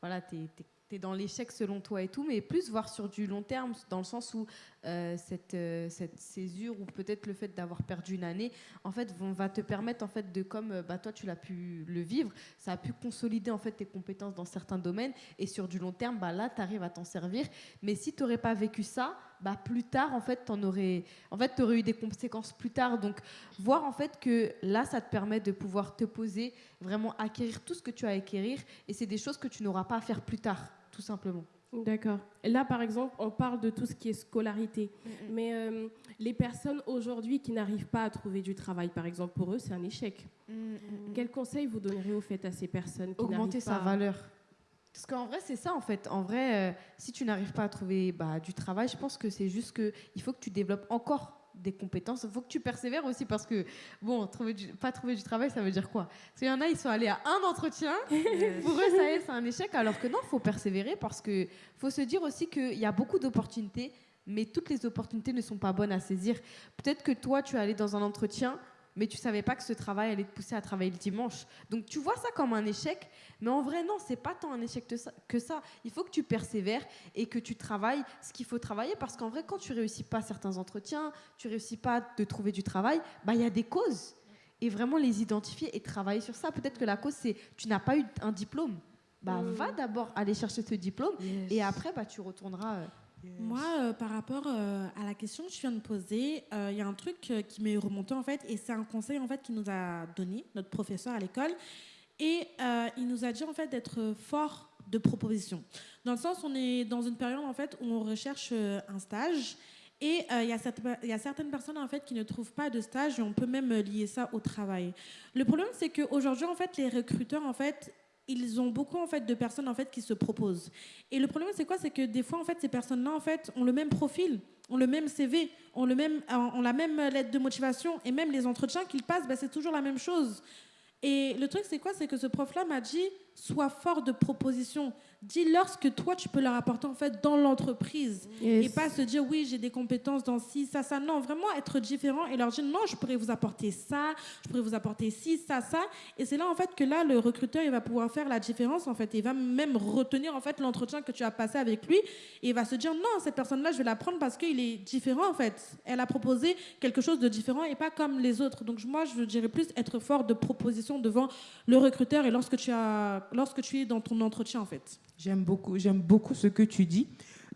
voilà, tu es, dans l'échec selon toi et tout, mais plus voir sur du long terme, dans le sens où euh, cette, euh, cette césure ou peut-être le fait d'avoir perdu une année, en fait, va te permettre en fait de, comme euh, bah, toi tu l'as pu le vivre, ça a pu consolider en fait tes compétences dans certains domaines, et sur du long terme, bah, là, tu arrives à t'en servir. Mais si tu n'aurais pas vécu ça, bah, plus tard, en fait, tu aurais, en fait, eu des conséquences plus tard. Donc, voir en fait que là, ça te permet de pouvoir te poser, vraiment acquérir tout ce que tu as à acquérir, et c'est des choses que tu n'auras pas à faire plus tard, tout simplement. D'accord. Là, par exemple, on parle de tout ce qui est scolarité. Mais euh, les personnes aujourd'hui qui n'arrivent pas à trouver du travail, par exemple, pour eux, c'est un échec. Quel conseil vous donnerez au fait à ces personnes qui Augmenter sa pas valeur. Parce qu'en vrai, c'est ça, en fait. En vrai, euh, si tu n'arrives pas à trouver bah, du travail, je pense que c'est juste qu'il faut que tu développes encore des compétences. Il faut que tu persévères aussi parce que, bon, trouver du- pas trouver du travail, ça veut dire quoi? Parce qu'il y en a, ils sont allés à un entretien. [laughs] Pour eux, ça y est, c'est un échec. Alors que non, il faut persévérer parce que faut se dire aussi qu'il y a beaucoup d'opportunités, mais toutes les opportunités ne sont pas bonnes à saisir. Peut-être que toi, tu es allé dans un entretien, mais tu savais pas que ce travail allait te pousser à travailler le dimanche. Donc tu vois ça comme un échec, mais en vrai non, c'est pas tant un échec que ça-. Il faut que tu persévères et que tu travailles ce qu'il faut travailler parce qu'en vrai quand tu réussis pas certains entretiens, tu réussis pas de trouver du travail, bah il y a des causes et vraiment les identifier et travailler sur ça. Peut-être que la cause c'est tu n'as pas eu un diplôme. Bah Mm. va d'abord aller chercher ce diplôme et après bah tu retourneras euh, Moi, euh, par rapport euh, à la question que je viens de poser, euh, il y a un truc qui m'est remonté en fait, et c'est un conseil en fait qui nous a donné notre professeur à l'école, et il nous a dit en fait d'être fort de proposition. Dans le sens, on est dans une période en fait où on recherche un stage. Et il y, a y certaines personnes en fait qui ne trouvent pas de stage et on peut même lier ça au travail. Le problème c'est qu'aujourd'hui en fait les recruteurs en fait ils ont beaucoup en fait de personnes en fait qui se proposent. Et le problème c'est quoi? C'est que des fois en fait ces personnes-là en fait ont le même profil, ont le même CV, ont le même ont la même lettre de motivation et même les entretiens qu'ils passent, bah, c'est toujours la même chose. Et le truc c'est quoi? C'est que ce prof-là m'a dit sois fort de proposition. Dis-leur ce que toi, tu peux leur apporter en fait dans l'entreprise. Yes. Et pas se dire, oui, j'ai des compétences dans ci, ça, ça. Non, vraiment être différent et leur dire, non, je pourrais vous apporter ça, je pourrais vous apporter ci, ça, ça. Et c'est là, en fait, que là, le recruteur, il va pouvoir faire la différence, en fait. Il va même retenir, en fait, l'entretien que tu as passé avec lui. Et il va se dire, non, cette personne-là, je vais la prendre parce qu'il est différent, en fait. Elle a proposé quelque chose de différent et pas comme les autres. Donc, moi, je dirais plus être fort de proposition devant le recruteur et lorsque tu, as, lorsque tu es dans ton entretien, en fait. J'aime beaucoup, j'aime beaucoup ce que tu dis.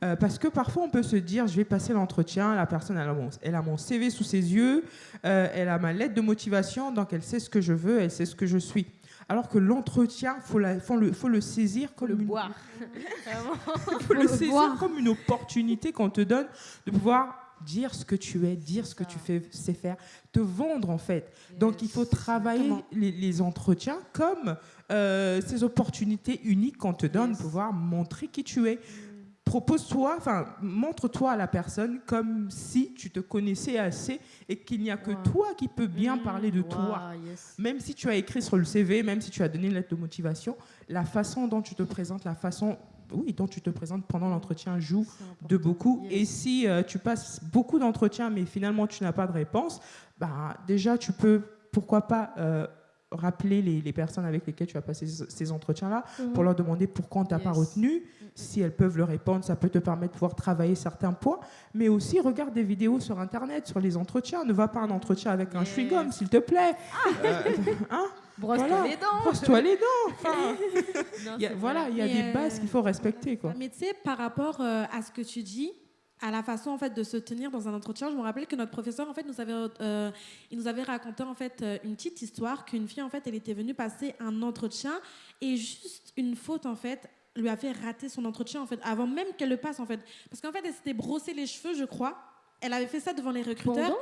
euh, parce que parfois, on peut se dire, je vais passer l'entretien, la personne, elle a mon, elle a mon CV sous ses yeux, euh, elle a ma lettre de motivation, donc elle sait ce que je veux, elle sait ce que je suis. Alors que l'entretien, il faut, le, faut le saisir comme une... boire. [laughs] faut le saisir comme une opportunité qu'on te donne de pouvoir dire ce que tu es, dire ce que tu fais, sais faire, te vendre en fait. Donc il faut travailler les, les entretiens comme euh, ces opportunités uniques qu'on te donne, pouvoir montrer qui tu es. Propose-toi, enfin, montre-toi à la personne comme si tu te connaissais assez et qu'il n'y a que toi qui peux bien parler de toi. Même si tu as écrit sur le CV, même si tu as donné une lettre de motivation, la façon dont tu te présentes, la façon oui, dont tu te présentes pendant l'entretien joue de beaucoup. Et si euh, tu passes beaucoup d'entretiens, mais finalement tu n'as pas de réponse, bah, déjà tu peux, pourquoi pas, euh, rappeler les, les personnes avec lesquelles tu as passé ce- ces entretiens-là Mhm. pour leur demander pourquoi on t'a pas retenu. Si elles peuvent le répondre, ça peut te permettre de pouvoir travailler certains points. Mais aussi, regarde des vidéos sur Internet, sur les entretiens. Ne va pas à un entretien avec un chewing-gum, s'il te plaît. Euh, [laughs] hein? Brosse-toi Voilà. les dents. Brosse-toi les dents. [laughs] Enfin, Non, il y a- c'est voilà, il y a des euh, bases qu'il faut respecter. Quoi. Mais tu sais, par rapport euh, à ce que tu dis, à la façon en fait de se tenir dans un entretien, je me rappelle que notre professeur en fait nous avait, euh, il nous avait raconté en fait euh, une petite histoire qu'une fille en fait elle était venue passer un entretien et juste une faute en fait lui a fait rater son entretien en fait avant même qu'elle le passe en fait. Parce qu'en fait elle s'était brossé les cheveux je crois. Elle avait fait ça devant les recruteurs. Pendant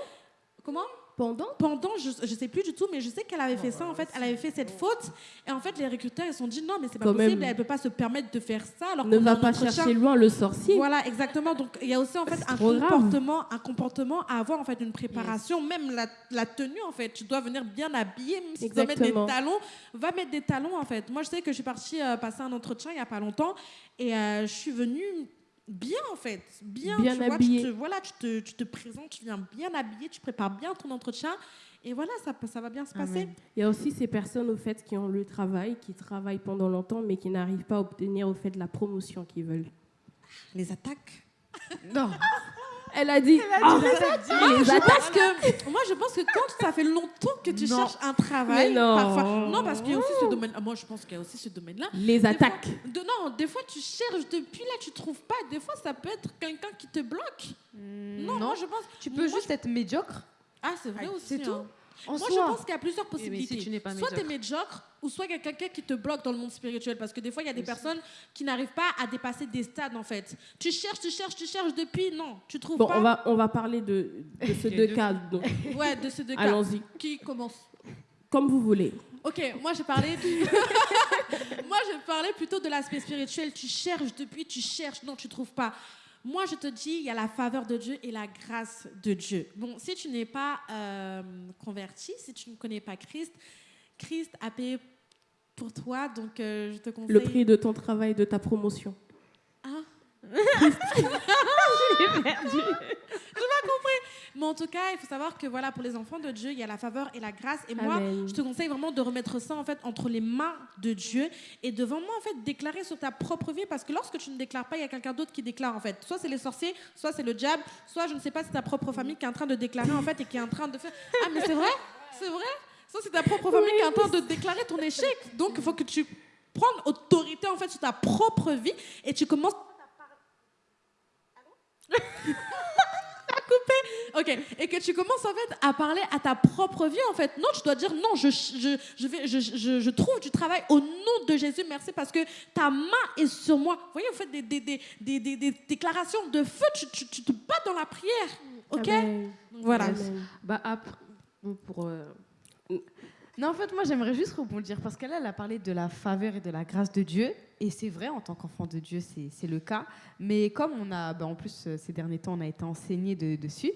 comment? Pendant pendant je, je sais plus du tout mais je sais qu'elle avait fait ça en fait elle avait fait cette faute et en fait les recruteurs ils se sont dit non mais c'est pas Quand possible même. elle peut pas se permettre de faire ça alors Ne va pas chercher loin le sorcier. Voilà, exactement. Donc il y a aussi en fait un grave. comportement, un comportement à avoir en fait une préparation, même la, la tenue en fait. Tu dois venir bien habillé, même si tu dois mettre des talons, va mettre des talons en fait. Moi je sais que je suis partie euh, passer un entretien il y a pas longtemps et euh, je suis venue bien en fait, bien, Bien tu vois, tu te, voilà, tu te, tu te présentes, tu viens bien habillé, tu prépares bien ton entretien et voilà, ça, ça va bien se passer. Il y a aussi ces personnes au fait qui ont le travail, qui travaillent pendant longtemps, mais qui n'arrivent pas à obtenir au fait de la promotion qu'ils veulent. Les attaques. Non. [laughs] Elle a dit. Ah, Ah, les je attaques. pense que moi je pense que quand ça fait longtemps que tu Non. cherches un travail, Mais non. parfois non parce qu'il y a aussi ce domaine. Moi je pense qu'il y a aussi ce domaine-là. Les Des attaques. fois- de, non, des fois tu cherches depuis là tu trouves pas. Des fois ça peut être quelqu'un qui te bloque. non, moi je pense. Tu peux juste être médiocre. Ah c'est vrai aussi. c'est tout. hein. En Moi, soi. je pense qu'il y a plusieurs Oui, si possibilités. tu n'es pas soit tu es médiocre. ou soit il y a quelqu'un qui te bloque dans le monde spirituel. Parce que des fois, il y a des personnes qui n'arrivent pas à dépasser des stades, en fait. Tu cherches, tu cherches, tu cherches depuis, non, tu trouves Bon, pas. on va, on va parler de, de [laughs] ces deux cas. donc. [laughs] Ouais, de ces deux cas. Allons-y. Qui commence? Comme vous voulez. Ok, moi j'ai parlé du... [laughs] moi je parlais plutôt de l'aspect spirituel. Tu cherches depuis, tu cherches, non, tu trouves pas. Moi je te dis, il y a la faveur de Dieu et la grâce de Dieu. Bon, si tu n'es pas euh, converti, si tu ne connais pas Christ, Christ a payé pour toi, donc euh, je te conseille. Le prix de ton travail, de ta promotion. Hein [laughs] [laughs] J'ai perdu. J'ai pas compris. Mais en tout cas, il faut savoir que voilà, pour les enfants de Dieu, il y a la faveur et la grâce. Et moi, Amen. je te conseille vraiment de remettre ça en fait entre les mains de Dieu et de vraiment en fait déclarer sur ta propre vie, parce que lorsque tu ne déclares pas, il y a quelqu'un d'autre qui déclare en fait. Soit c'est les sorciers, soit c'est le diable, soit je ne sais pas, c'est ta propre famille qui est en train de déclarer en fait et qui est en train de faire. Ah mais c'est vrai, c'est vrai? Ça c'est ta propre famille qui est en train de déclarer ton échec. Donc il faut que tu prennes autorité en fait sur ta propre vie et tu commences coupé. Ok. Et que tu commences en fait à parler à ta propre vie en fait. Non, tu dois dire non, je, je, je, vais, je, je, je trouve du travail au nom de Jésus. Merci parce que ta main est sur moi. Vous voyez, vous faites des, des, des, des, déclarations de feu. Tu, tu, tu te bats dans la prière. Ok? Amen. Voilà. Amen. Bah, après, pour. euh, Non, en fait, moi, j'aimerais juste rebondir parce qu'elle elle a parlé de la faveur et de la grâce de Dieu. Et c'est vrai, en tant qu'enfant de Dieu, c'est le cas. Mais comme on a, bah, en plus, euh, ces derniers temps, on a été enseigné de- dessus,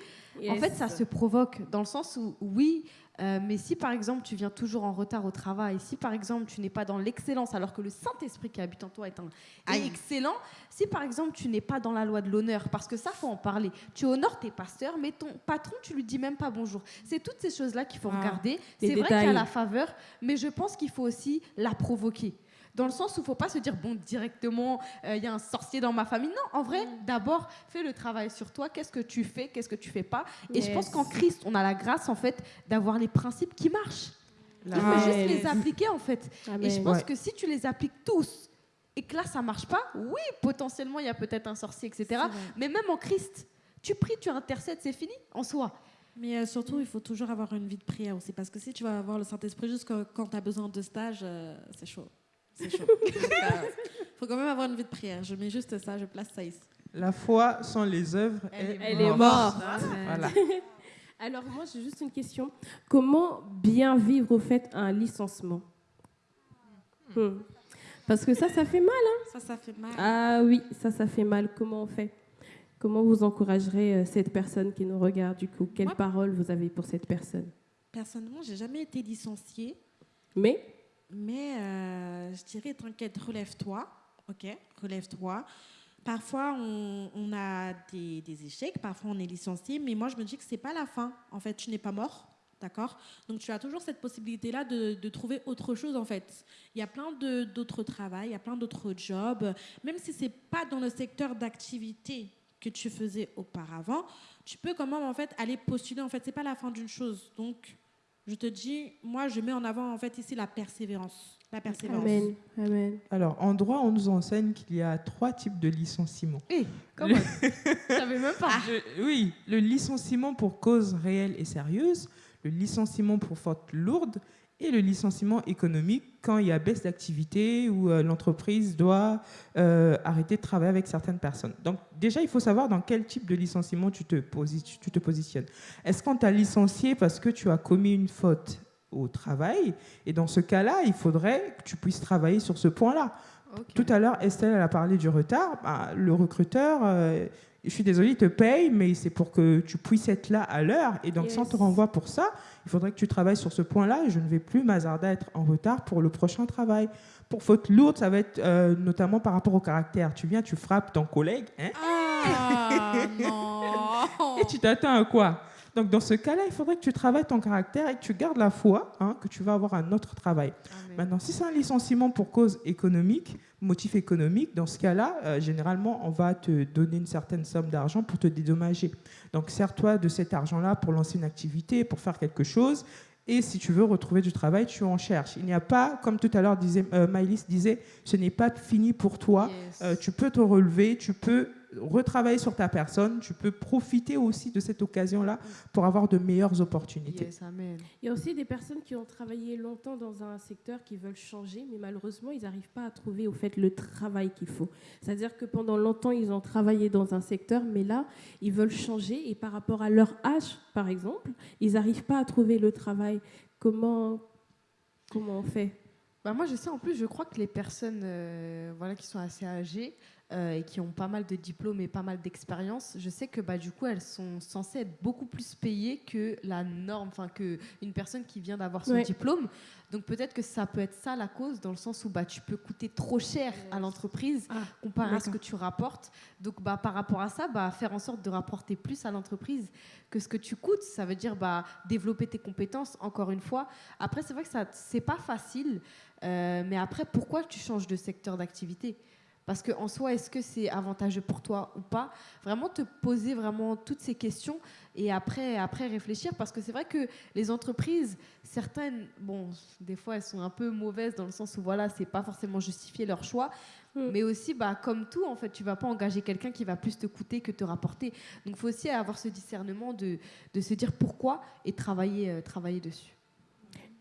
en fait, ça se provoque dans le sens où, oui, euh, mais si par exemple tu viens toujours en retard au travail, si par exemple tu n'es pas dans l'excellence alors que le Saint-Esprit qui habite en toi est, un, est excellent, si par exemple tu n'es pas dans la loi de l'honneur, parce que ça faut en parler, tu honores tes pasteurs, mais ton patron tu lui dis même pas bonjour. C'est toutes ces choses-là qu'il faut Ah, regarder. C'est vrai qu'il y a la faveur, mais je pense qu'il faut aussi la provoquer. Dans le sens où il faut pas se dire, bon, directement, euh, il y a un sorcier dans ma famille. Non, en vrai, d'abord, fais le travail sur toi. Qu'est-ce que tu fais? Qu'est-ce que tu fais pas? Et je pense qu'en Christ, on a la grâce, en fait, d'avoir les principes qui marchent. Il faut juste les appliquer, en fait. Et je pense Ouais. que si tu les appliques tous et que là, ça marche pas, oui, potentiellement, il y a peut-être un sorcier, etc. Mais même en Christ, tu pries, tu intercèdes, c'est fini, en soi. Mais euh, surtout, il faut toujours avoir une vie de prière aussi. Parce que si tu vas avoir le Saint-Esprit juste quand, quand tu as besoin de stage, euh, c'est chaud. C'est chaud. [laughs] Il faut quand même avoir une vie de prière. Je mets juste ça, je place ça ici. La foi sans les œuvres est, Elle est morte. Voilà. [laughs] Alors moi j'ai juste une question. Comment bien vivre au fait un licenciement? Hmm. Parce que ça, ça fait mal. Hein Ça, ça fait mal. ah oui, ça, ça fait mal. Comment on fait? Comment vous encouragerez euh, cette personne qui nous regarde du coup? Quelle parole vous avez pour cette personne? Personnellement, j'ai jamais été licenciée. Mais? Mais euh, je dirais, t'inquiète, relève-toi. Ok, relève-toi. Parfois, on, a des, échecs, parfois on est licencié, mais moi je me dis que c'est pas la fin. En fait, tu n'es pas mort, d'accord? Donc tu as toujours cette possibilité-là de, trouver autre chose en fait. Il y a plein d'autres travails, il y a plein d'autres jobs, même si c'est pas dans le secteur d'activité que tu faisais auparavant, tu peux quand même en fait aller postuler. En fait, c'est pas la fin d'une chose. Donc, je te dis, moi, je mets en avant en fait ici la persévérance. La persévérance. Amen. Amen. Alors, en droit, on nous enseigne qu'il y a trois types de licenciements. Eh, comment? [laughs] Je savais même pas. Oui, le licenciement pour cause réelle et sérieuse, le licenciement pour faute lourde et le licenciement économique quand il y a baisse d'activité ou euh, l'entreprise doit euh, arrêter de travailler avec certaines personnes. Donc déjà, il faut savoir dans quel type de licenciement tu te, posi- tu te positionnes. Est-ce qu'on t'a licencié parce que tu as commis une faute au travail? Et dans ce cas-là, il faudrait que tu puisses travailler sur ce point-là. Tout à l'heure, Estelle elle a parlé du retard. Bah, le recruteur, euh, je suis désolée, il te paye, mais c'est pour que tu puisses être là à l'heure. Et donc, on te renvoie pour ça, il faudrait que tu travailles sur ce point-là. Je ne vais plus m'hasarder à être en retard pour le prochain travail. Pour faute lourde, ça va être euh, notamment par rapport au caractère. Tu viens, tu frappes ton collègue. hein, Ah [laughs] non et tu t'attends à quoi? Donc, dans ce cas-là, il faudrait que tu travailles ton caractère et que tu gardes la foi hein, que tu vas avoir un autre travail. Maintenant, si c'est un licenciement pour cause économique, motif économique, dans ce cas-là, euh, généralement, on va te donner une certaine somme d'argent pour te dédommager. Donc, sers-toi de cet argent-là pour lancer une activité, pour faire quelque chose. Et si tu veux retrouver du travail, tu en cherches. Il n'y a pas, comme tout à l'heure disait, euh, Maëlys disait, ce n'est pas fini pour toi. Euh, tu peux te relever, tu peux retravailler sur ta personne, tu peux profiter aussi de cette occasion-là pour avoir de meilleures opportunités. Il y a aussi des personnes qui ont travaillé longtemps dans un secteur qui veulent changer, mais malheureusement, ils n'arrivent pas à trouver au fait le travail qu'il faut. C'est-à-dire que pendant longtemps, ils ont travaillé dans un secteur, mais là, ils veulent changer et par rapport à leur âge, par exemple, ils n'arrivent pas à trouver le travail. Comment, comment on fait? Bah moi, je sais, en plus, je crois que les personnes euh, voilà, qui sont assez âgées euh, et qui ont pas mal de diplômes et pas mal d'expérience, je sais que bah, du coup, elles sont censées être beaucoup plus payées que la norme, enfin, qu'une personne qui vient d'avoir son Ouais. diplôme. Donc peut-être que ça peut être ça la cause, dans le sens où bah, tu peux coûter trop cher à l'entreprise comparé à ce que tu rapportes. Donc bah, par rapport à ça, bah, faire en sorte de rapporter plus à l'entreprise que ce que tu coûtes. Ça veut dire bah, développer tes compétences, encore une fois. Après, c'est vrai que ça c'est pas facile, euh, mais après, pourquoi tu changes de secteur d'activité? Parce qu'en soi, est-ce que c'est avantageux pour toi ou pas? Vraiment te poser vraiment toutes ces questions et après, après réfléchir. Parce que c'est vrai que les entreprises, certaines, bon, des fois, elles sont un peu mauvaises dans le sens où, voilà, c'est pas forcément justifier leur choix. Mais aussi, bah, comme tout, en fait, tu vas pas engager quelqu'un qui va plus te coûter que te rapporter. Donc, il faut aussi avoir ce discernement de, de se dire pourquoi et travailler, euh, travailler dessus.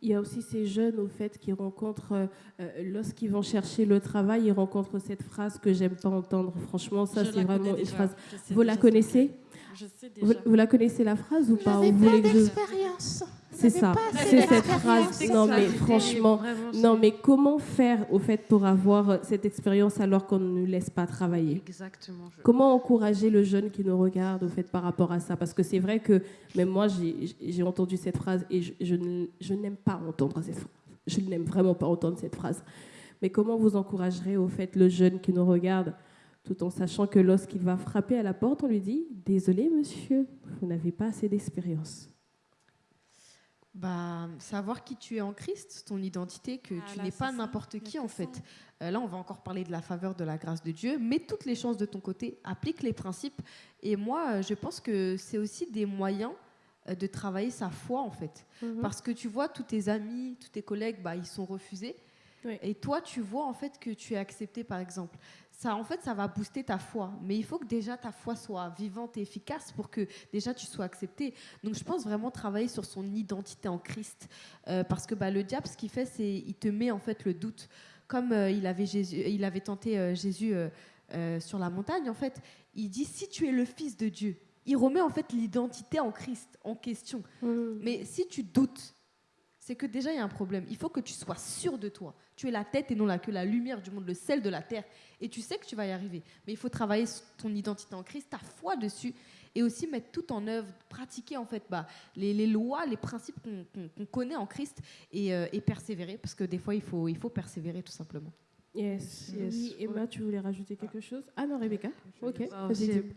Il y a aussi ces jeunes, au fait, qui rencontrent, euh, euh, lorsqu'ils vont chercher le travail, ils rencontrent cette phrase que j'aime pas entendre. Franchement, ça, c'est vraiment une phrase. Vous la connaissez Je sais vous, déjà. vous la connaissez, la phrase ou pas vous plein voulez que je-. C'est ça, c'est cette phrase. Non mais franchement, non mais comment faire au fait pour avoir euh, cette expérience alors qu'on ne nous laisse pas travailler? Exactement. Comment encourager le jeune qui nous regarde au fait par rapport à ça? Parce que c'est vrai que même moi j'ai entendu cette phrase et je, je n'aime pas entendre cette phrase. Je n'aime vraiment pas entendre cette phrase. Mais comment vous encouragerez au fait le jeune qui nous regarde tout en sachant que lorsqu'il va frapper à la porte, on lui dit Désolé, monsieur, vous n'avez pas assez d'expérience bah, savoir qui tu es en Christ, ton identité, que ah, tu n'es pas n'importe qui en fait. Euh, là, on va encore parler de la faveur de la grâce de Dieu. Mets toutes les chances de ton côté, applique les principes. Et moi, euh, je pense que c'est aussi des moyens euh, de travailler sa foi en fait. Mhm. Parce que tu vois, tous tes amis, tous tes collègues, bah, ils sont refusés. Et toi, tu vois en fait que tu es accepté, par exemple ça, en fait, ça va booster ta foi. Mais il faut que déjà ta foi soit vivante et efficace pour que déjà tu sois accepté. Donc, je pense vraiment travailler sur son identité en Christ. Euh, parce que bah, le diable, ce qu'il fait, c'est il te met en fait le doute. Comme euh, il, avait Jésus, il avait tenté euh, Jésus sur la montagne, en fait, il dit si tu es le Fils de Dieu, il remet en fait l'identité en Christ en question. Mmh. Mais si tu doutes, c'est que déjà il y a un problème. Il faut que tu sois sûr de toi. Tu es la tête et non la queue, la lumière du monde, le sel de la terre. Et tu sais que tu vas y arriver. Mais il faut travailler ton identité en Christ, ta foi dessus, et aussi mettre tout en œuvre, pratiquer en fait bah, les, lois, les principes qu'on connaît en Christ euh, et, persévérer. Parce que des fois, il faut, il faut persévérer tout simplement. Yes, yes. Oui, Emma, tu voulais rajouter quelque chose? Ah non, Rebecca Ok.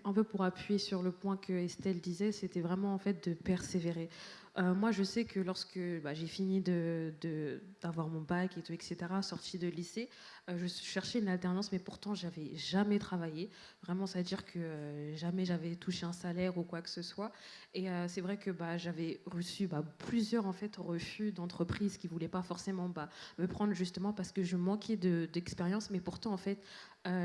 Un peu pour appuyer sur le point que Estelle disait, c'était vraiment en fait de persévérer. Euh, moi, je sais que lorsque bah, j'ai fini d'avoir de, mon bac et tout, etc., sorti de lycée, euh, je cherchais une alternance, mais pourtant, j'avais jamais travaillé. Vraiment, ça veut dire que euh, jamais j'avais touché un salaire ou quoi que ce soit. Et c'est vrai que bah, j'avais reçu bah, plusieurs en fait, refus d'entreprises qui ne voulaient pas forcément bah, me prendre justement parce que je manquais d'expérience, mais pourtant, en fait,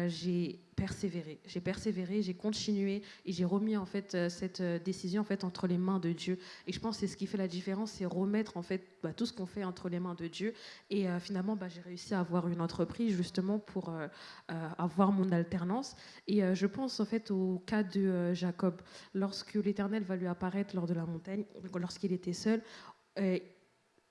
j'ai persévéré. J'ai persévéré, j'ai continué et j'ai remis en fait cette décision en fait entre les mains de Dieu. Et je pense que c'est ce qui fait la différence, c'est remettre en fait bah, tout ce qu'on fait entre les mains de Dieu. Et finalement, j'ai réussi à avoir une entreprise justement pour avoir mon alternance. Et je pense en fait au cas de Jacob, lorsque l'Éternel va lui apparaître lors de la montagne, lorsqu'il était seul.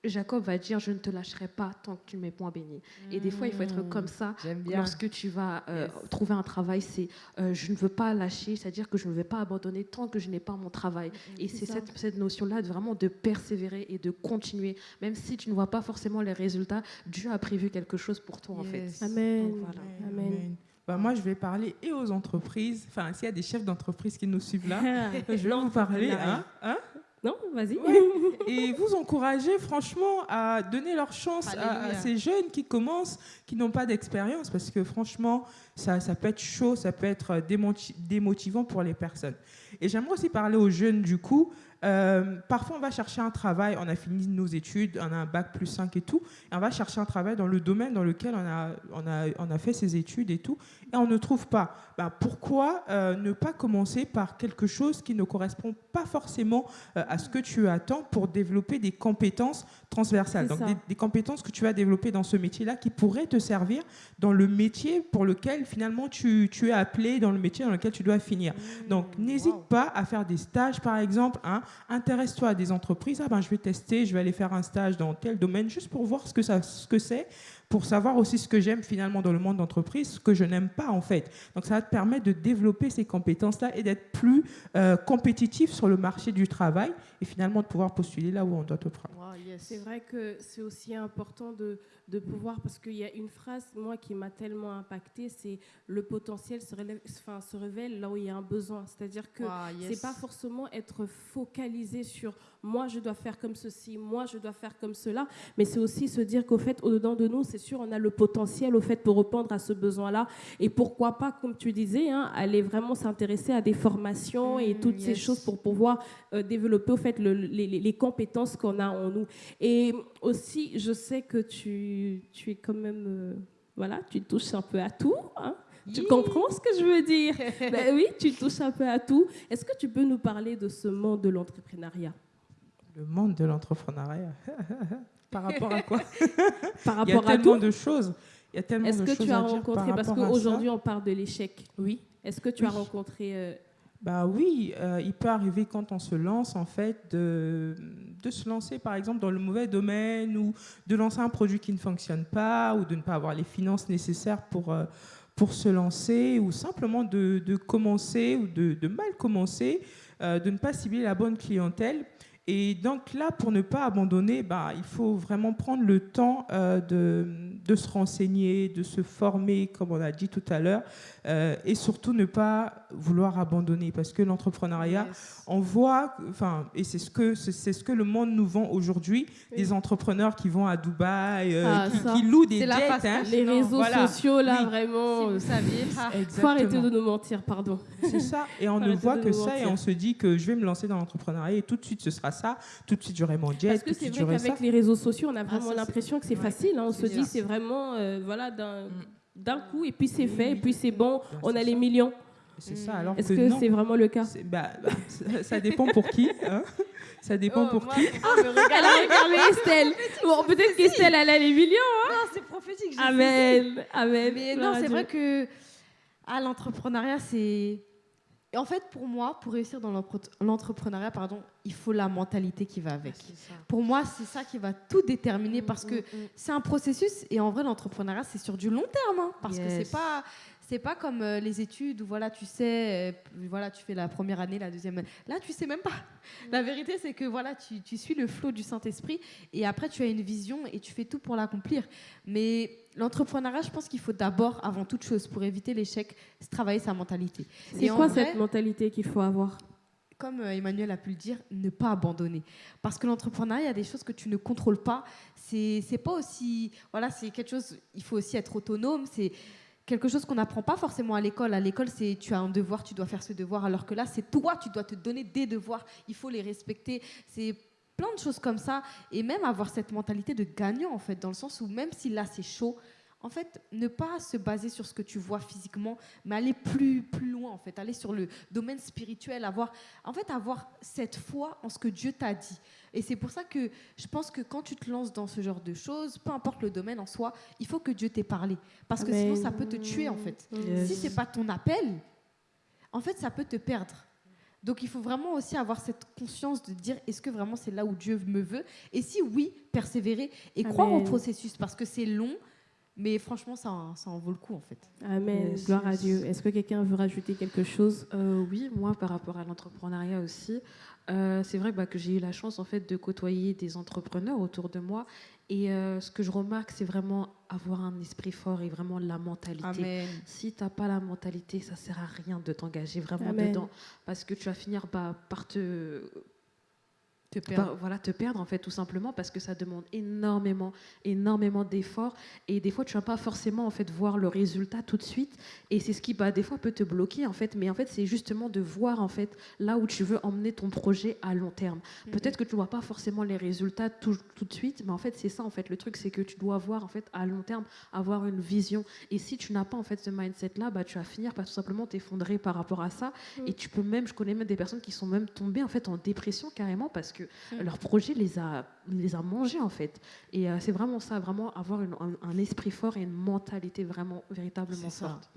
Jacob va dire je ne te lâcherai pas tant que tu ne m'es point béni. Et des fois, il faut être comme ça. Lorsque tu vas euh, trouver un travail, c'est euh, je ne veux pas lâcher, c'est-à-dire que je ne vais pas abandonner tant que je n'ai pas mon travail. Et c'est cette, cette notion-là de vraiment de persévérer et de continuer, même si tu ne vois pas forcément les résultats. Dieu a prévu quelque chose pour toi en fait. Amen. Amen. Bah, moi, je vais parler et aux entreprises. Enfin, s'il y a des chefs d'entreprise qui nous suivent là, [laughs] je vais vous parler. Hein, hein non, vas-y. [laughs] Et vous encouragez franchement à donner leur chance à, ces jeunes qui commencent, qui n'ont pas d'expérience, parce que franchement, ça, ça, peut être chaud, ça peut être démotivant pour les personnes. Et j'aimerais aussi parler aux jeunes du coup, euh, parfois, on va chercher un travail, on a fini nos études, on a un bac plus 5 et tout, et on va chercher un travail dans le domaine dans lequel on a, on a, on a fait ses études et tout, et on ne trouve pas. Ben, pourquoi euh, ne pas commencer par quelque chose qui ne correspond pas forcément euh, à ce que tu attends pour développer des compétences transversales, donc des, compétences que tu vas développer dans ce métier-là qui pourraient te servir dans le métier pour lequel finalement tu, tu, es appelé, dans le métier dans lequel tu dois finir. Mmh, donc n'hésite pas à faire des stages, par exemple, hein, intéresse-toi à des entreprises. Ah ben, je vais tester, je vais aller faire un stage dans tel domaine juste pour voir ce que, ça, ce que c'est, pour savoir aussi ce que j'aime finalement dans le monde d'entreprise, ce que je n'aime pas en fait. Donc ça va te permettre de développer ces compétences-là et d'être plus euh, compétitif sur le marché du travail et finalement de pouvoir postuler là où on doit te prendre. C'est vrai que c'est aussi important de, de pouvoir, parce qu'il y a une phrase, moi, qui m'a tellement impacté, c'est le potentiel se, enfin, se révèle là où il y a un besoin. C'est-à-dire que c'est pas forcément être focalisé sur moi, je dois faire comme ceci, moi, je dois faire comme cela, mais c'est aussi se dire qu'au fait, au-dedans de nous, c'est sûr, on a le potentiel au fait pour répondre à ce besoin-là. Et pourquoi pas, comme tu disais, hein, aller vraiment s'intéresser à des formations et mmh, toutes ces choses pour pouvoir euh, développer au fait les, les, compétences qu'on a en nous. Et aussi, je sais que tu, tu es quand même, euh, voilà, tu touches un peu à tout. Hein. Tu comprends ce que je veux dire? [laughs] Ben Oui, tu touches un peu à tout. Est-ce que tu peux nous parler de ce monde de l'entrepreneuriat? Le monde de l'entrepreneuriat [laughs] Par rapport à quoi? [laughs] Par rapport Il y a tellement de choses. Il y a tellement Est-ce que tu as rencontré, parce qu'aujourd'hui on parle de l'échec, oui. Est-ce que tu as rencontré euh, Bah oui, euh, il peut arriver quand on se lance, en fait, de, de se lancer, par exemple, dans le mauvais domaine ou de lancer un produit qui ne fonctionne pas ou de ne pas avoir les finances nécessaires pour, euh, pour se lancer ou simplement de, de commencer ou de, de mal commencer, de ne pas cibler la bonne clientèle. Et donc là, pour ne pas abandonner, bah, il faut vraiment prendre le temps euh, de, de, se renseigner, de se former, comme on a dit tout à l'heure, euh, et surtout ne pas vouloir abandonner, parce que l'entrepreneuriat, yes. on voit, enfin, et c'est ce que c'est ce que le monde nous vend aujourd'hui, oui. des entrepreneurs qui vont à Dubaï, euh, ah, qui, qui, louent des jets, hein. les réseaux voilà. sociaux là, oui. vraiment, si vous saviez, [laughs] faut arrêter de nous mentir, pardon. C'est ça, et on ne voit que ça, mentir. et on se dit que je vais me lancer dans l'entrepreneuriat, et tout de suite ce sera ça, tout de suite j'aurai mon jet. Parce que c'est vrai qu'avec les réseaux sociaux, on a vraiment ah, l'impression que c'est ouais. facile. Hein. On se dit c'est vraiment euh, voilà d'un d'un coup et puis c'est fait et puis c'est bon, on a les millions. C'est ça. Alors Est-ce que c'est vraiment le cas bah, bah, ça, ça, dépend pour qui. Hein ça dépend oh, pour moi, qui. Ah, elle a regardé Estelle. Bon, peut-être qu'Estelle, elle a les millions. Hein non, c'est prophétique. Amen. Amen. Mais non, c'est vrai que ah, l'entrepreneuriat, c'est et en fait, pour moi, pour réussir dans l'entrepreneuriat, pardon, il faut la mentalité qui va avec. Ah, pour moi, c'est ça qui va tout déterminer mmh, parce que mmh, mmh. c'est un processus et en vrai, l'entrepreneuriat, c'est sur du long terme. Hein, parce yes. que c'est pas. C'est pas comme euh, les études où voilà, tu sais, euh, voilà, tu fais la première année, la deuxième année. Là, tu sais même pas. La vérité, c'est que voilà, tu, tu suis le flot du Saint-Esprit et après, tu as une vision et tu fais tout pour l'accomplir. Mais l'entrepreneuriat, je pense qu'il faut d'abord, avant toute chose, pour éviter l'échec, travailler sa mentalité. C'est quoi vrai, cette mentalité qu'il faut avoir? comme euh, Emmanuel a pu le dire, ne pas abandonner. Parce que l'entrepreneuriat, il y a des choses que tu ne contrôles pas. C'est pas aussi. Voilà, c'est quelque chose. Il faut aussi être autonome. C'est quelque chose qu'on n'apprend pas forcément à l'école. À l'école, c'est tu as un devoir, tu dois faire ce devoir, alors que là, c'est toi, tu dois te donner des devoirs. Il faut les respecter. C'est plein de choses comme ça. Et même avoir cette mentalité de gagnant, en fait, dans le sens où même si là, c'est chaud, en fait, ne pas se baser sur ce que tu vois physiquement, mais aller plus, plus loin, en fait, aller sur le domaine spirituel, avoir, en fait, avoir cette foi en ce que Dieu t'a dit. Et c'est pour ça que je pense que quand tu te lances dans ce genre de choses, peu importe le domaine en soi, il faut que Dieu t'ait parlé. Parce que sinon, ça peut te tuer, en fait. Yes. Si c'est pas ton appel, en fait, ça peut te perdre. Donc il faut vraiment aussi avoir cette conscience de dire est-ce que vraiment c'est là où Dieu me veut? Et si oui, persévérer et croire au processus parce que c'est long, mais franchement, ça, ça, en vaut le coup, en fait. Amen. Yes, Gloire à Dieu. Est-ce que quelqu'un veut rajouter quelque chose? Euh, Oui, moi, par rapport à l'entrepreneuriat aussi, euh, c'est vrai bah, que j'ai eu la chance, en fait, de côtoyer des entrepreneurs autour de moi. Et euh, ce que je remarque, c'est vraiment avoir un esprit fort et vraiment la mentalité. Amen. Si tu n'as pas la mentalité, ça ne sert à rien de t'engager vraiment Amen. dedans. Parce que tu vas finir bah, par te te perdre. Bah, voilà, te perdre en fait tout simplement parce que ça demande énormément, énormément d'efforts et des fois tu vas pas forcément en fait voir le résultat tout de suite et c'est ce qui bah, des fois peut te bloquer en fait, mais en fait c'est justement de voir en fait là où tu veux emmener ton projet à long terme. Mm -hmm. Peut-être que tu vois pas forcément les résultats tout, tout de suite, mais en fait c'est ça en fait le truc c'est que tu dois voir en fait à long terme avoir une vision et si tu n'as pas en fait ce mindset là, bah tu vas finir par tout simplement t'effondrer par rapport à ça mm. et tu peux même, je connais même des personnes qui sont même tombées en fait en dépression carrément parce que que mmh. leur projet les a, les a mangés en fait. Et euh, c'est vraiment ça, vraiment avoir une, un, un, esprit fort et une mentalité vraiment véritablement forte.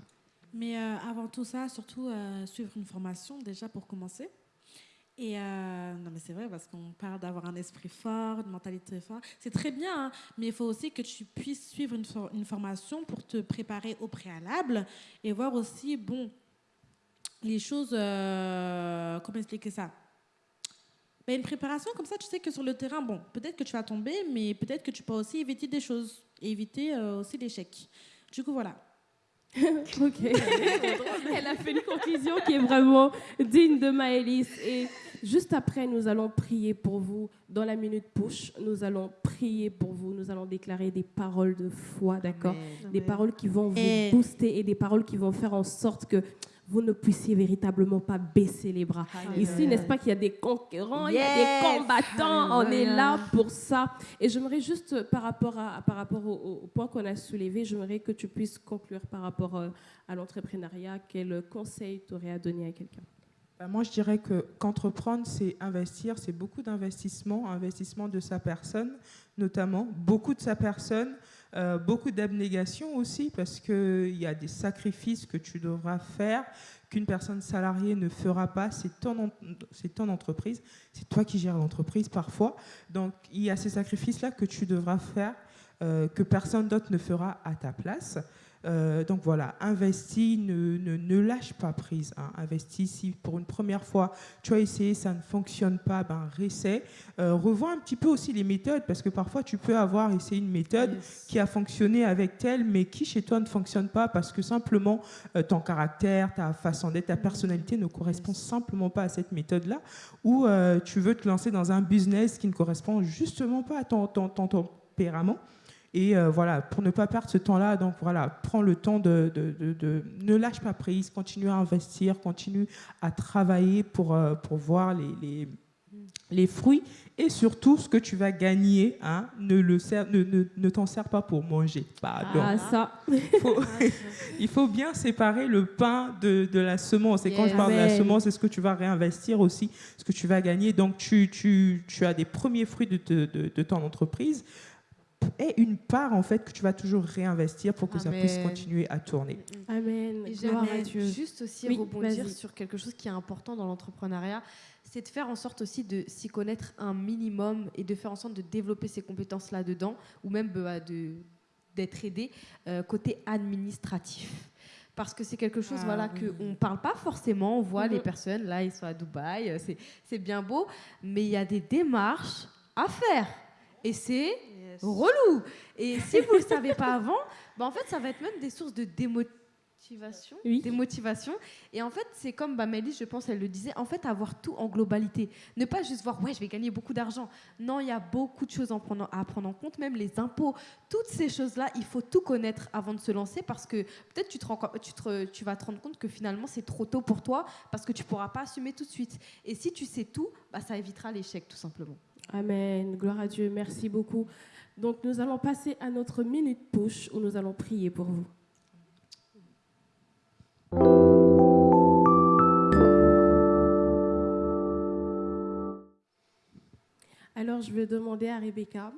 Mais euh, avant tout ça, surtout euh, suivre une formation déjà pour commencer. Et euh, non, mais c'est vrai parce qu'on parle d'avoir un esprit fort, une mentalité forte. C'est très bien, hein, mais il faut aussi que tu puisses suivre une, for une formation pour te préparer au préalable et voir aussi, bon, les choses. Euh, comment expliquer ça? Ben, une préparation comme ça, tu sais que sur le terrain, bon, peut-être que tu vas tomber, mais peut-être que tu peux aussi éviter des choses et éviter euh, aussi l'échec. Du coup, voilà. [laughs] ok. Elle a fait une conclusion qui est vraiment digne de Maëlys. Et juste après, nous allons prier pour vous. Dans la minute push, nous allons prier pour vous. Nous allons déclarer des paroles de foi, d'accord? Des paroles qui vont vous et... booster et des paroles qui vont faire en sorte que vous ne puissiez véritablement pas baisser les bras. Amen. Ici, n'est-ce pas qu'il y a des conquérants, yes. il y a des combattants, Amen. on est là pour ça. Et j'aimerais juste, par rapport, à, par rapport au, au point qu'on a soulevé, j'aimerais que tu puisses conclure par rapport euh, à l'entrepreneuriat. Quel conseil tu aurais à donner à quelqu'un? Bah, moi, je dirais que qu'entreprendre, c'est investir, c'est beaucoup d'investissement, investissement de sa personne, notamment, beaucoup de sa personne, euh, beaucoup d'abnégation aussi, parce qu'il y a des sacrifices que tu devras faire, qu'une personne salariée ne fera pas, c'est ton, ton entreprise, c'est toi qui gères l'entreprise parfois. Donc, il y a ces sacrifices-là que tu devras faire, euh, que personne d'autre ne fera à ta place. Euh, donc voilà, investis, ne, ne, lâche pas prise. Hein. Investis, si pour une première fois tu as essayé, ça ne fonctionne pas, ben réessaie. Euh, revois un petit peu aussi les méthodes, parce que parfois tu peux avoir essayé une méthode qui a fonctionné avec telle, mais qui chez toi ne fonctionne pas, parce que simplement euh, ton caractère, ta façon d'être, ta personnalité ne correspond simplement pas à cette méthode-là, ou tu veux te lancer dans un business qui ne correspond justement pas à ton, ton, ton tempérament. Et euh, voilà, pour ne pas perdre ce temps-là, donc voilà, prends le temps de, de, ne lâche pas prise, continue à investir, continue à travailler pour, euh, pour voir les, les, les, fruits et surtout ce que tu vas gagner, hein, ne, le ne, ne, t'en sers pas pour manger. Pardon. Ah, ça. [laughs] Il faut, bien séparer le pain de, de la semence. Et quand je parle de la semence, c'est ce que tu vas réinvestir aussi, ce que tu vas gagner? Donc, tu, tu, tu as des premiers fruits de, de ton entreprise et une part en fait que tu vas toujours réinvestir pour que ça puisse continuer à tourner. Amen. Et j'aimerais juste aussi rebondir sur quelque chose qui est important dans l'entrepreneuriat, c'est de faire en sorte aussi de s'y connaître un minimum et de faire en sorte de développer ses compétences là-dedans ou même bah, de d'être aidé euh, côté administratif parce que c'est quelque chose ah, voilà que on parle pas forcément on voit les mhm. personnes là ils sont à Dubaï euh, c'est bien beau mais il y a des démarches à faire et c'est relou. Et si vous ne le savez pas avant, [laughs] bah en fait, ça va être même des sources de démotivation. Oui. Démotivation. Et en fait, c'est comme bah, Mélisse, je pense, elle le disait, en fait, avoir tout en globalité. Ne pas juste voir, ouais, je vais gagner beaucoup d'argent. Non, il y a beaucoup de choses à prendre, à prendre en compte, même les impôts. Toutes ces choses-là, il faut tout connaître avant de se lancer parce que peut-être tu, tu, tu vas te rendre compte que finalement, c'est trop tôt pour toi parce que tu ne pourras pas assumer tout de suite. Et si tu sais tout, bah, ça évitera l'échec, tout simplement. Amen. Gloire à Dieu. Merci beaucoup. Donc nous allons passer à notre minute push où nous allons prier pour vous. Alors je vais demander à Rebecca,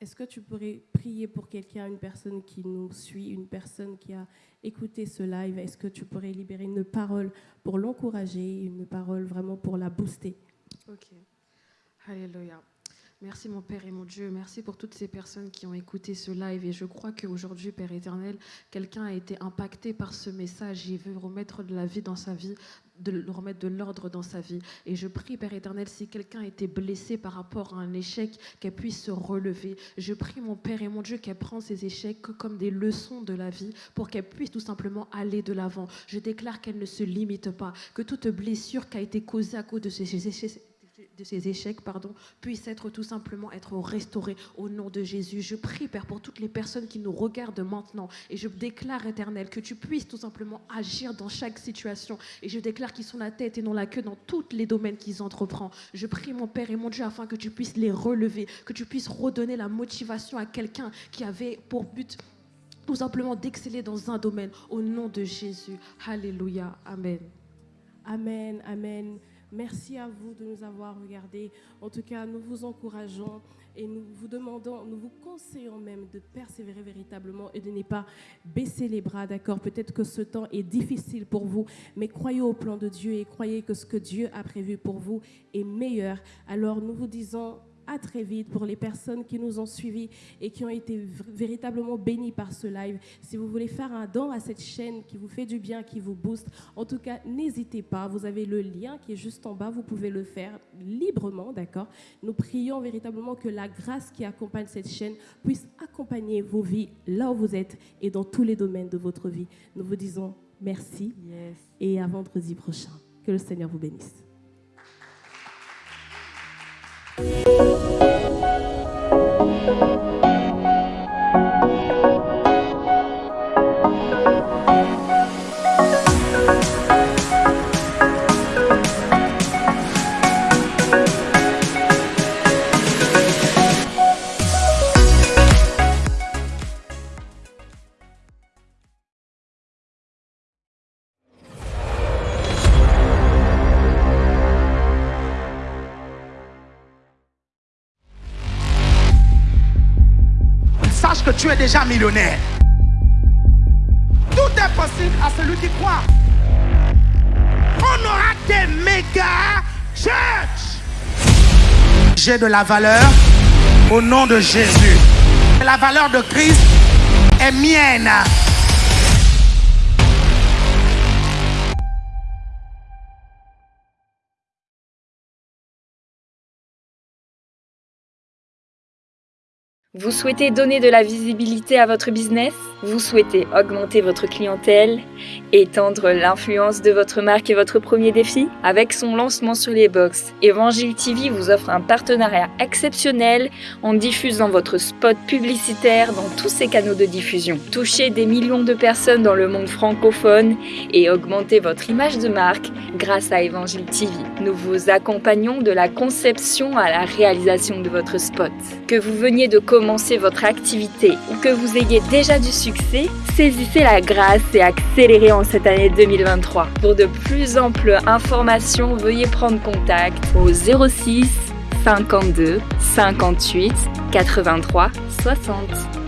est-ce que tu pourrais prier pour quelqu'un, une personne qui nous suit, une personne qui a écouté ce live? Est-ce que tu pourrais libérer une parole pour l'encourager, une parole vraiment pour la booster? Ok. Alléluia. Merci mon Père et mon Dieu, merci pour toutes ces personnes qui ont écouté ce live et je crois qu'aujourd'hui, Père éternel, quelqu'un a été impacté par ce message et veut remettre de la vie dans sa vie, de remettre de l'ordre dans sa vie. Et je prie, Père éternel, si quelqu'un a été blessé par rapport à un échec, qu'elle puisse se relever. Je prie, mon Père et mon Dieu, qu'elle prenne ces échecs comme des leçons de la vie pour qu'elle puisse tout simplement aller de l'avant. Je déclare qu'elle ne se limite pas, que toute blessure qui a été causée à cause de ces échecs de ces échecs, pardon, puissent être tout simplement être restaurés au nom de Jésus. Je prie, Père, pour toutes les personnes qui nous regardent maintenant et je déclare, éternel, que tu puisses tout simplement agir dans chaque situation et je déclare qu'ils sont la tête et non la queue dans tous les domaines qu'ils entreprennent. Je prie, mon Père et mon Dieu, afin que tu puisses les relever, que tu puisses redonner la motivation à quelqu'un qui avait pour but tout simplement d'exceller dans un domaine au nom de Jésus. Alléluia. Amen. Amen. Amen. Merci à vous de nous avoir regardés. En tout cas, nous vous encourageons et nous vous demandons, nous vous conseillons même de persévérer véritablement et de ne pas baisser les bras, d'accord? Peut-être que ce temps est difficile pour vous, mais croyez au plan de Dieu et croyez que ce que Dieu a prévu pour vous est meilleur. Alors nous vous disons à très vite pour les personnes qui nous ont suivis et qui ont été véritablement bénies par ce live. Si vous voulez faire un don à cette chaîne qui vous fait du bien, qui vous booste, en tout cas, n'hésitez pas. Vous avez le lien qui est juste en bas. Vous pouvez le faire librement, d'accord? Nous prions véritablement que la grâce qui accompagne cette chaîne puisse accompagner vos vies là où vous êtes et dans tous les domaines de votre vie. Nous vous disons merci et à vendredi prochain. Que le Seigneur vous bénisse. Tu es déjà millionnaire. Tout est possible à celui qui croit. On aura des méga church. J'ai de la valeur au nom de Jésus. La valeur de Christ est mienne. Vous souhaitez donner de la visibilité à votre business? Vous souhaitez augmenter votre clientèle? Étendre l'influence de votre marque et votre premier défi? Avec son lancement sur les box, Evangile TV vous offre un partenariat exceptionnel en diffusant votre spot publicitaire dans tous ses canaux de diffusion. Touchez des millions de personnes dans le monde francophone et augmentez votre image de marque grâce à Evangile TV. Nous vous accompagnons de la conception à la réalisation de votre spot. Que vous veniez de commencer votre activité ou que vous ayez déjà du succès, saisissez la grâce et accélérez en cette année 2023. Pour de plus amples informations, veuillez prendre contact au 06 52 58 83 60.